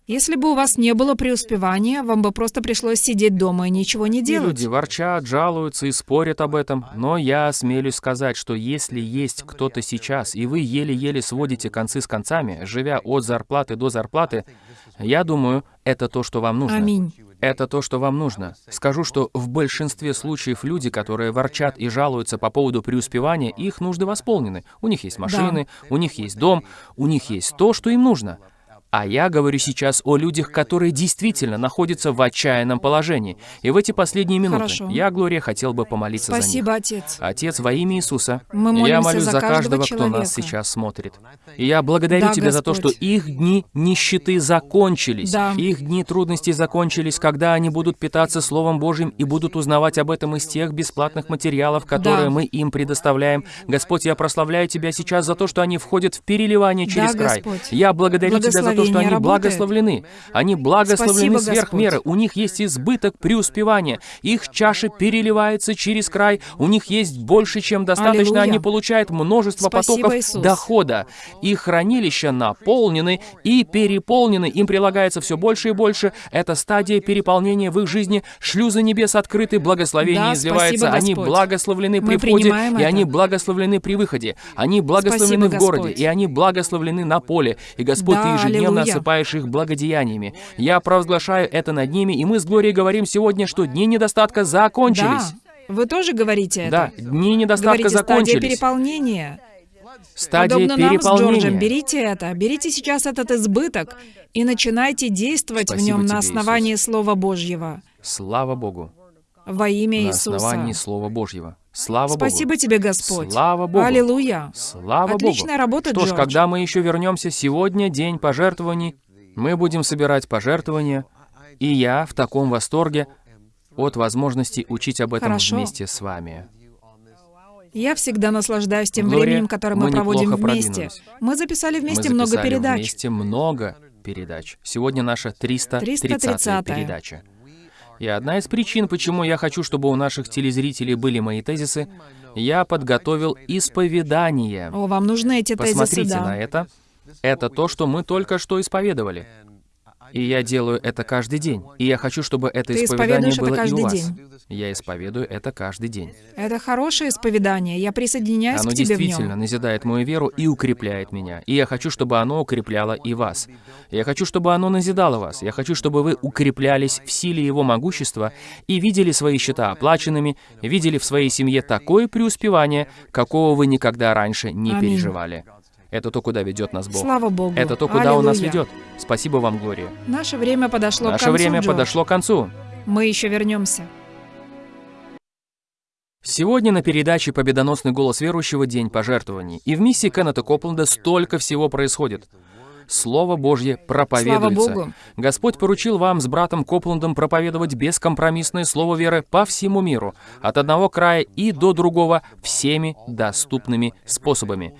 Если бы у вас не было преуспевания, вам бы просто пришлось сидеть дома и ничего не И делать. люди ворчат, жалуются и спорят об этом. Но я осмелюсь сказать, что если есть кто-то сейчас, и вы еле-еле сводите концы с концами, живя от зарплаты до зарплаты, я думаю, это то, что вам нужно. Аминь. Это то, что вам нужно. Скажу, что в большинстве случаев люди, которые ворчат и жалуются по поводу преуспевания, их нужды восполнены. У них есть машины, у них есть дом, у них есть то, что им нужно. А я говорю сейчас о людях, которые действительно находятся в отчаянном положении. И в эти последние минуты Хорошо. я, Глория, хотел бы помолиться за них. Спасибо, Отец. Отец, во имя Иисуса, Мы я молюсь за каждого каждого, кто нас человека. сейчас смотрит. И я благодарю Да, Тебя за то, что Господь. их дни нищеты закончились. Да. Их дни трудностей закончились, когда они будут питаться Словом Божьим и будут узнавать об этом из тех бесплатных материалов, которые Да. мы им предоставляем. Господь, я прославляю Тебя сейчас за то, что они входят в переливание через Да, край. Господь. Я благодарю Тебя за то, что Благословение они работает. благословлены. Они благословлены Спасибо, сверх Господь. меры. У них есть избыток преуспевания. Их чаша переливается через край. У них есть больше, чем достаточно. Аллилуйя. Они получают множество Спасибо, потоков Иисус. дохода. Их хранилища наполнены и переполнены. Им прилагается все больше и больше. Это стадия переполнения в их жизни. Шлюзы небес открыты, благословение Да, изливается. спасибо, Они благословлены Мы при входе, принимаем и это. они благословлены при выходе. Они благословлены Спасибо, в городе, Господь. и они благословлены на поле. И Господь, Да, Ты ежедневно осыпаешь их благодеяниями. Я провозглашаю это над ними, и мы с Глорией говорим сегодня, что дни недостатка закончились. Да. Вы тоже говорите это? Да, дни недостатка Говорите, стадия закончились. переполнения. Стадия Подобно нам с Джорджем, переполнения. берите это, берите сейчас этот избыток и начинайте действовать в Спасибо нем на тебе, основании Слова Божьего. Слава Богу. Во имя На Иисуса. основании Слова Божьего. Слава Спасибо Богу. тебе, Господь. Слава Богу. Аллилуйя. Слава Отличная Богу. работа, Что ж, когда мы еще вернемся, сегодня день пожертвований, мы будем собирать пожертвования, и я в таком восторге от возможности учить об этом Хорошо. вместе с вами. Я всегда наслаждаюсь тем Глория, временем, которое мы, мы проводим вместе. Мы записали вместе мы много записали передач. вместе много передач. Сегодня наша 330 330-я. передача. И одна из причин, почему я хочу, чтобы у наших телезрителей были мои тезисы, я подготовил исповедание. О, вам нужны эти тезисы, Посмотрите да. на это. Это то, что мы только что исповедовали. И я делаю это каждый день. И я хочу, чтобы это Ты исповедание исповедуешь это было и у вас. день. Я исповедую это каждый день. Это хорошее исповедание. Я присоединяюсь Оно к тебе в действительно нем. назидает мою веру и укрепляет меня. И я хочу, чтобы оно укрепляло и вас. Я хочу, чтобы оно назидало вас. Я хочу, чтобы вы укреплялись в силе его могущества и видели свои счета оплаченными, видели в своей семье такое преуспевание, какого вы никогда раньше не Аминь. переживали. Это то, куда ведет нас Бог. Слава Богу. Это то, куда Он нас Аллилуйя. ведет. Спасибо вам, Глория. Наше время подошло к Наше концу, время Джордж. подошло к концу. Мы еще вернемся. Сегодня на передаче «Победоносный голос верующего. День пожертвований». И в миссии Кеннета Копленда столько всего происходит. Слово Божье проповедуется. Слава Богу. Господь поручил вам с братом Копландом проповедовать бескомпромиссное слово веры по всему миру, от одного края и до другого, всеми доступными способами.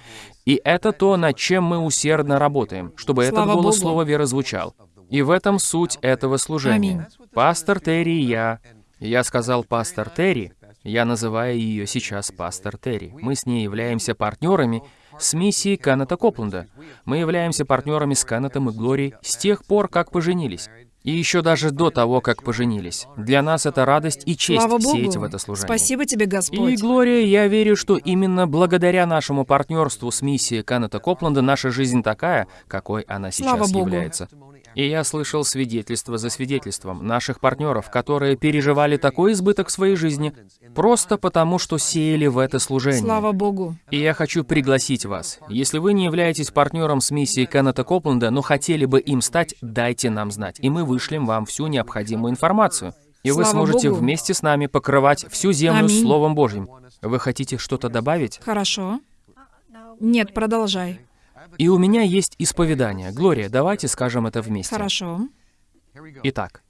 И это то, над чем мы усердно работаем, чтобы этот Слава голос Богу. слова веры звучал. И в этом суть этого служения. Аминь. Пастор Терри и я. Я сказал пастор Терри, я называю ее сейчас пастор Терри. Мы с ней являемся партнерами с миссией Каната Копленда. Мы являемся партнерами с Канатом и Глорией с тех пор, как поженились. И еще даже до того, как поженились. Для нас это радость и честь Слава Богу. сеять в это служение. Спасибо тебе, И, Господь. Глория, я верю, что именно благодаря нашему партнерству с миссией Каната Копленда наша жизнь такая, какой она Слава сейчас Богу. является. И я слышал свидетельство за свидетельством наших партнеров, которые переживали такой избыток в своей жизни, просто потому, что сеяли в это служение. Слава Богу. И я хочу пригласить вас. Если вы не являетесь партнером с миссией Кеннета Копленда, но хотели бы им стать, дайте нам знать, и мы вышлем вам всю необходимую информацию. И вы Слава сможете Богу. вместе с нами покрывать всю землю Аминь. Словом Божьим. Вы хотите что-то добавить? Хорошо. Нет, продолжай. И у меня есть исповедание. Глория, давайте скажем это вместе. Хорошо. Итак,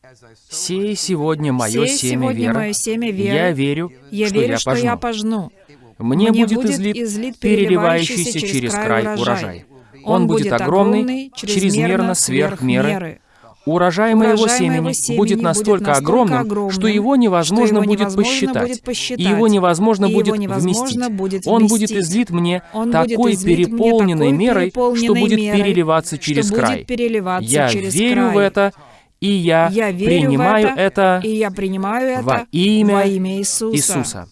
«Сей сегодня мое Сей семя сегодня веры. мое семя веры. Я верю, Я что верю, я что пожну. я пожну. Мне, Мне будет, будет излит, излит переливающийся через край урожай. Он будет огромный, чрезмерно сверх меры. Урожай моего Урожай семени моего семени будет будет настолько настолько огромным, огромным, что его невозможно его будет невозможно посчитать. будет посчитать, И его невозможно и его будет невозможно вместить. будет Он будет вместить. излит мне Он будет такой излит мне переполненной такой мерой, что переполненной будет мерой, переливаться что через будет край. переливаться Я через верю в край. это, и я, Я верю принимаю в это, это и я принимаю это во имя во имя Иисуса. Иисуса.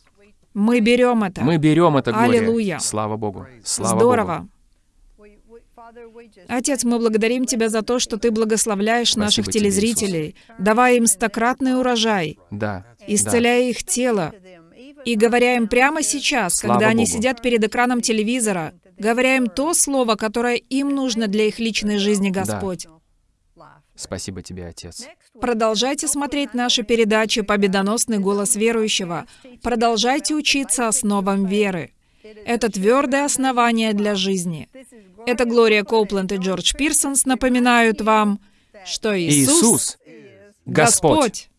Мы берем это. Мы берем это, Глория. Аллилуйя. Слава Богу. Слава Здорово. Богу. Отец, мы благодарим Тебя за то, что Ты благословляешь Спасибо наших тебе, телезрителей, давая им стократный урожай, Да. исцеляя их тело, и говоря им прямо сейчас, Слава когда они Богу. сидят перед экраном телевизора, говоря им то слово, которое им нужно для их личной жизни, Господь. Спасибо тебе, Отец. Продолжайте смотреть наши передачи «Победоносный голос верующего». Продолжайте учиться основам веры. Это твердое основание для жизни. Это Глория Коупленд и Джордж Пирсонс напоминают вам, что Иисус, Иисус, Господь. Господь.